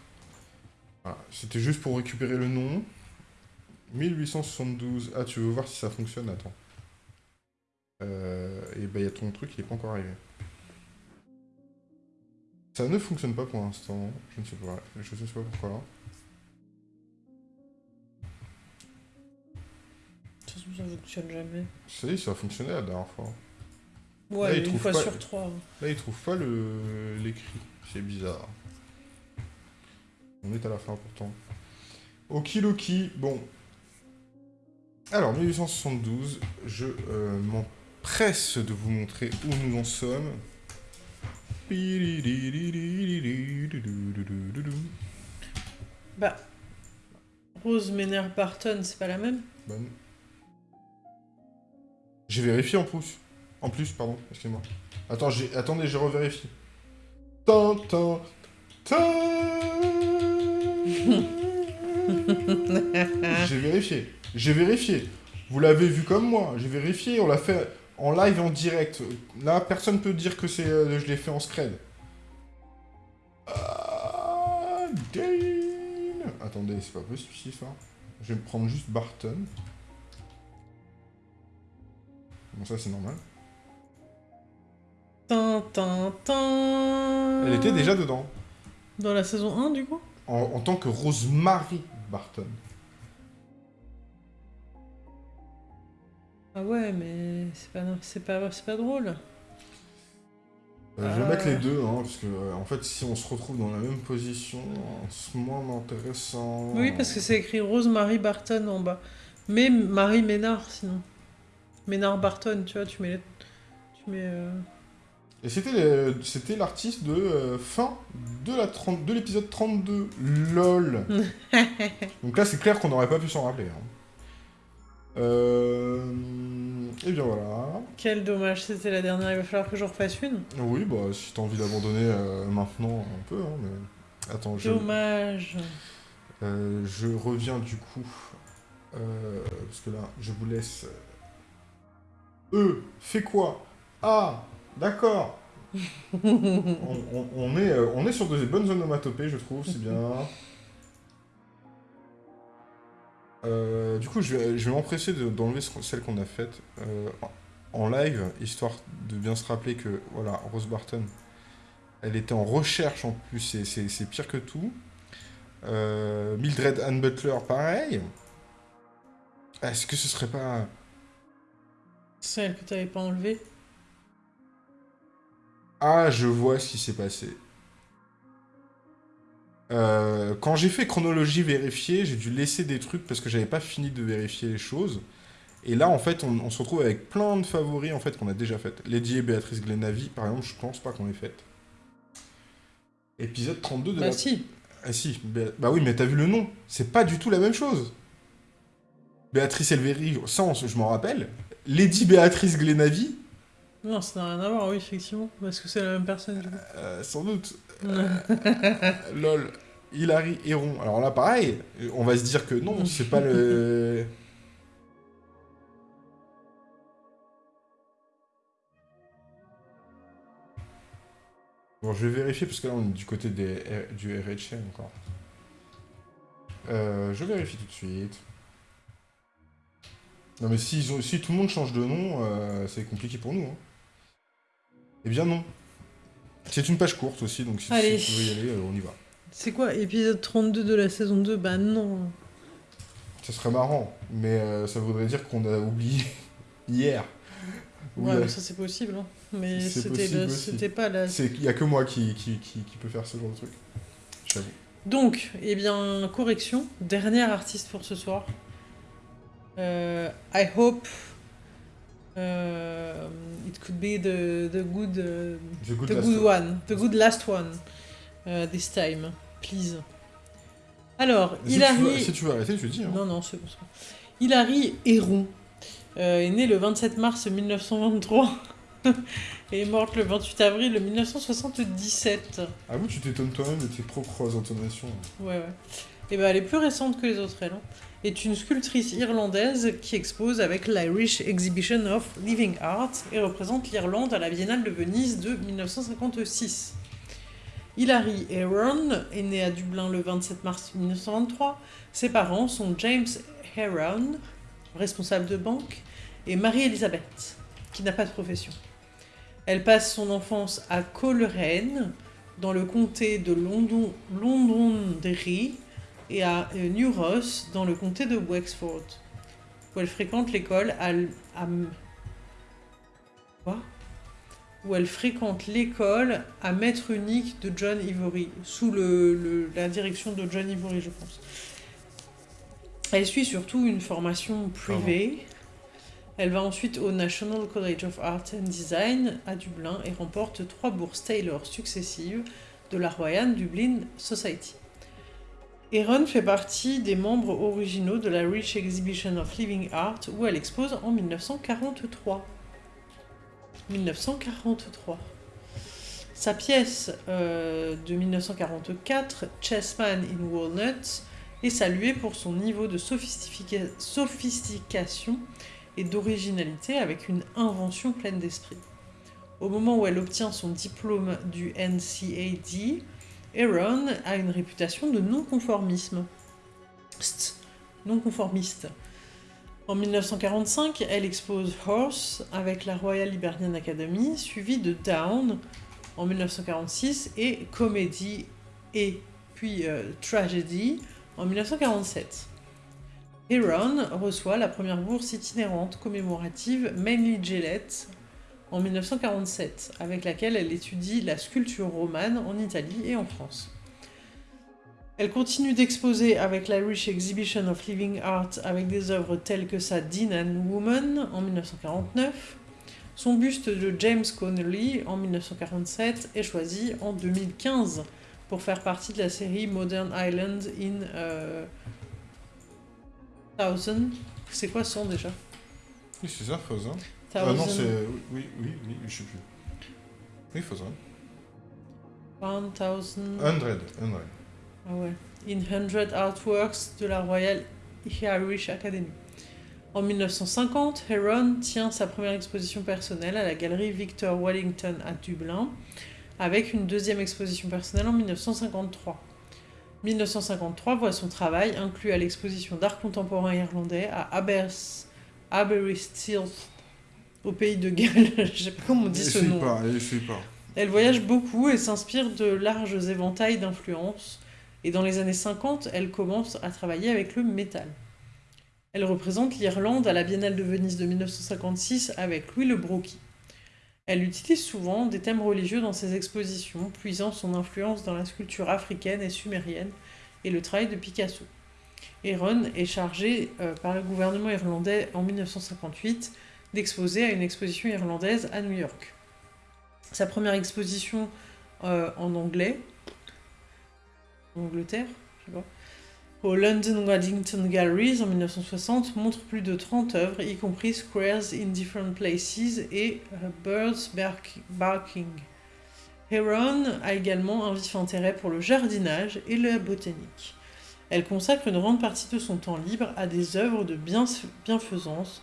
Speaker 2: Voilà, c'était juste pour récupérer le nom. 1872. Ah, tu veux voir si ça fonctionne Attends. Euh, et ben, il y a ton truc, il est pas encore arrivé. Ça ne fonctionne pas pour l'instant. Je ne sais pas. Je ne sais pas pourquoi.
Speaker 1: Ça fonctionne jamais.
Speaker 2: Est, ça a fonctionné la dernière fois.
Speaker 1: Ouais,
Speaker 2: Là, il
Speaker 1: une
Speaker 2: trouve
Speaker 1: fois
Speaker 2: pas-
Speaker 1: sur trois.
Speaker 2: Là, il trouve pas le l'écrit. C'est bizarre. On est à la fin pourtant. Okidoki. Bon. Alors, 1872, je euh, m'empresse de vous montrer où nous en sommes.
Speaker 1: Bah. Rose Mener Barton, c'est pas la même
Speaker 2: Bonne. J'ai vérifié en plus. En plus, pardon, excusez-moi. Attends, j'ai... Attendez, je revérifie. Tan, tan, tan. j'ai vérifié. J'ai vérifié. Vous l'avez vu comme moi, j'ai vérifié, on l'a fait en live et en direct. Là, personne peut dire que c'est, euh, je l'ai fait en scred. Ah, Attendez, c'est pas possible ça. Je vais me prendre juste Barton. Bon, ça c'est normal. Elle était déjà dedans.
Speaker 1: Dans la saison 1, du coup?
Speaker 2: En, en tant que Rosemary Barton.
Speaker 1: Ah ouais, mais c'est pas, pas, pas drôle.
Speaker 2: Euh, je vais mettre les deux, hein, parce que euh, en fait, si on se retrouve dans la même position, c'est moins intéressant.
Speaker 1: Oui, parce que c'est écrit Rose-Marie Barton en bas. Mais Marie Ménard, sinon. Ménard Barton, tu vois, tu mets... les- Tu mets... euh,
Speaker 2: Et c'était l'artiste de euh, fin de la 30 de l'épisode 32. LOL. Donc là, c'est clair qu'on n'aurait pas pu s'en rappeler. hein. Euh... Et bien voilà.
Speaker 1: Quel dommage, c'était la dernière, il va falloir que j'en refasse une.
Speaker 2: Oui, bah si t'as envie d'abandonner euh, maintenant, un peu, hein, mais... Attends, je...
Speaker 1: Dommage.
Speaker 2: Euh, je reviens du coup, euh, parce que là, je vous laisse. E, fait quoi? Ah, d'accord. euh, on est sur de bonnes onomatopées, je trouve, c'est bien. Euh, du coup, je vais, je vais m'empresser de- d'enlever ce- celle qu'on a faite euh, en live, histoire de bien se rappeler que, voilà, Rose Barton, elle était en recherche en plus, c'est- pire que tout. Mildred Ann Butler, pareil. Est-ce que ce serait pas...
Speaker 1: Celle que t'avais pas enlevée?
Speaker 2: Ah, je vois ce qui s'est passé. Euh, quand j'ai fait chronologie vérifiée, j'ai dû laisser des trucs parce que j'avais pas fini de vérifier les choses. Et là, en fait, on, on se retrouve avec plein de favoris en fait qu'on a déjà faites. Lady et Béatrice Glenavy, par exemple, je pense pas qu'on les faites. Épisode 32 de
Speaker 1: Bah
Speaker 2: la...
Speaker 1: si.
Speaker 2: Ah si, Bé- bah oui, mais t'as vu le nom. C'est pas du tout la même chose. Béatrice Elvery, ça, je m'en rappelle. Lady Béatrice Glenavy,
Speaker 1: Non, ça n'a rien à voir, oui, effectivement. Parce que c'est la même personne, du coup.
Speaker 2: euh, sans doute. Lol. Hilary Héron. Alors là, pareil, on va se dire que non, c'est pas le... Bon, je vais vérifier parce que là, on est du côté des, du RHM encore. Euh, je vérifie tout de suite. Non mais si, ils ont- si tout le monde change de nom, euh, c'est compliqué pour nous. Hein. Eh bien non. C'est une page courte aussi, donc si, si
Speaker 1: Allez.
Speaker 2: vous pouvez y aller, euh, on y va.
Speaker 1: C'est quoi, épisode 32 de la saison 2 Bah non.
Speaker 2: Ça serait marrant, mais euh, ça voudrait dire qu'on a oublié hier. Oui,
Speaker 1: Ouais, mais ça c'est possible. hein. Mais c'était pas la...
Speaker 2: il y a que moi qui, qui, qui, qui peut faire ce genre de truc. J'avoue.
Speaker 1: Donc, eh bien, correction. Dernière artiste pour ce soir. Euh, I hope euh, it could be the, the good, uh,
Speaker 2: The good
Speaker 1: the good
Speaker 2: one.
Speaker 1: one, the good last one uh, this time, please. Alors,
Speaker 2: Si tu, veux,
Speaker 1: Hilary.
Speaker 2: si tu veux arrêter, tu dis. Hein.
Speaker 1: Non, non, c'est bon. Hilary Héron euh, est née le 27 mars 1923 et est morte le 28 avril 1977.
Speaker 2: Avoue, tu t'étonnes toi-même de tes propres intonations.
Speaker 1: Ouais, ouais. Et ben, elle est plus récente que les autres, elle. hein. Est une sculptrice irlandaise qui expose avec l'Irish Exhibition of Living Art et représente l'Irlande à la Biennale de Venise de 1956. Hilary Heron est née à Dublin le 27 mars 1923. Ses parents sont James Heron, responsable de banque, et Marie-Elisabeth, qui n'a pas de profession. Elle passe son enfance à Coleraine, dans le comté de London, Londonderry, et à euh, New Ross, dans le comté de Wexford, où elle fréquente l'école à, maître unique de John Ivory, sous la direction de John Ivory, je pense. Elle suit surtout une formation privée. Elle va ensuite au National College of Art and Design à Dublin et remporte trois bourses Taylor successives de la Royal Dublin Society. Erin fait partie des membres originaux de la Rich Exhibition of Living Art où elle expose en 1943. 1943. Sa pièce euh, de 1944, Chessman in Walnut, et salué pour son niveau de sophistica- sophistication et d'originalité avec une invention pleine d'esprit. Au moment où elle obtient son diplôme du NCAD, Aaron a une réputation de non-conformisme. Non-conformiste. En 1945, elle expose Horse avec la Royal Liberian Academy, suivie de Down en 1946 et Comedy et puis euh, Tragedy en 1947. Heron reçoit la première bourse itinérante commémorative Manly Gillette en 1947, avec laquelle elle étudie la sculpture romane en Italie et en France. Elle continue d'exposer avec l'Irish Exhibition of Living Art avec des œuvres telles que sa Dean and Woman en 1949. Son buste de James Connolly en 1947 est choisi en 2015 pour faire partie de la série Modern Island in euh, Thousand. C'est quoi son déjà?
Speaker 2: Oui, c'est ça, Fausin. Ah non,
Speaker 1: Thousand,
Speaker 2: c'est... Oui, oui, oui, je sais plus. Oui, Fausin.
Speaker 1: One Thousand.
Speaker 2: Hundred, Hundred.
Speaker 1: Ah ouais. In 100 Artworks de la Royal Irish Academy. En 1950, Heron tient sa première exposition personnelle à la galerie Victor Wellington à Dublin, avec une deuxième exposition personnelle en 1953. 1953 voit son travail inclus à l'exposition d'art contemporain irlandais à Abers- Aberystwyth, au pays de Galles. Je sais pas comment on dit ce nom.
Speaker 2: pas, essaye pas.
Speaker 1: Elle voyage beaucoup et s'inspire de larges éventails d'influences. Et dans les années 50, elle commence à travailler avec le métal. Elle représente l'Irlande à la Biennale de Venise de 1956 avec Louis Le Brocchi. Elle utilise souvent des thèmes religieux dans ses expositions, puisant son influence dans la sculpture africaine et sumérienne et le travail de Picasso. Heron est chargé euh, par le gouvernement irlandais en 1958 d'exposer à une exposition irlandaise à New York. Sa première exposition euh, en anglais, en Angleterre, je sais pas, au London Waddington Galleries en 1960 montre plus de 30 œuvres, y compris Squares in Different Places et euh, Birds Bark- Barking. Heron a également un vif intérêt pour le jardinage et la botanique. Elle consacre une grande partie de son temps libre à des œuvres de bienf- bienfaisance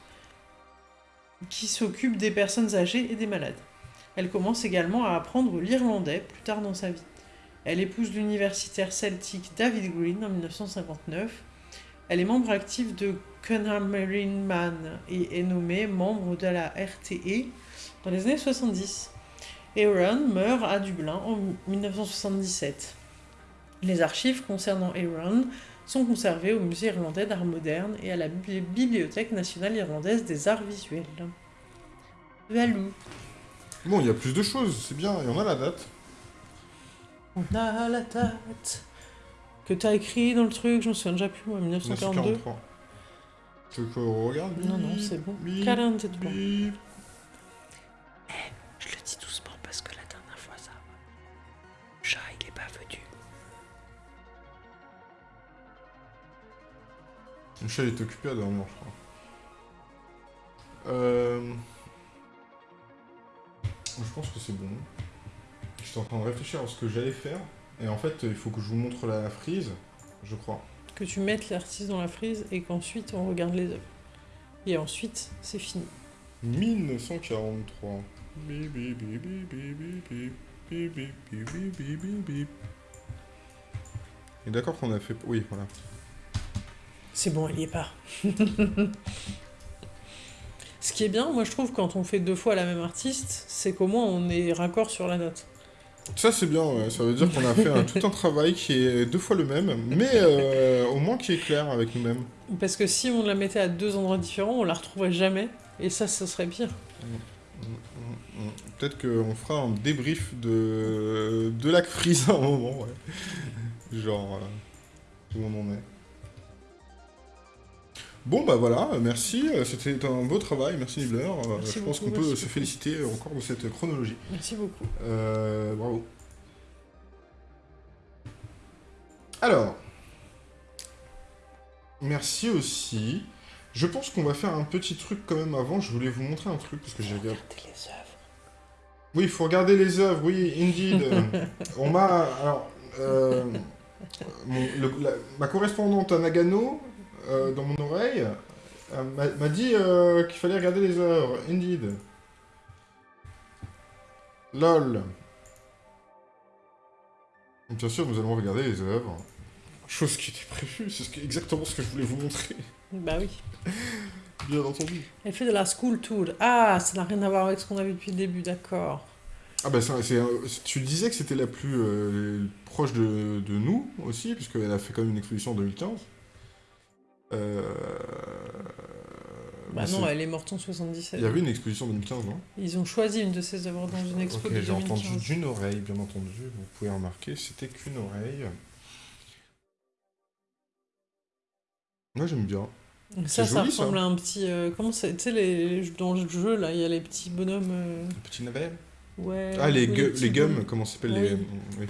Speaker 1: qui s'occupent des personnes âgées et des malades. Elle commence également à apprendre l'irlandais plus tard dans sa vie. Elle épouse l'universitaire celtique David Green en 1959. Elle est membre active de Cunham Marine Man et est nommée membre de la RTE dans les années 70. Aaron meurt à Dublin en 1977. Les archives concernant Aaron sont conservées au Musée irlandais d'art moderne et à la Bibli- Bibliothèque nationale irlandaise des arts visuels. Valou.
Speaker 2: Bon, il y a plus de choses, c'est bien, et on a la date.
Speaker 1: On a la date que t'as écrit dans le truc, je me souviens déjà plus, moi, 1942.
Speaker 2: 1943. Tu veux qu'on regarde
Speaker 1: Non, non, c'est bon.
Speaker 2: Bip,
Speaker 1: 43.
Speaker 2: bip.
Speaker 1: Je le dis doucement parce que la dernière fois, ça. Chat, il est pas venu.
Speaker 2: Michel est occupé à dormir, je crois. Euh... Je pense que c'est bon en train de réfléchir à ce que j'allais faire. Et en fait, il faut que je vous montre la frise, je crois.
Speaker 1: Que tu mettes l'artiste dans la frise et qu'ensuite on regarde les œuvres. Et ensuite, c'est fini.
Speaker 2: 1943. Et d'accord qu'on a fait... Oui, voilà.
Speaker 1: C'est bon, il y est pas. Ce qui est bien, moi je trouve, quand on fait deux fois la même artiste, c'est qu'au moins on est raccord sur la note.
Speaker 2: Ça c'est bien, ouais. ça veut dire qu'on a fait un- tout un travail qui est deux fois le même, mais euh, au moins qui est clair avec nous-mêmes.
Speaker 1: Parce que si on la mettait à deux endroits différents, on la retrouverait jamais. Et ça, ce serait pire.
Speaker 2: Mm, mm. Peut-être qu'on fera un débrief de, de la frise à un moment, ouais. Genre, euh, où on en est. Bon bah voilà, euh, merci, euh, c'était un beau travail, merci Nibbler. Euh,
Speaker 1: Merci
Speaker 2: je pense qu'on peut se féliciter encore de cette chronologie.
Speaker 1: Merci beaucoup.
Speaker 2: Euh, bravo. Alors, merci aussi. Je pense qu'on va faire un petit truc quand même avant. Je voulais vous montrer un truc parce que j'ai regardé.
Speaker 1: Regardez les œuvres.
Speaker 2: Oui, il faut regarder les œuvres. Oui, indeed. On m'a alors. euh, mon- le- la- ma correspondante à Nagano, euh, dans mon oreille, euh, m'a- dit euh, qu'il fallait regarder les œuvres. Indeed. LOL. Bien sûr, nous allons regarder les œuvres. Chose qui était prévue, c'est ce exactement ce que je voulais vous montrer.
Speaker 1: Bah oui.
Speaker 2: Bien entendu.
Speaker 1: Elle fait de la school tour. Ah, ça n'a rien à voir avec ce qu'on a vu depuis le début, d'accord.
Speaker 2: Ah bah ça, tu disais que c'était la plus euh, proche de, de nous aussi, puisqu'elle a fait quand même une exposition en 2015. Euh...
Speaker 1: Bah non, elle est morte en 77.
Speaker 2: Il y avait une exposition en 2015, non?
Speaker 1: Ils ont choisi une de ses œuvres dans une expo
Speaker 2: Ok,
Speaker 1: de
Speaker 2: j'ai entendu
Speaker 1: 2015.
Speaker 2: d'une oreille, bien entendu. Vous pouvez remarquer, c'était qu'une oreille. Moi j'aime bien.
Speaker 1: Ça, ça ressemble à un petit... euh, comment c'est Tu sais, les... dans le jeu, là, il y a les petits bonhommes... euh,
Speaker 2: Le petit navet
Speaker 1: Ouais...
Speaker 2: Ah, les, gu-
Speaker 1: petits
Speaker 2: les gums,
Speaker 1: bonhommes.
Speaker 2: comment ça s'appelle les... Oui.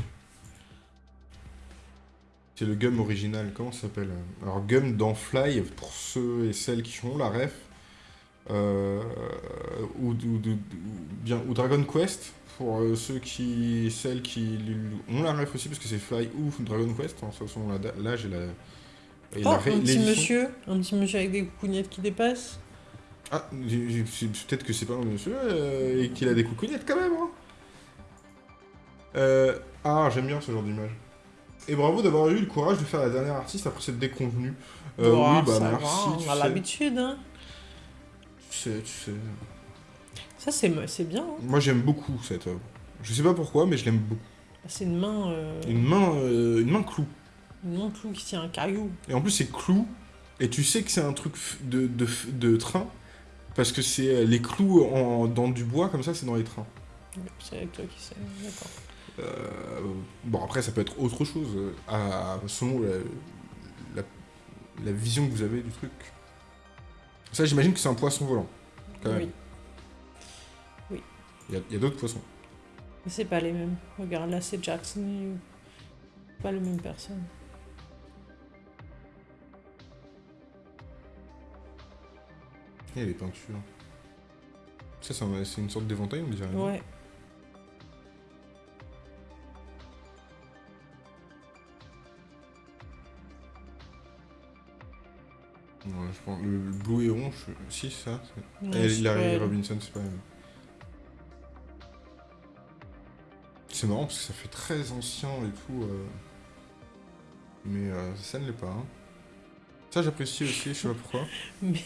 Speaker 2: C'est le gum original, comment ça s'appelle Alors, gum dans Fly, pour ceux et celles qui ont la ref, euh, ou, ou- ou- ou- bien, ou Dragon Quest, pour euh, ceux qui, celles qui ont la ref aussi, parce que c'est Fly ou Dragon Quest, en façon, là, là j'ai la... et
Speaker 1: Oh,
Speaker 2: la
Speaker 1: un petit monsieur, un petit monsieur avec des coucougnettes qui dépassent.
Speaker 2: Ah, peut-être que c'est pas un monsieur euh, et qu'il a des coucougnettes quand même. Hein. Euh, ah, j'aime bien ce genre d'image. Et bravo d'avoir eu le courage de faire la dernière artiste après cette déconvenue. Euh,
Speaker 1: Oh,
Speaker 2: oui, bah
Speaker 1: ça
Speaker 2: merci.
Speaker 1: va,
Speaker 2: tu
Speaker 1: on a
Speaker 2: sais.
Speaker 1: l'habitude, hein.
Speaker 2: Tu sais, tu sais.
Speaker 1: Ça, c'est bien. hein.
Speaker 2: Moi j'aime beaucoup cette œuvre. Je sais pas pourquoi, mais je l'aime beaucoup.
Speaker 1: C'est une main... euh,
Speaker 2: Une main, euh, une main clou.
Speaker 1: Une main clou qui tient un caillou.
Speaker 2: Et en plus c'est clou. Et tu sais que c'est un truc de, de, de train. Parce que c'est euh, les clous en, dans du bois comme ça, c'est dans les trains.
Speaker 1: C'est avec toi qui sais, d'accord.
Speaker 2: Euh, bon, après, ça peut être autre chose, à, selon la, la, la vision que vous avez du truc. Ça, j'imagine que c'est un poisson volant, quand même.
Speaker 1: Oui.
Speaker 2: Il y a, d'autres poissons.
Speaker 1: Mais c'est pas les mêmes. Regarde, là, c'est Jackson. Pas les mêmes personnes.
Speaker 2: Il y a les peintures. Ça, c'est un- c'est une sorte d'éventail, on dirait.
Speaker 1: Ouais.
Speaker 2: Ouais, je pense, le, bleu et rond, je- si, c'est ça.
Speaker 1: Non,
Speaker 2: Et Larry. Robinson, c'est pas même. C'est marrant parce que ça fait très ancien et tout. euh, Mais euh, ça ne l'est pas. hein. Ça, j'apprécie aussi, je sais pas pourquoi.
Speaker 1: Mais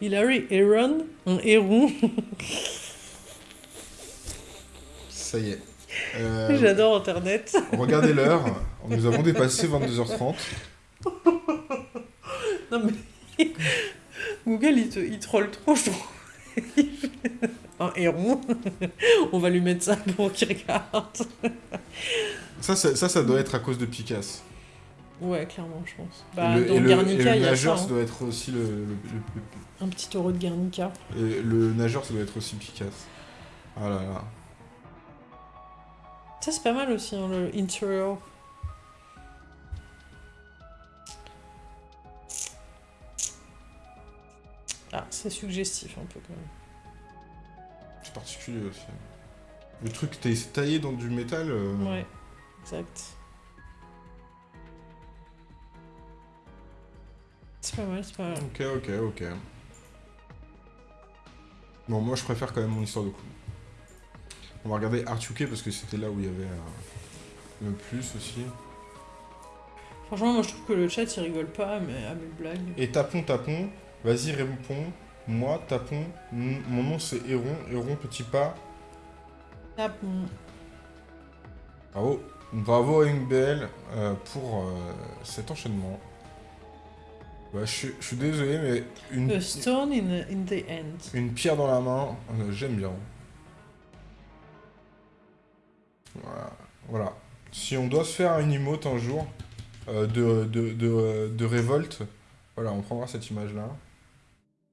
Speaker 1: Hilary Aaron, un héron.
Speaker 2: Ça y est. Euh,
Speaker 1: J'adore Internet.
Speaker 2: Regardez l'heure, nous avons dépassé 22h30.
Speaker 1: Non mais Google il te il troll trop je trouve. Un héron. On va lui mettre ça pour qu'il regarde.
Speaker 2: Ça, ça, ça, ça doit être à cause de Picasso.
Speaker 1: Ouais, clairement, je pense. Bah,
Speaker 2: le,
Speaker 1: dans
Speaker 2: le-
Speaker 1: Guernica,
Speaker 2: et le
Speaker 1: il y a ça.
Speaker 2: nageur, ça
Speaker 1: hein.
Speaker 2: doit être aussi le, le- le-
Speaker 1: Un petit taureau de Guernica.
Speaker 2: le- et le nageur, ça doit être aussi Picasso. Ah là là.
Speaker 1: Ça, c'est pas mal aussi, hein, le interior. Ah, c'est suggestif un peu quand même.
Speaker 2: C'est particulier aussi. Le truc, t'es taillé dans du métal. euh,
Speaker 1: Ouais, exact. C'est pas mal, c'est pas mal.
Speaker 2: Ok, ok, ok. Bon, moi je préfère quand même mon histoire de clou. On va regarder Art UK parce que c'était là où il y avait euh, le plus aussi.
Speaker 1: Franchement, moi je trouve que le chat il rigole pas mais à mes blagues.
Speaker 2: Et tapons, tapons. Vas-y, réponds. Moi, tapons. M- Mon nom c'est Héron. Héron, petit pas.
Speaker 1: Bon.
Speaker 2: Bravo. Bravo à UNBL euh, pour euh, cet enchaînement. Bah, je, suis- je suis désolé, mais une,
Speaker 1: A stone in, in the end.
Speaker 2: une pierre dans la main, euh, j'aime bien. Voilà. voilà. Si on doit se faire une emote un jour euh, de, de, de, de révolte, voilà, on prendra cette image-là.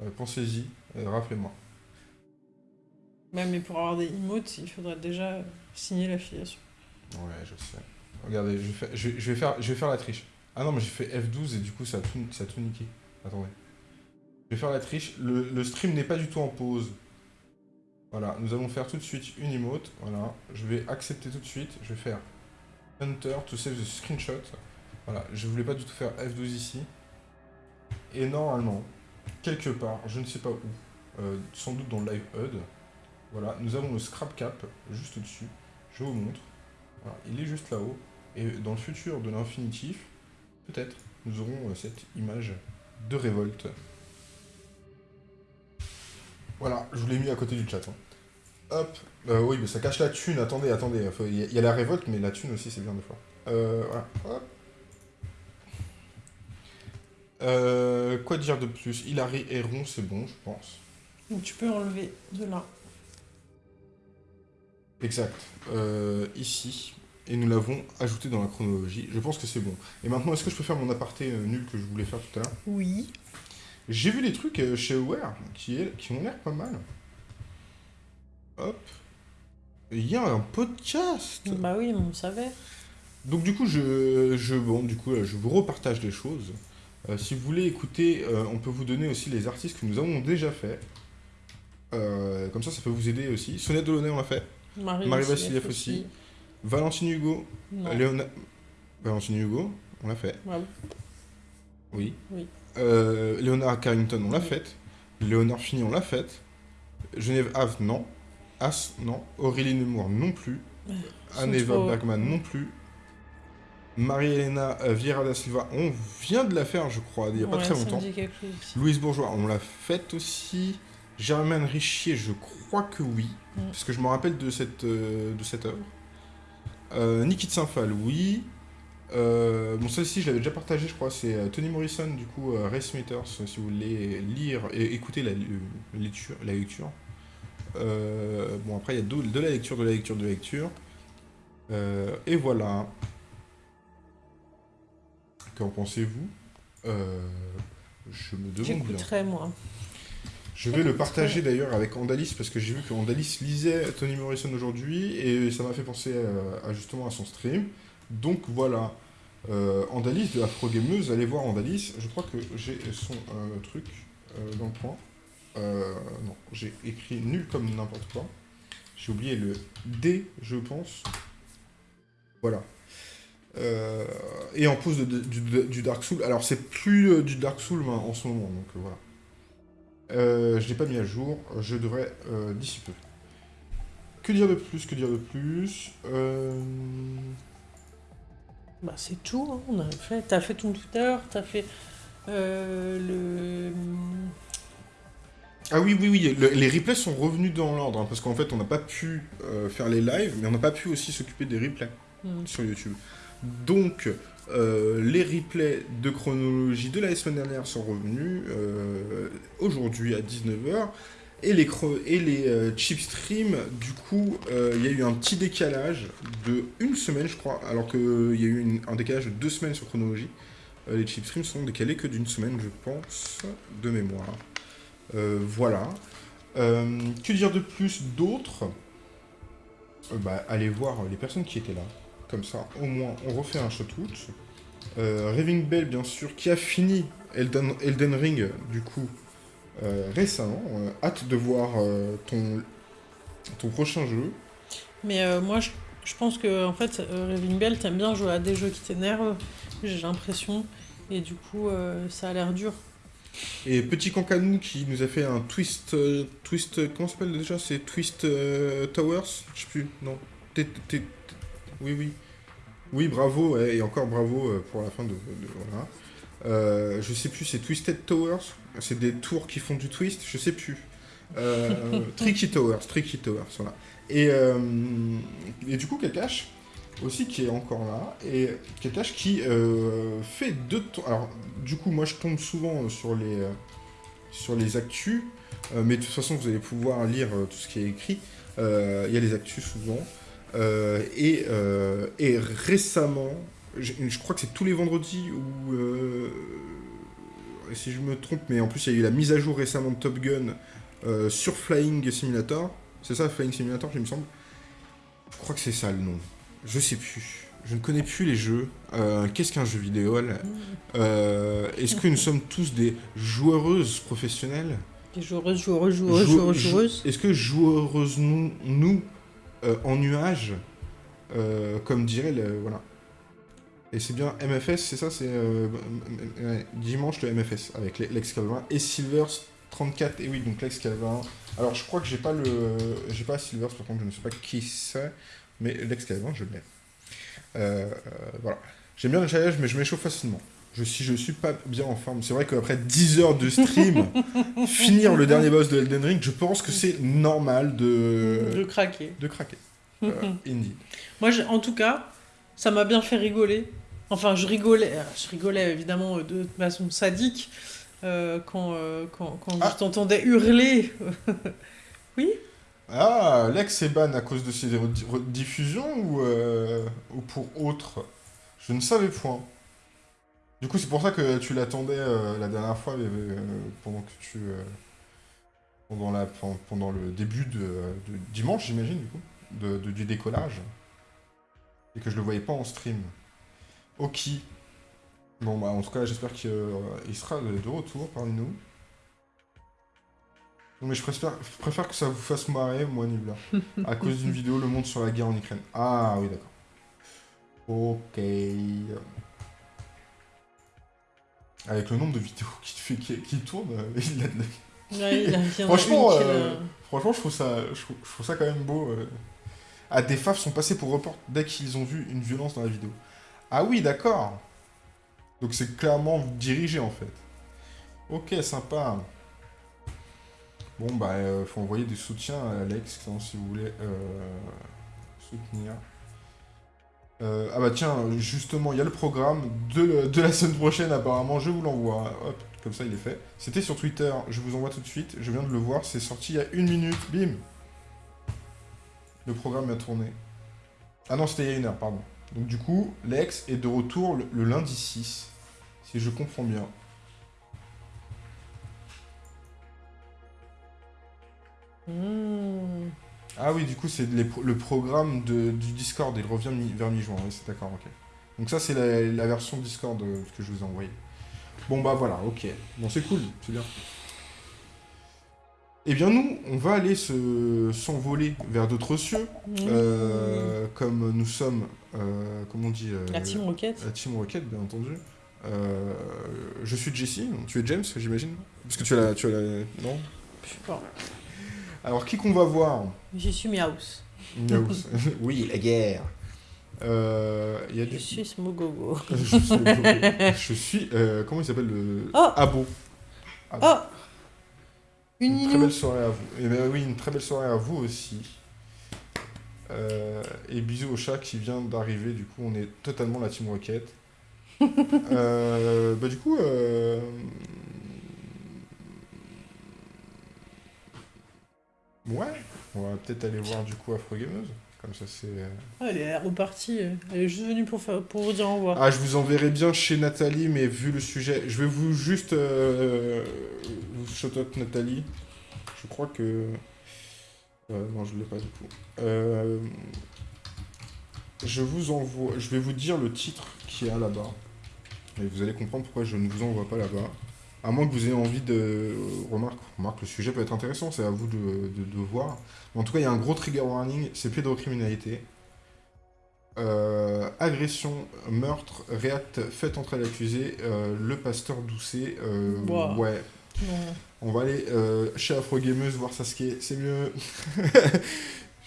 Speaker 2: Euh, Pensez-y, et rappelez-moi.
Speaker 1: Ouais, mais pour avoir des emotes, il faudrait déjà signer l'affiliation.
Speaker 2: Ouais, je sais. Regardez, je vais, faire, je, vais- je vais faire, je vais faire la triche. Ah non, mais j'ai fait F12 et du coup ça a tout, ça a tout niqué. Attendez. Je vais faire la triche. Le, le stream n'est pas du tout en pause. Voilà, nous allons faire tout de suite une emote. Voilà, je vais accepter tout de suite. Je vais faire Hunter to save the screenshot. Voilà, je voulais pas du tout faire F12 ici. Et normalement, quelque part, je ne sais pas où, euh, sans doute dans le live HUD, voilà, nous avons le scrap cap juste au-dessus. Je vous montre. Il est juste là-haut. Et dans le futur de l'infinitif, peut-être, nous aurons euh, cette image de révolte. Voilà, je vous l'ai mis à côté du chat. hein. Hop, euh, oui, mais ça cache la thune. Attendez, attendez. Il y, a- la révolte, mais la thune aussi, c'est bien des fois. Voilà. Euh, quoi dire de plus? Hilary et Ron, c'est bon, je pense.
Speaker 1: Donc tu peux enlever de là.
Speaker 2: Exact. Euh, ici. Et nous l'avons ajouté dans la chronologie. Je pense que c'est bon. Et maintenant, est-ce que je peux faire mon aparté euh, nul que je voulais faire tout à l'heure?
Speaker 1: Oui.
Speaker 2: J'ai vu des trucs euh, chez Aware qui, est- qui ont l'air pas mal. Hop. Il y a un podcast.
Speaker 1: Bah oui, on savait.
Speaker 2: Donc du coup, je, je, bon, du coup, je vous repartage des choses. Euh, si vous voulez écouter, euh, on peut vous donner aussi les artistes que nous avons déjà fait. Euh, comme ça, ça peut vous aider aussi. Sonnette Delaunay, on l'a fait.
Speaker 1: Marie,
Speaker 2: Marie Vassiliev aussi. Valentine Hugo. Léona... Valentine Hugo, on l'a fait.
Speaker 1: Ouais.
Speaker 2: Oui.
Speaker 1: Oui.
Speaker 2: Léonard Carrington, on l'a
Speaker 1: Oui.
Speaker 2: faite. Léonard Fini, on l'a faite. Genève Ave, non. As, non. Aurélie Nemours, non plus.
Speaker 1: sont
Speaker 2: Anne-Eva
Speaker 1: trop-
Speaker 2: Bergman, non plus. Marie-Hélène euh, Vieira da Silva, on vient de la faire, je crois, il n'y a pas très longtemps. Louise Bourgeois, on l'a faite aussi. Germaine Richier, je crois que oui.
Speaker 1: Mm.
Speaker 2: Parce que je me rappelle de cette, euh, de cette œuvre. Euh, Niki de Saint-Phal, oui. Euh, bon, celle-ci, je l'avais déjà partagée, je crois. C'est Tony Morrison, du coup, Race Meters, si vous voulez lire et écouter la, le- lecture, la lecture. Bon, après, il y a de, de la lecture, de la lecture, de la lecture. Et voilà. Qu'en pensez-vous? Euh, Je me demande bien.
Speaker 1: J'écouterai, moi.
Speaker 2: Je vais le partager d'ailleurs avec Andalis parce que j'ai vu que Andalis lisait Tony Morrison aujourd'hui et ça m'a fait penser à, à justement à son stream. Donc voilà, euh, Andalis de Afro Gameuse, allez voir Andalis. Je crois que j'ai son euh, truc euh, dans le coin. Euh, non, j'ai écrit nul comme n'importe quoi. J'ai oublié le D, je pense. Voilà. Euh, et en de- de- du, du Dark Soul. Alors c'est plus euh, du Dark Soul en ce moment, donc euh, voilà. Je l'ai pas mis à jour, je devrais d'ici peu. Que dire de plus Que dire de plus
Speaker 1: Bah c'est tout, hein, on a fait. T'as fait ton Twitter, t'as fait le...
Speaker 2: Ah oui, oui, oui, le- les replays sont revenus dans l'ordre, hein, parce qu'en fait on n'a pas pu faire les lives, mais on n'a pas pu aussi s'occuper des replays
Speaker 1: Hmm.
Speaker 2: sur YouTube. Donc, euh, les replays de chronologie de la semaine dernière sont revenus euh, aujourd'hui à 19h. Et les, et les euh, chip streams, du coup, il y a eu un petit décalage de une semaine, je crois, alors qu'il y a eu un décalage de deux semaines sur chronologie. Les chip streams sont décalés que d'une semaine, je pense, de mémoire. Voilà. Que dire de plus d'autre? Euh, bah, Allez voir les personnes qui étaient là. Comme ça, au moins, on refait un shoot-out. Euh, Raving Bell, bien sûr, qui a fini Elden, Elden Ring, du coup, euh, récemment. Euh, hâte de voir euh, ton, ton prochain jeu.
Speaker 1: Mais euh, moi, je, je pense que en fait, Raving Bell, t'aimes bien jouer à des jeux qui t'énervent, j'ai l'impression. Et du coup, ça a l'air dur.
Speaker 2: Et Petit Cancanou qui nous a fait un twist. euh, twist. Comment s'appelle déjà? C'est Twist euh, Towers? Je sais plus, non. T- t- t- Oui, oui. Oui, bravo, et encore bravo euh, pour la fin de. de- voilà. Euh, je sais plus, c'est Twisted Towers? C'est des tours qui font du twist? Je sais plus. Euh, Tricky Towers, Tricky Towers, voilà. Et, euh, et du coup, Kakash, aussi qui est encore là, et Kakash qui fait deux tours. Alors, du coup, moi je tombe souvent sur les, sur les actus, mais de toute façon, vous allez pouvoir lire tout ce qui est écrit. Il y a les actus souvent. Euh, et, euh, et récemment, je, je crois que c'est tous les vendredis où. euh, si je me trompe, mais en plus, il y a eu la mise à jour récemment de Top Gun euh, sur Flying Simulator. C'est ça, Flying Simulator, il me semble? Je crois que c'est ça le nom. Je sais plus. Je ne connais plus les jeux. Euh, Qu'est-ce qu'un jeu vidéo Euh, Est-ce que nous sommes tous des joueuses professionnelles?
Speaker 1: Des joueuses, joueuses, joueuses,
Speaker 2: Jou-
Speaker 1: joueuses,
Speaker 2: jou-
Speaker 1: joueuses.
Speaker 2: Est-ce que joueuses nous, nous euh, en nuage euh, comme dirait le... Voilà. Et c'est bien MFS, c'est ça, c'est euh, dimanche le MFS avec Lex et Silvers 34. Et oui, donc Lex. Alors je crois que j'ai pas le, j'ai pas Silvers par contre, je ne sais pas qui c'est, mais Lex je l'ai. Voilà. J'aime bien le challenge, mais je m'échauffe facilement. Je, si je suis pas bien en forme, c'est vrai qu'après 10 heures de stream, finir le dernier boss de Elden Ring, je pense que c'est normal de...
Speaker 1: De craquer.
Speaker 2: De craquer. Euh.
Speaker 1: Moi, en tout cas, ça m'a bien fait rigoler. Enfin, je rigolais, euh, je rigolais évidemment euh, de façon sadique quand, quand, quand
Speaker 2: Ah.
Speaker 1: je t'entendais hurler. oui
Speaker 2: Ah, Lex est ban à cause de ses rediffusions ou, euh, ou pour autre? Je ne savais point. Du coup, c'est pour ça que tu l'attendais euh, la dernière fois, euh, pendant que tu... euh, pendant, la, pen- pendant le début de, de dimanche, j'imagine, du coup, de, de- du décollage. Et que je le voyais pas en stream. Ok. Bon, bah, en tout cas, j'espère qu'il sera de de retour parmi nous. Non, mais je préfère, je préfère que ça vous fasse marrer, moi, Nibla. À cause d'une vidéo, le monde sur la guerre en Ukraine. Ah, oui, d'accord. Ok. Avec le nombre de vidéos qui, fait, qui, qui tournent, euh, il a de la-
Speaker 1: Ouais, il a
Speaker 2: Franchement, euh,
Speaker 1: l'a-
Speaker 2: franchement, je trouve ça, je trouve, je trouve ça quand même beau. euh. Ah, des faves sont passés pour report dès qu'ils ont vu une violence dans la vidéo. Ah oui, d'accord. Donc c'est clairement dirigé en fait. Ok, sympa. Bon bah, euh, faut envoyer des soutiens à Alex hein, si vous voulez euh, soutenir. Euh, ah bah tiens, justement, il y a le programme de, de la semaine prochaine apparemment, je vous l'envoie. Hop, comme ça il est fait. C'était sur Twitter, je vous envoie tout de suite, je viens de le voir, c'est sorti il y a une minute, bim Le programme a tourné. Ah non, c'était il y a une heure, pardon. Donc du coup, Lex est de retour le, lundi 6, si je comprends bien.
Speaker 1: Mmh.
Speaker 2: Ah oui, du coup, c'est le programme de- du Discord, il revient mi- vers mi-juin, oui, c'est d'accord, ok. Donc ça, c'est la, la version Discord euh, que je vous ai envoyée. Bon, bah voilà, ok. Bon, c'est cool, c'est bien. Eh bien, nous, on va aller se s'envoler vers d'autres cieux,
Speaker 1: Mmh.
Speaker 2: euh, comme nous sommes, euh, comment on dit euh,
Speaker 1: La Team Rocket
Speaker 2: la Team Rocket, bien entendu. Je suis Jesse, tu es James, j'imagine Parce que tu as la... Tu as la... Non?
Speaker 1: Je sais pas.
Speaker 2: Alors, qui qu'on va voir
Speaker 1: Je suis Miaus.
Speaker 2: Miaous. oui, la guerre. Euh, y a
Speaker 1: Je suis Smogogo.
Speaker 2: je suis, je suis, euh, comment il s'appelle le
Speaker 1: Oh
Speaker 2: Abo.
Speaker 1: Oh
Speaker 2: Une
Speaker 1: Une
Speaker 2: très belle soirée à vous. Et ben oui, une très belle soirée à vous aussi. Euh, et bisous au chat qui vient d'arriver. Du coup, on est totalement la team Rocket. Bah du coup, ouais, on va peut-être aller voir du coup Afro Gameuse. Comme ça, c'est. euh,
Speaker 1: Ah, elle est repartie. Elle est juste venue pour, faire, pour vous dire au revoir.
Speaker 2: Ah, je vous enverrai bien chez Nathalie, mais vu le sujet, je vais vous juste euh, vous shout out Nathalie. Je crois que. Euh, non, je ne l'ai pas du coup. Euh, je vous envoie. Je vais vous dire le titre qui est là-bas. Et vous allez comprendre pourquoi je ne vous envoie pas là-bas. À moins que vous ayez envie de. Remarque, remarque, le sujet peut être intéressant, c'est à vous de, de, de voir. En tout cas, il y a un gros trigger warning c'est pédocriminalité. Euh, agression, meurtre, réacte fait entre l'accusé, euh, le pasteur Doucet. euh,
Speaker 1: Wow.
Speaker 2: Ouais, on va aller euh, chez Afro Gameuse voir Sasuke, c'est mieux.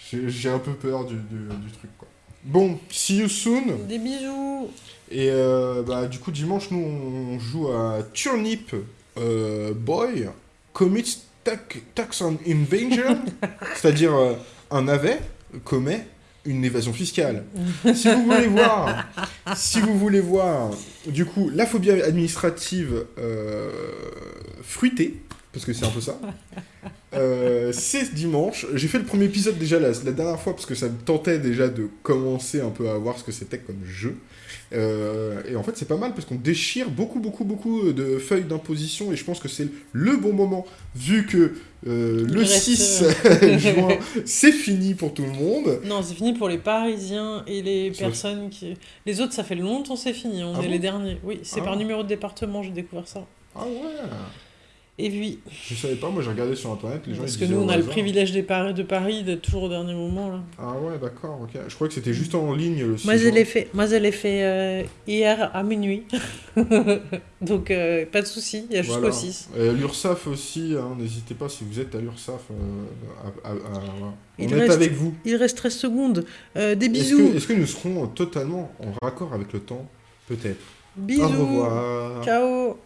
Speaker 2: J'ai j'ai un peu peur du, du- du truc quoi. Bon, see you soon.
Speaker 1: Des bisous
Speaker 2: Et euh, bah, du coup, dimanche, nous on joue à Turnip euh, Boy Commits tax, on Invasion, c'est-à-dire euh, un navet commet une évasion fiscale. si vous voulez voir, si vous voulez voir, du coup, la phobie administrative fruitée, parce que c'est un peu ça. euh, c'est dimanche. J'ai fait le premier épisode déjà la, la dernière fois parce que ça me tentait déjà de commencer un peu à voir ce que c'était comme jeu. Euh, et en fait, c'est pas mal parce qu'on déchire beaucoup, beaucoup, beaucoup de feuilles d'imposition et je pense que c'est le bon moment vu que euh, le
Speaker 1: reste,
Speaker 2: 6
Speaker 1: euh,
Speaker 2: juin, c'est fini pour tout le monde.
Speaker 1: Non, c'est fini pour les Parisiens et les personnes qui... Les autres, ça fait longtemps c'est fini. On
Speaker 2: Ah
Speaker 1: est
Speaker 2: bon?
Speaker 1: les derniers. Oui, c'est
Speaker 2: Ah.
Speaker 1: par numéro de département, j'ai découvert ça.
Speaker 2: Ah ouais
Speaker 1: Et oui.
Speaker 2: Je savais pas, moi j'ai regardé sur internet, les gens
Speaker 1: Parce que nous, on a le privilège des Paris, de Paris d'être toujours au dernier moment. Là.
Speaker 2: Ah ouais, d'accord, ok. Je crois que c'était juste en ligne le 6
Speaker 1: Moi, je l'ai fait, moi, je l'ai fait euh, hier à minuit. Donc, euh, pas de souci, il y a jusqu'au
Speaker 2: Voilà.
Speaker 1: 6.
Speaker 2: Et L'URSAF aussi, hein, n'hésitez pas si vous êtes à l'URSAF. euh, à- à- à- voilà. On
Speaker 1: Il
Speaker 2: est
Speaker 1: reste-
Speaker 2: avec vous.
Speaker 1: Il reste 13 secondes. Des
Speaker 2: Est-ce
Speaker 1: bisous.
Speaker 2: que, est-ce que nous serons totalement en raccord avec le temps? Peut-être.
Speaker 1: Bisous.
Speaker 2: Au revoir.
Speaker 1: Ciao.